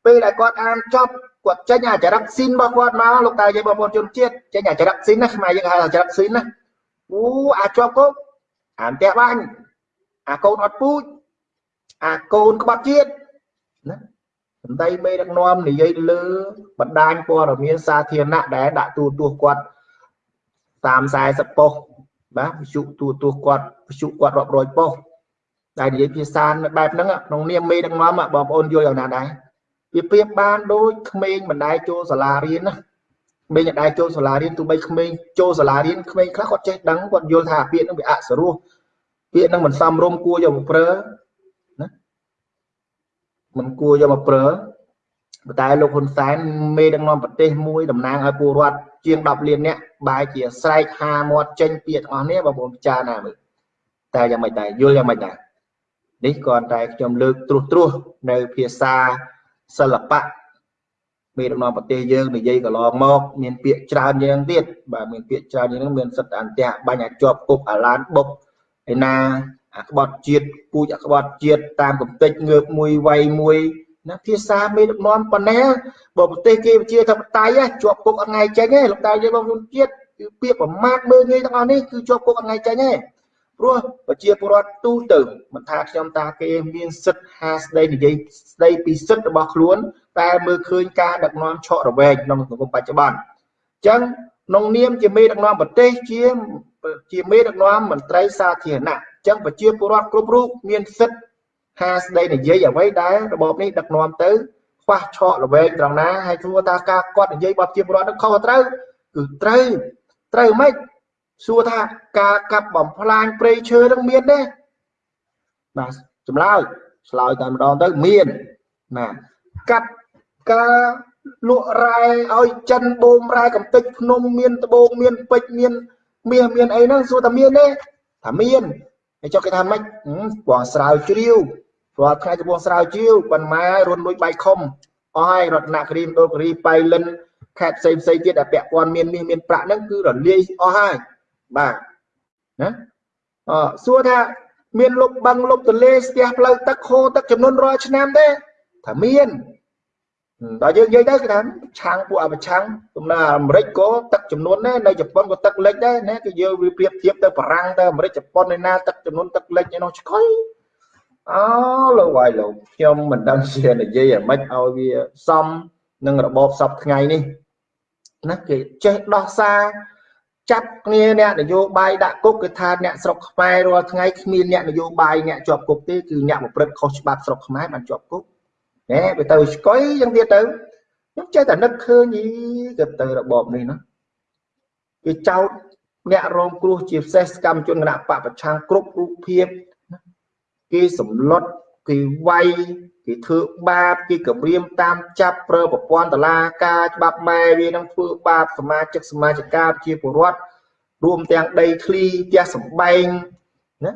ពេលដែលគាត់អានចប់ គាត់ចេញអាចរិតស៊ីនរបស់គាត់មកលោកតានិយាយបងប្អូនជនជាតិចេញអាចរិតស៊ីនណាខ្មែរយើងហៅអាចរិតស៊ីនណាអូអាចប់គោកអានផ្ទះបាញ់អាកូនអត់ពូជអាកូនក្បត់ជាតិណាសម្ដីមេដឹកនាំនិយាយលើបណ្ដាញព័ត៌មានសាធារណៈដែលដាក់ទូទាស់គាត់តាម40ប៉ុស្តិ៍បាទវិជុទូទាស់គាត់វិជុគាត់រាប់រយប៉ុស្តិ៍ដែលនិយាយភាសាបែបហ្នឹងក្នុងនាមមេដឹកនាំបងប្អូនយល់យ៉ាងណាដែរ វាប្រៀបបានដូចក្មេងមិនដែលចូលសាលារៀនណាក្មេងមិនដែលចូលសាលារៀនទោះបីក្មេងចូលសាលារៀនក្មេងខ្លះគាត់ចេះដឹងគាត់យល់ថាពាក្យហ្នឹងវាអសរោះពាក្យហ្នឹងមិនសមរម្យគួរយកមកប្រើណាមិនគួរយកមកប្រើប៉ុន្តែលោកហ៊ុនសែនមេដឹកនាំប្រទេសមួយតំណាងឲ្យពលរដ្ឋជាង10លាននាក់បែរជាស្រែកហាមាត់ចេញពាក្យទាំងអស់នេះបងប្អូនពិចារណាមើលតែយ៉ាងម៉េចដែរយល់យ៉ាងម៉េចដែរនេះគ្រាន់តែខ្ញុំលើកត្រួសត្រាសនៅភាសា សិល្បៈមេដឹកនាំប្រទេសយើងនិយាយកន្លងមកមានពាក្យច្រើនយ៉ាងទៀតបាទមានពាក្យច្រើនយ៉ាងហ្នឹងមានសិទ្ធិអន្តៈបាញ់អាចជាប់គុកអាឡានបុកឯណាអាក្បត់ជាតិពូជអាក្បត់ជាតិតាមកំតិចងើបមួយវាយមួយណាភាសាមេដឹកនាំប៉ុណ្ណេះបើប្រទេសគេជាធិបតេយ្យជាប់គុកអត់ថ្ងៃចេញទេលោកតាយើងបងប្អូនជាតិគឺពាក្យប្រមាថមើលងាយទាំងអស់នេះគឺជាប់គុកអត់ថ្ងៃចេញទេ ព្រោះប្រជាពលរដ្ឋទូទៅមិនថាខ្ញុំតាគេមានសិទ្ធិហាស្ដីនិយាយស្ដីពីសិទ្ធិរបស់ខ្លួន តែមើលឃើញការដឹកនាំឆក់រវែងក្នុងសង្គមបច្ចុប្បន្នអញ្ចឹងក្នុងនាមជាមេដឹកនាំប្រទេសជាជាមេដឹកនាំមន្ត្រីសាធារណៈអញ្ចឹងប្រជាពលរដ្ឋគ្រប់រូបមានសិទ្ធិហាស្ដីនិយាយអ្វីដែលរបបនេះដឹកនាំទៅខ្វះឆក់រវែងត្រង់ណាហើយធ្វើថាការគាត់និយាយបបជាពលរដ្ឋនឹងខុសត្រូវគឺត្រូវត្រូវមិន សួរថាការកាប់បំផ្លាញព្រៃឈើនឹងមានទេបាទចម្លើយឆ្លើយតែម្ដងទៅមានណាកាប់ការលក់រ៉ែឲ្យចិនបូមរ៉ែកំតិចភ្នំមានត្បូងមានពេជ្រមានមាសមានអីហ្នឹងសួរថាមានទេថាមានហើយចុះគេថាម៉េចបងស្រាវជ្រាវព្រោះថ្ងៃទៅបងស្រាវជ្រាវប៉ុន្មានរុនលួចបាយខុំអស់ហើយរតនគិរីមណ្ឌលគិរីបៃលិនខេត្តផ្សេងផ្សេងទៀតដែលពាក់ព័ន្ធមានមាសមានប្រាក់ហ្នឹងគឺរលាយអស់ហើយ បាទណាអសួរថាមានលុបបឹងលុបទលេស្ទះផ្លូវទឹកហូរទឹកចំនួនរាល់ឆ្នាំទេថាមានដល់យើងនិយាយទៅគេថាឆាំងពួកអបឆាំងដំណើរអាមេរិកក៏ទឹកចំនួនដែរនៅជប៉ុនក៏ទឹកលិចដែរណាគឺយើងវាប្រៀបធៀបទៅបារាំងទៅអាមេរិកជប៉ុនឯណាទឹកចំនួនទឹកលិចឯនោះឆ្កុយអូលោកហើយលោកខ្ញុំមិនដឹងជានិយាយអាម៉េចឲ្យវាសមនឹងរបបសពថ្ងៃនេះណាគេចេះដោះសារ ចាប់គ្នាអ្នកនយោបាយដាក់គុកគឺថាអ្នកស្រុកខ្មែររាល់ថ្ងៃគ្មានអ្នកនយោបាយអ្នកជាប់គុកទេគឺអ្នកប្រព្រឹត្តខុសច្បាប់ស្រុកខ្មែរបានជាប់គុកណែវាទៅស្កុយយ៉ាងទៀតទៅខ្ញុំចេះតែនឹកឃើញយីទៅទៅរបបនេះណាគេចោតអ្នករងគ្រោះជាពិសេសកម្មជនគណៈបពប្រឆាំងគ្រប់រូបភាពគេសម្លុតគេវាយ គេធ្វើបាបគេគម្រាមតាមចាប់ប្រើប្រព័ន្ធតឡាការច្បាប់ម៉ែវានឹងធ្វើបាបសមាជិកសមាជិកាជាពលរដ្ឋរួមទាំងដីធ្លីផ្ទះសម្បែងណា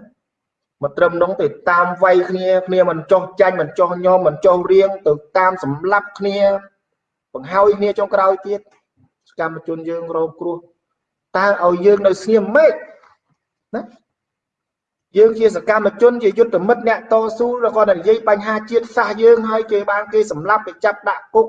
មកត្រឹមនោះទៅតាមវាយគ្នាគ្នាមិនចោះចាញ់មិនចោះញោមមិនចោះរៀងទៅតាមសម្លាប់គ្នា បង្ហើយគ្នាចុងក្រោយទៀតសកម្មជនយើងរងគ្រោះតើឲ្យយើងនៅស្ងៀមម៉េចណា យើងជាសកម្មជនជាយុទ្ធមិត្តអ្នកតស៊ូឬក៏និយាយបញ្ហាជាតិសាសន៍យើងហើយគេបានគេសម្លាប់គេចាប់ដាក់គុក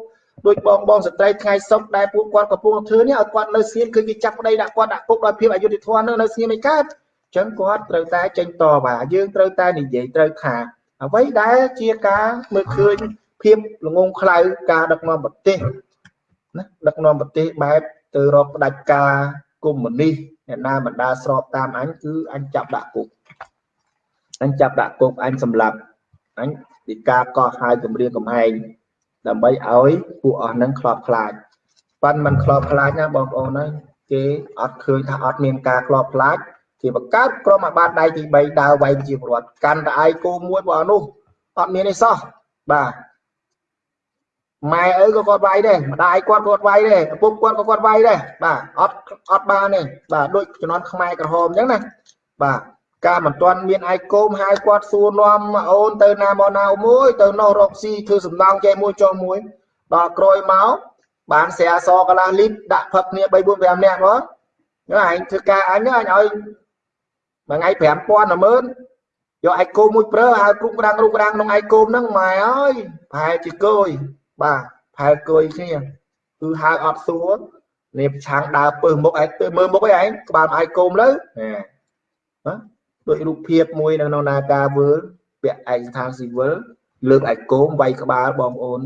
ដោយបងបងស្ត្រីថ្ងៃសុកដែលពួកគាត់កំពុងធ្វើនេះឲ្យគាត់នៅស្ងៀមគឺគេចាប់ប្តីដាក់គាត់ដាក់គុកដោយភាពអយុត្តិធម៌នៅស្ងៀមឯកើតអញ្ចឹងគាត់ត្រូវតែចេញតវ៉ាយើងត្រូវតែនិយាយត្រូវថាអ្វីដែលជាការមើលឃើញភាពល្ងងខ្លៅការដឹកនាំប្រទេសណាដឹកនាំប្រទេសបែបទៅរកផ្ដាច់ការកុម្មុយនីសអ្នកណាបណ្ដាស្របតាមអញគឺអញចាប់ដាក់គុក អញចាប់ដាក់គុកអញសម្លាប់អញពីការកោះហៅគម្រាមកំហែងដើម្បីឲ្យពួកអស់នឹងខ្លោបខ្លាចប៉ិនមិនខ្លោបខ្លាចណាបងប្អូនហើយគេអត់ឃើញថាអត់មានការខ្លោបខ្លាចគេបង្កើតក្រុមអាបាតដៃទី3ដើរវាយជាពលរដ្ឋកាន់តែឯគោមួយបងនោះអត់មានអីសោះបាទម៉ែឪក៏គាត់វាយដែរម្ដាយគាត់គាត់វាយដែរឪពុកគាត់ក៏គាត់វាយដែរបាទអត់អត់បានទេបាទដូចជំនាន់ខ្មែរក្រហមអញ្ចឹងណាបាទ ការមិនទាន់មានឯកគោមហៅគាត់សួរនាំអូនទៅណាមកណាមួយទៅនោះរកស៊ីធ្វើសំណងចែមួយចុះមួយដល់ក្រោយមកបានស្រាសកន្លះលីត្រដាក់ផឹកគ្នា3 4 5នាក់មកអញធ្វើការអញអញឲ្យមួយថ្ងៃ5000 10000យកឯកគោមមួយប្រើហៅគ្រុកក្រាំងគ្រុកក្រាំងក្នុងឯកគោមហ្នឹងម៉ែអើយប្រហែលជាគយបាទប្រហែលគយគ្នាគឺហៅអត់សួរនេះប្រឆាំងដើរពើមុខឯងទៅមើលមុខឯងក្បាលឯកគោមលើណា ដូចរូបភាពមួយនៅក្នុងនាការវើលពាក់ឯកស្ថានស៊ីវិលលើកឯកគោមវាយក្បាលបងប្អូន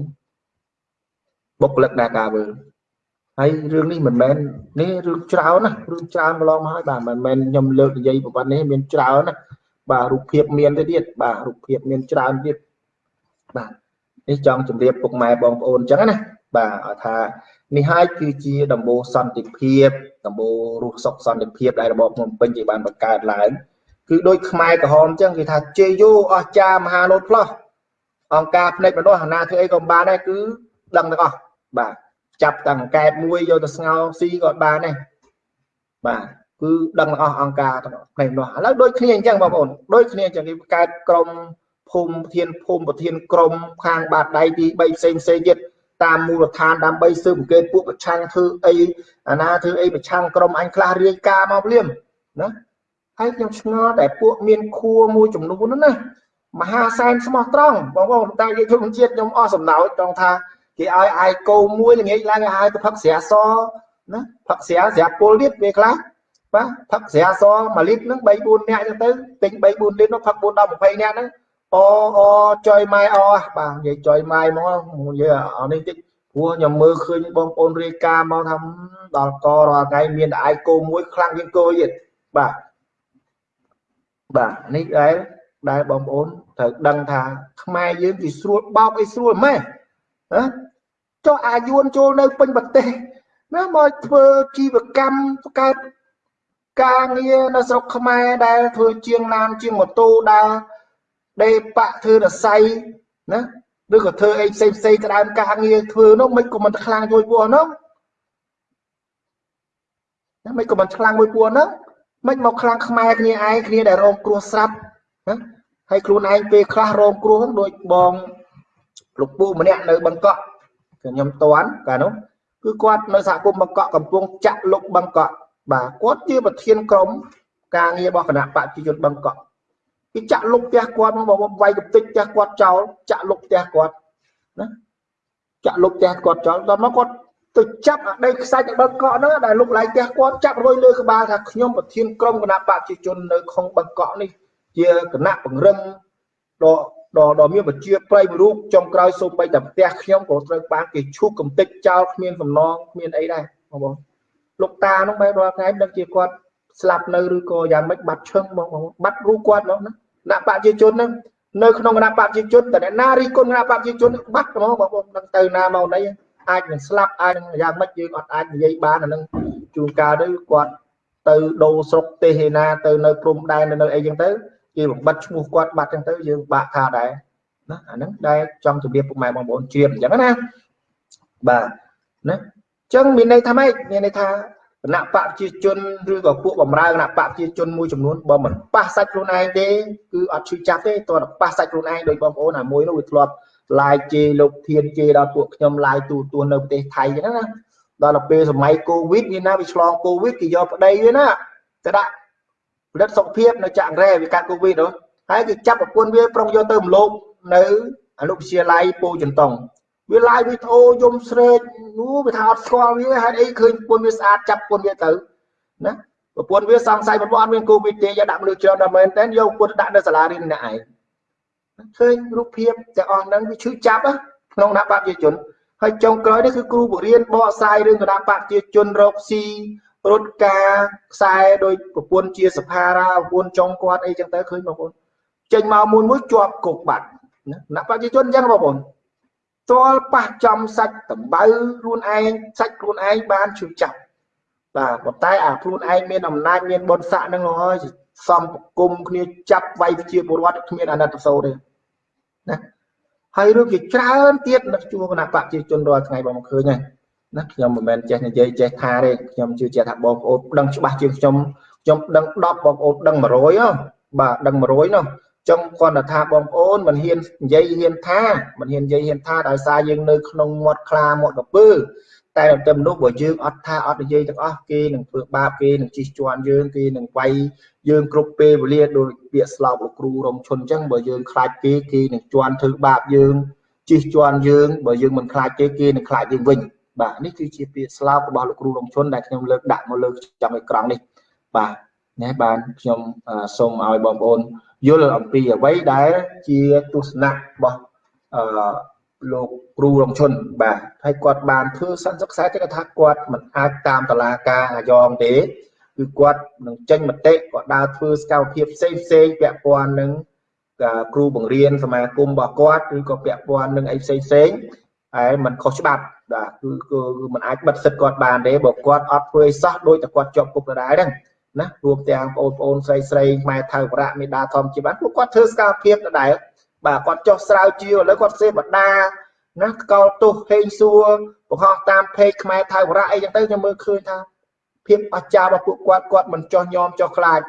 បុគ្គលិកនាការវើលហើយរឿងនេះមិនមែននេះរឿងច្រើនណារឿងច្រើនម្លងមកហើយបាទមិនមែនខ្ញុំលើកនិយាយប្រព័ន្ធនេះមានច្រើនណាបាទរូបភាពមានទៅទៀតបាទរូបភាពមានច្រើនទៀតបាទនេះចង់ជម្រាបពុកម៉ែបងប្អូនអញ្ចឹងណាបាទឲ្យថានេះហើយគឺជាដំបូលសន្តិភាពដំបូលរស់សុខសន្តិភាពដែលរបបភ្នំពេញជាបានបង្កើតឡើង គឺដូចខ្មែរក្រហមអញ្ចឹងគេថាជេយូអស្ចារមហាលោតផ្លោះអង្គការភ្នែកមនុស្សអាណាធ្វើអីក៏បានដែរគឺដឹងទាំងអស់បាទចាប់តាំងកែបមួយយកទៅស្ងោស៊ីក៏បានដែរបាទគឺដឹងទាំងអស់អង្គការទាំងផ្នែកនោះឥឡូវដូចគ្នាអញ្ចឹងបងប្អូនដូចគ្នាអញ្ចឹងគេកើតក្រមភូមិប្រធានភូមិប្រធានក្រមខាងបាតដៃទី3ផ្សេងផ្សេងទៀតតាមមូលដ្ឋានដើម្បីស៊ើបអង្កេតពួកប្រឆាំងធ្វើអីអាណាធ្វើអីប្រឆាំងក្រមអញខ្លះរាយការណ៍មកភ្លាមណា ហើយខ្ញុំឆ្ងល់តែពួកមានខួរមួយចំនួនហ្នឹងណាមហាសែនស្មោះត្រង់បងប្អូនតែយើងជនជាតិខ្ញុំអស់សំណោចត្រង់ថាគេឲ្យអាយគោមួយល្ងាចឡើងឲ្យហៅទៅផឹកស្រាសណាផឹកស្រាស្រាពុលទៀតវាខ្លះបាទផឹកស្រាស1លីត្រហ្នឹង3 4នាក់ចឹងទៅទិញ3 4លីត្រនោះផឹក4 10 20នាក់ហ្នឹងអូអូចុយម៉ែអបាទនិយាយចុយម៉ែមកនិយាយអានេះតិចព្រោះខ្ញុំមើលឃើញបងប្អូនរាយការណ៍មកថាដល់ករាល់ថ្ងៃមានតែអាយគោមួយខ្លាំងជាងគោទៀតបាទ បាទនេះដែលដែលបងប្អូនត្រូវដឹងថាខ្មែរយើងគេស្រួលបោកអីស្រួលម៉េះណាចុះអាយួនចូលនៅពេញប្រទេសណាមកធ្វើជីវកម្មបង្កើតការងារនៅស្រុកខ្មែរដែលធ្វើជាងឡានជាងម៉ូតូដើរដេប៉ាក់ធ្វើរស័យណាឬក៏ធ្វើអីផ្សេងផ្សេងក្តៅការងារធ្វើនោះមិនក៏មិនខ្លាំងជួយពួកនោះណាមិនក៏មិនខ្លាំងមួយពួកនោះ មិនមកខ្លាំងខ្មែរគ្នាឯងគ្នាដែលរងគ្រោះស្រាប់ណាហើយខ្លួនឯងពេលខ្លះរងគ្រោះដូចបងលោកពូម្នាក់នៅបឹងកក់ខ្ញុំតន់កាលនោះគឺគាត់នៅសហគមន៍បឹងកក់កំពុងចាក់លុកបឹងកក់បាទគាត់ជាប្រធានក្រុមការងាររបស់គណៈបព្វជិជនបឹងកក់គេចាក់លុកផ្ទះគាត់មកវាយកតិចផ្ទះគាត់ចោលចាក់លុកផ្ទះគាត់ណាចាក់លុកផ្ទះគាត់ចោលដល់មកគាត់ ទៅចាប់អាដីខ្សាច់បឹងកក់ហ្នឹងដែលលុកឡាយផ្ទះគាត់ចាប់រួយលើក្បាលថាខ្ញុំប្រធានក្រុមគណៈបព្វជិជននៅក្នុងបឹងកក់នេះ ជាគណៈពង្រឹងដ៏ដ៏ដ៏មានវិជាប្រិយរូបចុងក្រោយសូម្បីតែផ្ទះខ្ញុំក៏ត្រូវបានគេឈូសកំទេចចោលគ្មានសំណងគ្មានអីដែរបងប្អូនលោកតានោះបែររាល់ថ្ងៃដឹងជាគាត់ស្លាប់នៅឬក៏យ៉ាងម៉េចបាត់ឈឹងបងប្អូនបាត់រូបគាត់ហ្មងណាគណៈបព្វជិជនហ្នឹងនៅក្នុងគណៈបព្វជិជនតែអ្នកណារីគុណគណៈបព្វជិជនបាត់ហ្មងបងប្អូនដឹងទៅណាមកណី អាចនឹងស្លាប់អាចនឹងយ៉ាងម៉េចយើងអត់អាចនិយាយបានអានឹងជួនកាលទៅគាត់ទៅដូរស្រុកទេសឯណាទៅនៅព្រំដែននៅអីចឹងទៅគេបំបត្តិឈ្មោះគាត់បាត់ចឹងទៅយើងបាក់ថាដែរណាអាហ្នឹងដែលចង់ជម្រាបពុកម៉ែបងប្អូនជ្រាបអញ្ចឹងណាបាទណាអញ្ចឹងមានន័យថាម៉េចមានន័យថាគណៈបកប្រជាជនឬក៏ពួកបំរើគណៈបកប្រជាជនមួយចំនួនបើមិនប៉ះសាច់ខ្លួនឯងទេគឺអត់ឈឺចាប់ទេតើប៉ះសាច់ខ្លួនឯងដោយបងប្អូនអាមួយនោះវាធ្លាប់ ឡាយជេរលោកធានជេរដល់ពួកខ្ញុំឡាយទូទួនៅប្រទេសថៃហ្នឹងណាដល់ទៅពេលសម័យកូវីដវាណាវាឆ្លងកូវីដគេយកប្តីវាណាទៅដាក់ផលិតសុខភាពនៅចាក់រ៉ែវាកាត់កូវីដនោះហើយគេចាប់ប្រពន្ធវាប្រុងយកទៅមលោកនៅអនុវិទ្យាល័យពូចន្ទង់វាឡាយវីដេអូយំស្រែកអូវាថាអត់ស្គាល់វាហេតុអីឃើញប្រពន្ធវាស្អាតចាប់ប្រពន្ធវាទៅណាប្រពន្ធវាសង្ស័យប្រពន្ធអត់មានកូវីដទេយកដាក់មនុស្សច្រើនដល់មែនតើយកប្រពន្ធដាក់នៅសាលារៀនម្នាក់ឯង ឃើញរូបភាពទាំងអស់ហ្នឹងវាឈឺចាប់ក្នុងគណៈបព្វជិជនហើយចុងក្រោយនេះគឺគ្រូបង្រៀនបកស្រាយរឿងគណៈបព្វជិជនរកស៊ីរត់ការខ្សែដោយប្រពន្ធជាសភារាប្រពន្ធចុងគាត់អីចឹងទៅឃើញបងប្អូនចេញមកមួយមួយជាប់គុកបាត់ណាគណៈបព្វជិជនចឹងបងប្អូនទាល់ប៉ះចំសាច់តំបៅខ្លួនឯងសាច់ខ្លួនឯងបានឈឺចាប់បាទប៉ុន្តែអាខ្លួនឯងមានអំណាចមានបុណ្យស័ក្តិនឹងហើយសំប្រគុំគ្នាចាប់វាយជាពលរដ្ឋគ្មានអាណត្តិសោទេ ណាហើយរឿងជាច្រើនទៀតនៅជួរគណៈបព្វជិជនរាល់ថ្ងៃបងឃើញហើយណាខ្ញុំមិនមែនចេះនិយាយចេះថាទេខ្ញុំជឿជាក់ថាបងប្អូនដឹងច្បាស់ជាងខ្ញុំខ្ញុំដឹង10បងប្អូនដឹង100ហ៎បាទដឹង100នោះចង់គាត់ថាបងប្អូនមិនហ៊ាននិយាយហ៊ានថាមិនហ៊ាននិយាយហ៊ានថាដោយសារយើងនៅក្នុងមាត់ខ្លាមាត់កពើ តែតែមនុស្សបើយើងអត់ថាអត់និយាយទាំងអស់គេនឹងធ្វើបាបគេនឹងជិះជាន់យើងគេនឹងវាយយើងគ្រប់ពេលវេលាដោយពាក្យស្លោកលោកគ្រូរំឈុនអញ្ចឹងបើយើងខ្លាចគេគេនឹងជន់ធ្វើបាបយើងជិះជាន់យើងបើយើងមិនខ្លាចគេគេនឹងខ្លាចយើងវិញបាទនេះគឺជាពាក្យស្លោករបស់លោកគ្រូរំឈុនដែលខ្ញុំលើកដាក់មកលើចំអេក្រង់នេះបាទណាបានខ្ញុំសូមឲ្យបងប្អូនយល់អំពីអ្វីដែលជាទស្សនៈរបស់អឺ លោកគ្រូរងឈុនបាទហើយគាត់បានធ្វើសន្និសិក្សាតែគាត់ថាគាត់មិនអាចតាមតឡាការអាយ៉ងទេគឺគាត់នឹងចេញមតិគាត់ដើរធ្វើសកម្មភាពផ្សេងផ្សេងពាក់ព័ន្ធនឹងគ្រូបង្រៀនសមាគមរបស់គាត់ឬក៏ពាក់ព័ន្ធនឹងអីផ្សេងផ្សេងហើយมันខុសច្បាប់បាទគឺគឺมันអាចបិទសិទ្ធគាត់បានទេបើគាត់អត់ធ្វើឲ្យសោះដោយតែគាត់ជាប់គុកដដែលហ្នឹងណារួមទាំងបងប្អូនស្រីស្រីខ្មែរថៅបរៈមេដាធម្មជាបានពួកគាត់ធ្វើសកម្មភាពដដែល បាទគាត់ចុះស្រាវជ្រាវឥឡូវគាត់សេបដាណាកលទោសហេងសួរបង្ហោះតាមเพจខ្មែរថៅបរៈអីចឹងទៅខ្ញុំមើលឃើញថាភាពអស្ចារ្យរបស់ពួកគាត់គាត់មិនចោះញោមចោះខ្លាច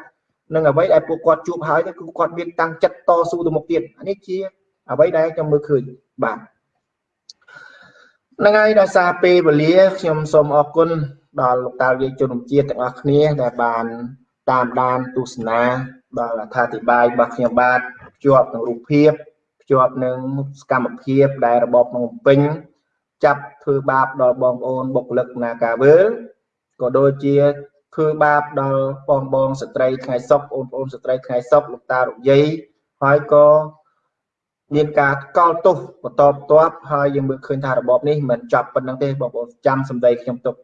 នឹងអ្វីដែលពួកគាត់ជួបហើយគឺគាត់មានតាំងចិត្តតស៊ូទៅមុខទៀតនេះជាអ្វីដែលខ្ញុំមើលឃើញបាទហ្នឹងហើយដោយសារពេលវេលាខ្ញុំសូមអរគុណដល់លោកតាវិជនជាតិទាំងអស់គ្នាដែលបានតាមដានទស្សនាដល់អត្ថាធិប្បាយរបស់ខ្ញុំបាទ ភ្ជាប់នឹងរូបភាពភ្ជាប់នឹងសកម្មភាពដែលរបបក្នុងពេញចាប់ធ្វើបាបដល់បងប្អូនបុគ្គលិកនាការវើលក៏ដូចជាធ្វើបាបដល់បងបងស្ត្រីថ្ងៃសុកបងប្អូនស្ត្រីថ្ងៃសុកលោកតារុយាយហើយក៏មានការកល់ទោសបន្តបន្ទាប់ហើយយើងមើលឃើញថារបបនេះមិនចប់ប៉ុណ្្នឹងទេបងប្អូនចាំសម្ដីខ្ញុំទុក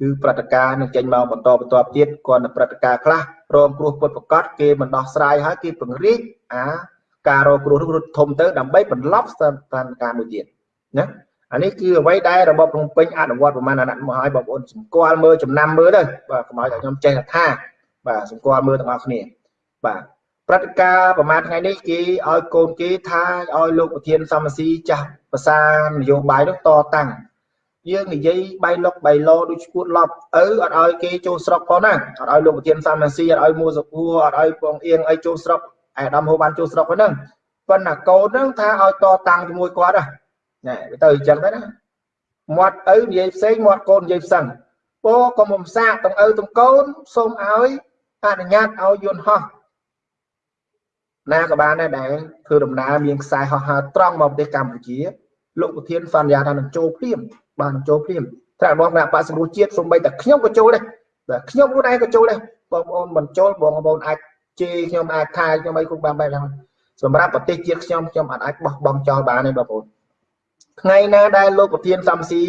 គឺព្រឹត្តិការណ៍នឹងចេញមកបន្តបន្ទាប់ទៀតគាត់នៅព្រឹត្តិការណ៍ខ្លះរងគ្រោះពុតប្រកាសគេមិនដោះស្រាយហើយគេពង្រីកអា ការរងគ្រោះរត់ធំទៅដើម្បីបន្លប់ស្ថានភាពមួយទៀតណាអានេះគឺអ្វីដែលរបបភ្នំពេញអនុវត្តប្រមាណអាណត្តិមកហើយបងប្អូនសម្គាល់មើលចំណាំមើលទៅបាទកុំឲ្យតែខ្ញុំចេះថាបាទសម្គាល់មើលទាំងអស់គ្នាបាទព្រឹត្តិការណ៍ប្រហែលថ្ងៃនេះគេឲ្យកូនគេថាឲ្យលោកប្រធានសមស៊ីចាស់ប្រសានយោបាយនោះតតាំងយើងនិយាយបៃលុកបៃឡដូចឈួតឡប់ឪអត់ឲ្យគេចូលស្រុកផងណាអត់ឲ្យលោកប្រធានសមស៊ីអត់ឲ្យមួសុភួរអត់ឲ្យបងអៀងឲ្យចូលស្រុក អាដាមហូបានចូលស្រុកហ្នឹងប៉ុន្តែកូនហ្នឹងថាឲ្យតតាំងជាមួយគាត់ណាទៅអញ្ចឹងទៅណាមាត់ឪនិយាយផ្សេងមាត់កូននិយាយផ្សេងពោកុំបំសាកទាំងឪទាំងកូនសូមឲ្យអនុញ្ញាតឲ្យយន្តហោះណាក៏បានដែរដែលធ្វើដំណើរមានខ្សែហោះហើរត្រង់មកប្រទេសកម្ពុជាលោកប្រធានសន្យាថានឹងចូលភ្លាមបានចូលភ្លាមថ្នាក់របស់គណៈបក្សសង្គ្រោះជាតិសូម្បីតែខ្ញុំក៏ចូលដែរបាទខ្ញុំខ្លួនឯងក៏ចូលដែរបងប្អូនមិនចូលបងប្អូនអាច ជេរខ្ញុំអាចថាខ្ញុំអីគ្រប់បានបែបហ្នឹងសម្រាប់ប្រទេសជាតិខ្ញុំខ្ញុំអាចអាចបោះបង់ចោលបានទេបងប្អូនថ្ងៃណាដែលលោកប្រធានសំស៊ី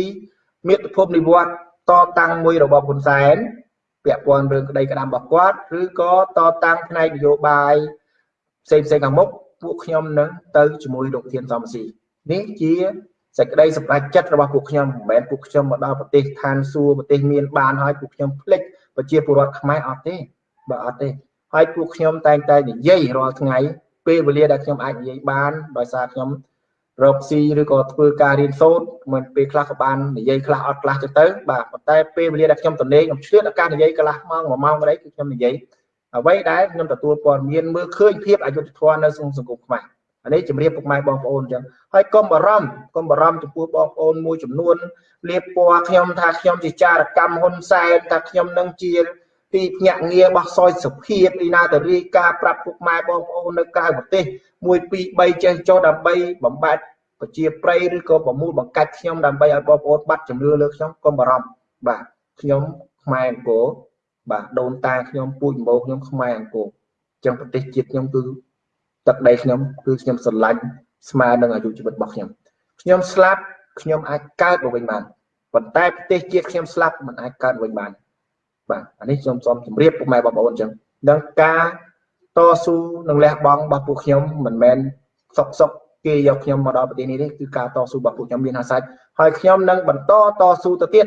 មាតុភូមិនិវត្តតតាំងមួយរបបហ៊ុនសែនពាក់ព័ន្ធរឿងក្តីក្តាមរបស់គាត់ឬក៏តតាំងផ្នែកនយោបាយផ្សេងផ្សេងខាងមុខពួកខ្ញុំនឹងទៅជាមួយលោកធានសំស៊ីនេះជាសេចក្តីសម្រេចចិត្តរបស់ពួកខ្ញុំមិនមែនពួកខ្ញុំមកដល់ប្រទេសឋានសួគ៌ប្រទេសមានបានហើយពួកខ្ញុំភ្លេចប្រជាពលរដ្ឋខ្មែរអត់ទេបើអត់ទេ ហើយពួកខ្ញុំតែងតែនិយាយរាល់ថ្ងៃពេលវេលាដែលខ្ញុំអាចនិយាយបានដោយសារខ្ញុំរកស៊ីឬក៏ធ្វើការរៀនសូត្រមិនពេលខ្លះក៏បាននិយាយខ្លះអត់ខ្លះទៅទៅបាទប៉ុន្តែពេលវេលាដែលខ្ញុំតនេខ្ញុំឆ្លៀតឱកាសនិយាយកន្លះម៉ោង1ម៉ោងអីគឺខ្ញុំនិយាយអ្វីដែលខ្ញុំទទួលព័ត៌មានមើលឃើញភាពអយុត្តិធម៌នៅក្នុងសង្គមខ្មែរអានេះជំរាបពុកម៉ែបងប្អូនអញ្ចឹងហើយកុំបារម្ភកុំបារម្ភចំពោះបងប្អូនមួយចំនួនលៀបពណ៌ខ្ញុំថាខ្ញុំជាចារកម្មហ៊ុនសែនថាខ្ញុំនឹងជា ទីភ្នាក់ងារបោះសយសុភាពឯណាទៅរាយការប្រាប់ពុកម៉ែបងប្អូននៅក្រៅប្រទេស1 2 3ចេះចុះដើម្បីបំបត្តិប្រជាប្រិយឬក៏ប្រមូលបង្កាច់ខ្ញុំដើម្បីឲ្យបងប្អូនបាត់ជំនឿលើខ្ញុំកុំបារម្ភបាទខ្ញុំខ្មែរអង្គរបាទដូនតាខ្ញុំពូជម្បោខ្ញុំខ្មែរអង្គរអញ្ចឹងប្រទេសជាតិខ្ញុំគឺទឹកដីខ្ញុំគឺខ្ញុំស្រឡាញ់ស្មើនឹងអាយុជីវិតរបស់ខ្ញុំខ្ញុំស្លាប់ខ្ញុំអាចកើតមកវិញបានប៉ុន្តែប្រទេសជាតិខ្ញុំស្លាប់មិនអាចកើតវិញបាន បាទអានេះខ្ញុំសូមជម្រាបពុកម៉ែបងប្អូនអញ្ចឹងនឹងការតស៊ូនឹងលះបង់របស់ពួកខ្ញុំមិនមែនសុកសុកគេយកខ្ញុំមកដល់ប្រទេសនេះទេគឺការតស៊ូរបស់ពួកខ្ញុំមានអាសាច់ហើយខ្ញុំនឹងបន្តតស៊ូទៅទៀត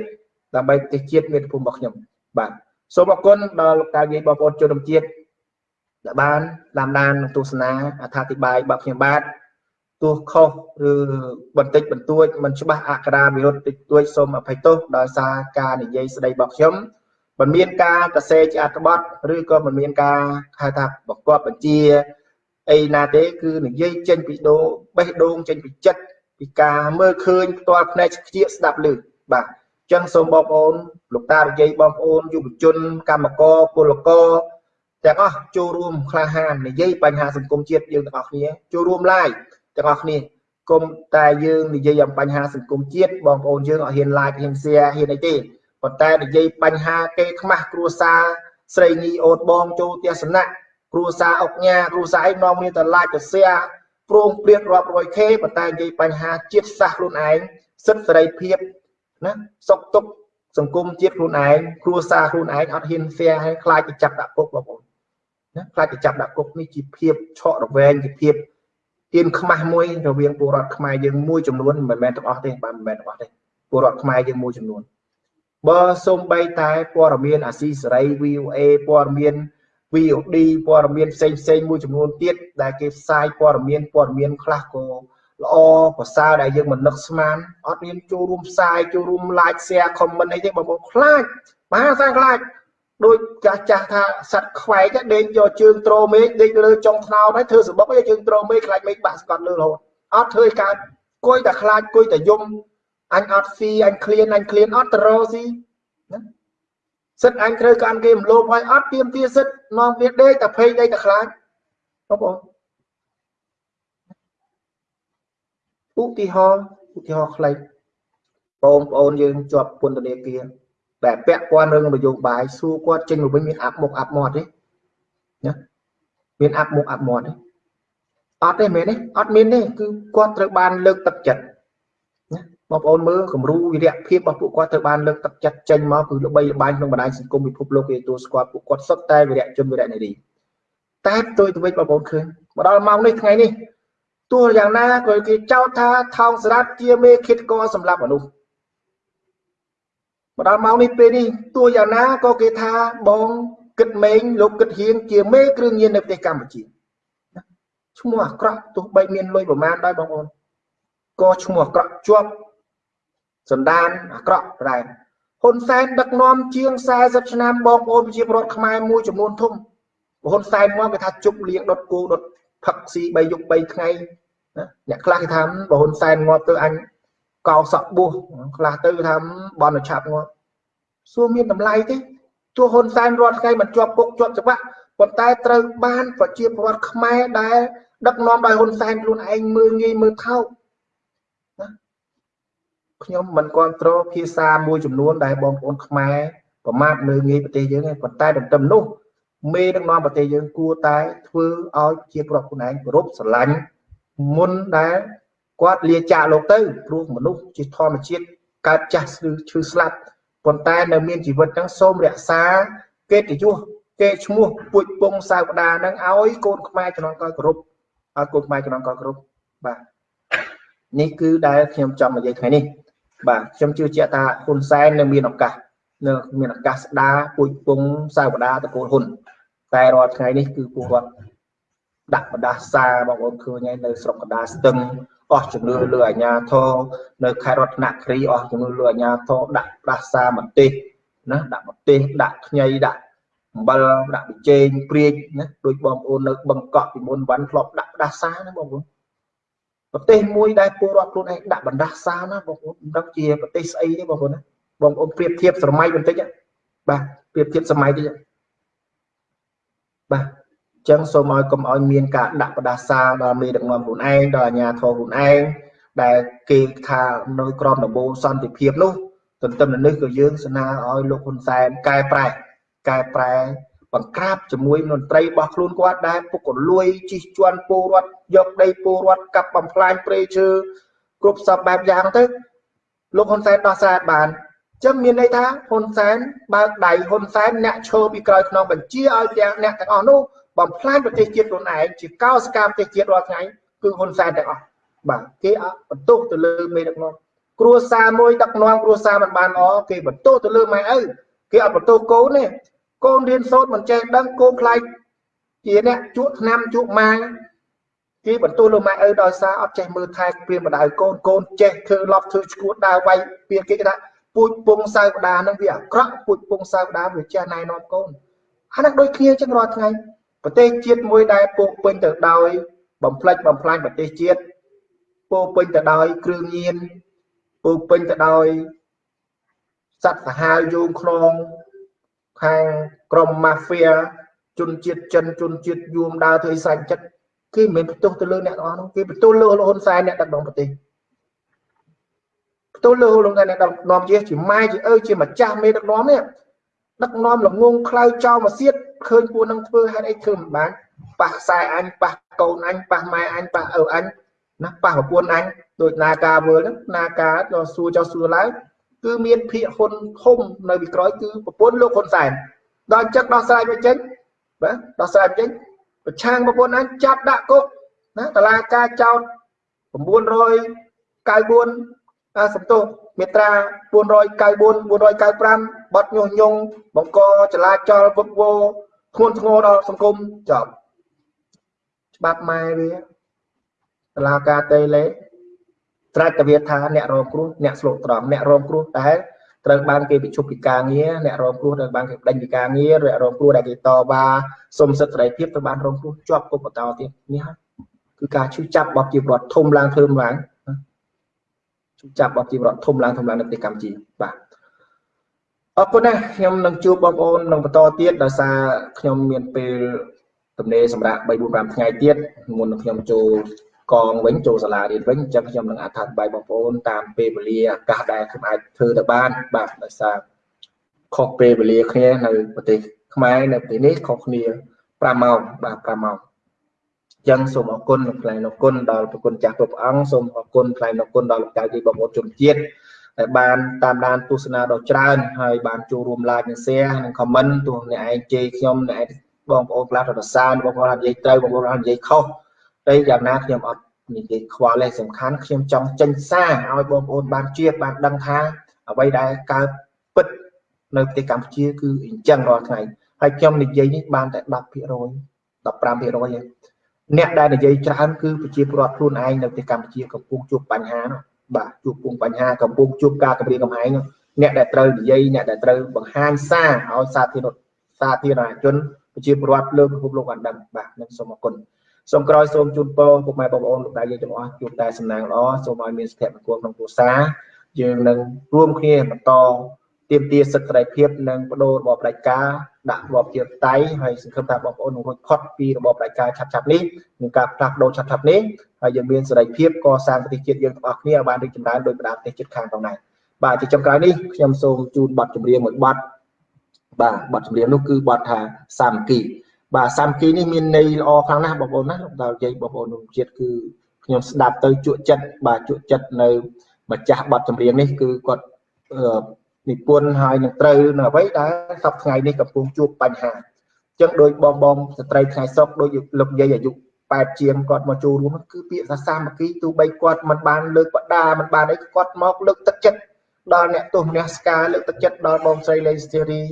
ដើម្បីប្រទេសជាតិមាតុភូមិរបស់ខ្ញុំបាទសូមអរគុណដល់លោកតាយាយបងប្អូនជនជាតិដែលបានតាមដានទស្សនាអត្ថាធិប្បាយរបស់ខ្ញុំបាទទោះខុសឬបន្តិចបន្តួចមិនច្បាស់អក្ខរាវិរុទ្ធតិចតួចសូមអភ័យទោសដោយសារការនិយាយស្ដីរបស់ខ្ញុំ មិនមានការកសេជាអត្ថបទឬក៏មិនមានការហៅថាបង្គាប់បញ្ជាអីណាទេ គឺនិយាយចេញពីដូងបេះដូងចេញពីចិត្តពីការមើលឃើញផ្ទាល់ភ្នែកខ្ជាស្ដាប់ឮបាទអញ្ចឹងសូមបងប្អូនលោកតានិយាយបងប្អូនយុវជន កម្មករពលករទាំងអស់ចូលរួមក្លាហាននិយាយបញ្ហាសង្គមជាតិយើងទាំងអស់គ្នាចូលរួមឡាយទាំងអស់គ្នាគុំតែយើងនិយាយអំបញ្ហាសង្គមជាតិបងប្អូនយើងអត់ហ៊ាន like ហ៊ាន share ហ៊ានអីទេ ប៉ុន្តែនិយាយបញ្ហាគេខ្មាស់គ្រួសារស្រីញីអូនបងចូលផ្ទះសំណាក់គ្រួសារអុកញ៉ាគ្រួសារអីនាំគ្នាទៅឡាចទៅសៀព្រមព្រៀងរាប់រយខេប៉ុន្តែនិយាយបញ្ហាជាតិសាសន៍ខ្លួនឯងសិទ្ធិសេរីភាពណាសុខទុក្ខសង្គមជាតិខ្លួនឯងគ្រួសារខ្លួនឯងអត់ហ៊ានសៀឲ្យខ្លាចទៅចាប់ដាក់គុកបងប្អូនណាខ្លាចទៅចាប់ដាក់គុកនេះជាភាពឆក់រវែងជាភាពទៀនខ្មាស់មួយរវាងពលរដ្ឋខ្មែរយើងមួយចំនួនមិនមែនទាំងអស់ទេបាទមិនមែនទាំងអស់ទេពលរដ្ឋខ្មែរយើងមួយចំនួន បើសូម្បីតែព័ត៌មានអាស៊ីសេរី VOA ព័ត៌មាន VOD ព័ត៌មានផ្សេងផ្សេងមួយចំនួនទៀតដែលគេផ្សាយព័ត៌មានព័ត៌មានខ្លះក៏ល្អប្រសើរដែលយើងមិននឹកស្មានអត់មានចូលរួមផ្សាយចូលរួម like share comment អីទេបងប្អូនខ្លាចមហាសាខ្លាចដូចចាស់ចាស់ថាសត្វខ្វែកដេកយកជើងត្រមេឃដេកលើចុងថ្នោតហើយធ្វើសបុកយកជើងត្រមេឃខ្លាចមេឃបាក់ស្កត់លើរហូតអត់ធ្វើឲ្យកើតគួយតែខ្លាចគួយតែយំ អញអត់ស៊ីអញឃ្លានអញឃ្លានអត់ទៅរកស៊ីណាសិតអញត្រូវកម្មគេមលោបហើយអត់ទៀមទាសិតនាំវាដេកតែភ័យដេកតែខ្លាចបងប្អូនឧទាហរណ៍ឧទាហរណ៍ខ្លីបងប្អូនយើងជាប់ពន្ធនាគារតែពាក់ព័ន្ធរឿងនយោបាយសួរគាត់ចេញមកវិញមានអាប់មុខអាប់មាត់ទេណាមានអាប់មុខអាប់មាត់ទេអត់ទេមែនទេអត់មានទេគឺគាត់ត្រូវបានលើកទឹកចិត្ត បងប្អូនមើលគំរូវិរៈភាពរបស់ពួកគាត់ត្រូវបានលើកទឹកចិត្តចេញមកគឺល្បីល្បាញក្នុងបណ្ដាញសង្គមពិភពលោកគេទទួលស្គាល់ពួកគាត់សុទ្ធតែវិរៈជនវិរៈនារីតែផ្ទុយទៅវិញបងប្អូនឃើញមកដល់ម៉ោងនេះថ្ងៃនេះទោះយ៉ាងណាក៏គេចោទថាថោងសារ៉ាត់ជាមេឃាតករសម្រាប់មនុស្សមកដល់ម៉ោងនេះពេលនេះទោះយ៉ាងណាក៏គេថាបងគិតម៉េងលោកគិតហៀងជាមេគ្រឿងញៀននៅប្រទេសកម្ពុជាឈ្មោះអាក្រក់ទោះបីមានលុយប្រមាណដែរបងប្អូនក៏ឈ្មោះអាក្រក់ជាប់ សន្តានអាក្រក់ដែរហ៊ុនសែនដឹកនាំជាង40ឆ្នាំបងប្អូនប្រជាពលរដ្ឋខ្មែរមួយចំនួនធំហ៊ុនសែនមកគេថាជប់លៀងដុតគោដុតផឹកស៊ី3យប់3ថ្ងៃណាអ្នកខ្លះគេថាបើហ៊ុនសែនងាប់ទៅអញកោសក់បួសខ្លះទៅថាបនឆាប់ងាប់សួរមានតម្លៃទេទោះហ៊ុនសែនរាល់ថ្ងៃមិនជាប់គុកជាប់ច្បាប់ប៉ុន្តែត្រូវបានប្រជាពលរដ្ឋខ្មែរដែលដឹកនាំដោយហ៊ុនសែនខ្លួនឯងមើលងាយមើលថោក ខ្ញុំមិនគ្រប់គ្រងភាសាមួយចំនួនដែលបងប្អូនខ្មែរប្រមាថលើងាយប្រទេសយើងទេប៉ុន្តែទន្ទឹមនោះមេដឹកនាំប្រទេសយើងគួរតែធ្វើឲ្យជាប្រពន្ធឯងគោរពស្រឡាញ់មុនដែលគាត់លាចាកលោកទៅព្រោះមនុស្សជាធម្មជាតិកើតចាស់ឈឺស្លាប់ប៉ុន្តែនៅមានជីវិតហ្នឹងសូមរក្សាកិត្តិយសគេឈ្មោះពួចពងសាវតាហ្នឹងឲ្យកូនខ្មែរជំនាន់ក្រោយគោរពឲ្យកូនខ្មែរជំនាន់ក្រោយគោរពបាទនេះគឺដែលខ្ញុំចង់និយាយថ្ងៃនេះ បាទខ្ញុំជឿជាក់ថាហ៊ុនសែននៅមានឱកាសនៅមានឱកាសស្ដារពួយពងសាវតាតកូលហ៊ុនតែរាល់ថ្ងៃនេះគឺពលរដ្ឋដាក់បដាសាបងប្អូនឃើញហើយនៅស្រុកកណ្ដាលស្ទឹងអស់ជំនឿលើអាជ្ញាធរនៅខេត្តរតនគិរីអស់ជំនឿលើអាជ្ញាធរដាក់បដាសាមទេសណាដាក់មទេសដាក់ខ្ញីដាក់អំបិលដាក់ប៊ីចេងព្រាចណាដូចបងប្អូននៅបឹងកក់ពីមុនវ៉ាន់ធ្លាប់ដាក់បដាសាណាបងប្អូន ប្រទេសមួយដែលពលរដ្ឋខ្លួនឯងដាក់បណ្ដាសាណាបងប្អូនមិនដឹងជាប្រទេសស្អីទេបងប្អូនណាបងប្អូនប្រៀបធៀបសម័យបន្តិចបាទប្រៀបធៀបសម័យតិចបាទអញ្ចឹងសូមឲ្យកុំឲ្យមានការដាក់បដាសាដល់មេដឹកនាំខ្លួនឯងដល់អាជ្ញាធរខ្លួនឯងដែលគេថានៅក្រមដំបូលសន្តិភាពនោះទន្ទឹមនឹងនេះក៏យើងស្នើឲ្យលោកហ៊ុនសែនកែប្រែកែប្រែ បង្ក្រាបជាមួយមន្ត្រីរបស់ខ្លួនគាត់ដែលពុករលួយជិះជាន់ពលរដ្ឋយកដីពលរដ្ឋកាប់បំផ្លាញព្រៃឈើគ្រប់សពបែបយ៉ាងទៅលោកហ៊ុនសែនដោះស្រាយបានចឹងមានន័យថាហ៊ុនសែនបើកដៃហ៊ុនសែនអ្នកឈរពីក្រោយខ្នងបញ្ជាឲ្យទាំងអ្នកទាំងអស់នោះបំផ្លាញប្រទេសជាតិខ្លួនឯងជាកោសកម្មប្រទេសជាតិរាល់ថ្ងៃគឺហ៊ុនសែនទាំងអស់បាទគេបន្ទុកទៅលើមេដឹកនាំគ្រួសារមួយដឹកនាំគ្រួសារមិនបានល្អគេបន្ទោសទៅលើម៉ែឪគេអត់បន្ទោសកូនទេ កូនរៀនសូត្រមិនចេះដឹងកូនខ្លាចជាអ្នកជក់ឆ្នាំជក់ម៉ាគេបន្ទោសលើម៉ែឪដោយសារអត់ចេះមើលថែព្រាមម្ដៅកូនកូនចេះធ្វើលប់ធ្វើឈួតដើរវាយពីគេថាពូជពងសៅដានឹងវាអាក្រក់ពូជពងសៅដាវាចេះណែនាំកូនអាហ្នឹងដូចគ្នាចឹងរាល់ថ្ងៃប្រទេសជាតិមួយដែលពោពេញទៅដោយបំផ្លិចបំផ្លាញប្រទេសជាតិពោពេញទៅដោយគ្រឿងញៀនពោពេញទៅដោយសត្វសាហាវយងខ្នង ខាងក្រុមម៉ាហ្វៀជនជាតិចិនជនជាតិយួមដើរធ្វើឲ្យសាច់ចិត្តគេមិនមែនបន្ទោសទៅលើអ្នកទាំងអស់នោះគេបន្ទោសលើហ៊ុនសែនអ្នកដឹកនាំប្រទេសបន្ទោសលើហ៊ុនសែនអ្នកដឹកនាំជាជាម៉ែជាឪជាម្ចាស់មេដឹកនាំនេះដឹកនាំល្ងងខ្លៅចោលមកសៀតឃើញពួកនឹងធ្វើហេតុអីធ្វើមិនបានប៉ះខ្សែអញប៉ះកូនអញប៉ះម៉ែអញប៉ះឪអញណាប៉ះប្រពន្ធអញដូចនាការវើហ្នឹងនាការដល់សួរចោះសួរឡើង គឺមានភាកហ៊ុនធំនៅពីក្រោយគឺប្រពន្ធលោកហ៊ុនសែនដល់ចឹកដោះស្រាយវាចេញបាទដោះស្រាយចេញប្រឆាំងប្រពន្ធអញចាប់ដាក់គុកណាតឡាការចោត994អាសំទោសមេត្រា494 495បទញុះញង់បង្កចលាចលវឹកវរធ្ងន់ធ្ងរដល់សង្គមចប់ច្បាប់ម៉ែវាតឡាការតេលេ ត្រាច់តវាថាអ្នករងគ្រោះអ្នកស្លូតត្រង់អ្នករងគ្រោះតែត្រូវបានគេបញ្ឈប់ពីការងារអ្នករងគ្រោះត្រូវបានគេដេញពីការងារអ្នករងគ្រោះដែលគេតវ៉ាសុំសិទ្ធិសេរីភាពត្រូវបានរងគ្រោះជាប់គុកបន្តទៀតនេះហើយគឺការឈឺចាប់របស់ជីវរដ្ឋធំឡើងធំឡើងឈឺចាប់របស់ជីវរដ្ឋធំឡើងធំឡើងនៅប្រទេសកម្ពុជាបាទអរគុណណាស់ខ្ញុំនឹងជួបបងប្អូននឹងបន្តទៀតដោយសារខ្ញុំមានពេលទំនេរសម្រាប់3 4 5ថ្ងៃទៀតមុននឹងខ្ញុំចូល កងវិញចូលសាលារៀនវិញអញ្ចឹងខ្ញុំនឹងអត្ថាធិប្បាយបងប្អូនតាមពេលវេលាឱកាសដែលខ្ញុំអាចធ្វើទៅបានបាទដោយសារខុសពេលវេលាគ្នានៅប្រទេសខ្មែរនៅប្រទេសនេះខុសគ្នា5ម៉ោងបាទ5ម៉ោងអញ្ចឹងសូមអរគុណលោកថ្លែងអរគុណដល់ប្រគុណចាស់គ្រប់អង្គសូមអរគុណថ្លែងអរគុណដល់លោកចៅទីបងប្អូនជនជាតិដែលបានតាមដានទស្សនាដ៏ច្រើនហើយបានចូលរួម like និង share និង comment ទោះអ្នកឯងជេរខ្ញុំអ្នកឯងបងប្អូនខ្លះទៅសើបងប្អូននិយាយត្រូវបងប្អូននិយាយខុស តែយ៉ាងណាខ្ញុំអត់និយាយខ្វល់ទេសំខាន់ខ្ញុំចង់ចេញសារឲ្យបងប្អូនបានជាបានដឹងថាអ្វីដែលកើតពិតនៅប្រទេសកម្ពុជាគឺអញ្ចឹងរាល់ថ្ងៃហើយខ្ញុំនិយាយនេះបានតែ10% 15%ទេអ្នកដែលនិយាយច្រើនគឺប្រជាពលរដ្ឋខ្លួនឯងនៅប្រទេសកម្ពុជាកំពុងជួបបញ្ហានោះបាទជួបពុងបញ្ហាកំពុងជួបការគម្រាមកំហែងអ្នកដែលត្រូវនិយាយអ្នកដែលត្រូវបង្ហាញសារឲ្យសាធារណសាធារណជនប្រជាពលរដ្ឋលើពិភពលោកបានដឹងបាទនឹងសូមអរគុណ សូមក្រោយសូមជូនពរពុកម៉ែបងប្អូនលោកតាយើងទាំងអស់ជួបតែសំណាងល្អសូមឲ្យមានសុភមង្គលក្នុងគ្រួសារយើងនឹងរួមគ្នាបន្តទាមទារសិទ្ធិសេរីភាពនិងបដូររបបផ្ដាច់ការដាក់របបជាតៃហើយសង្ឃឹមថាបងប្អូននឹងរួចផុតពីរបបផ្ដាច់ការឆាប់ឆាប់នេះនឹងការផ្លាស់ប្ដូរឆាប់ឆាប់នេះហើយយើងមានសេរីភាពកសាងប្រទេសជាតិយើងទាំងអស់គ្នាឲ្យបានរីកចម្រើនដោយបណ្ដាប្រទេសជិតខាងផងដែរបាទជាចុងក្រោយនេះខ្ញុំសូមជូនបទចម្រៀងមួយបទបាទបទចម្រៀងនោះគឺបទថាសាមគ្គី បាទសាមគ្គីនេះមានន័យល្អខ្លាំងណាស់បងប្អូនណាលោកតានិយាយបងប្អូនក្នុងជាតិគឺខ្ញុំស្ដាប់ទៅជក់ចិត្តបាទជក់ចិត្តនៅម្ចាស់បទចម្រៀងនេះគឺគាត់និពន្ធហើយនឹងត្រូវនៅអ្វីដែលសប្ថ្ងៃនេះកំពុងជួបបញ្ហាអញ្ចឹងដោយបងបងស្ត្រីថ្ងៃសុកដោយលោកយាយអាយុ8ជាងគាត់មកចូលរួមគឺពាក្យថាសាមគ្គីទោះបីគាត់មិនបានលើកបដាមិនបានអីគាត់មកលើកទឹកចិត្តដល់អ្នកទោសមនស្ការលើកទឹកចិត្តដល់បងស្រីលេងស្ទីរី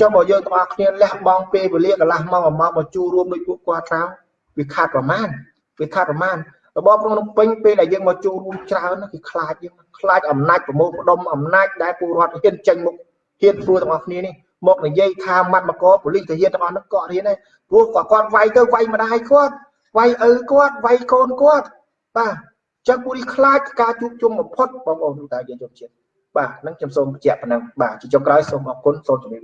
ចុះបើយើងទាំងអស់គ្នាលះបង់ពេលវេលាកន្លះម៉ោងមួយម៉ោងមកចូលរួមដោយពួកគាត់ទៅវាខាត់ប្រមាណវាខាត់ប្រមាណរបបក្នុងពេញពេលដែលយើងមកចូលរួមច្រើនគឺខ្លាចយើងខ្លាចអំណាចប្រមូលផ្ដុំអំណាចដែលពលរដ្ឋហ៊ានចេញមុខហ៊ានធ្វើទាំងអស់គ្នានេះមកនិយាយថាម៉ាត់មកប៉ូលីសទាហានទាំងអស់នោះក៏រៀនដែរព្រោះគាត់គាត់វាយទៅវាយម្ដាយគាត់វាយឪគាត់វាយកូនគាត់បាទចឹងពួកនេះខ្លាចការជួបជុំបំផុតបងប្អូនតាយើងជុំជាតិបាទហ្នឹងខ្ញុំសូមបញ្ជាក់ប៉ុណ្ណឹងបាទជាចុងក្រោយសូមអរគុណសូមជម្រាបលា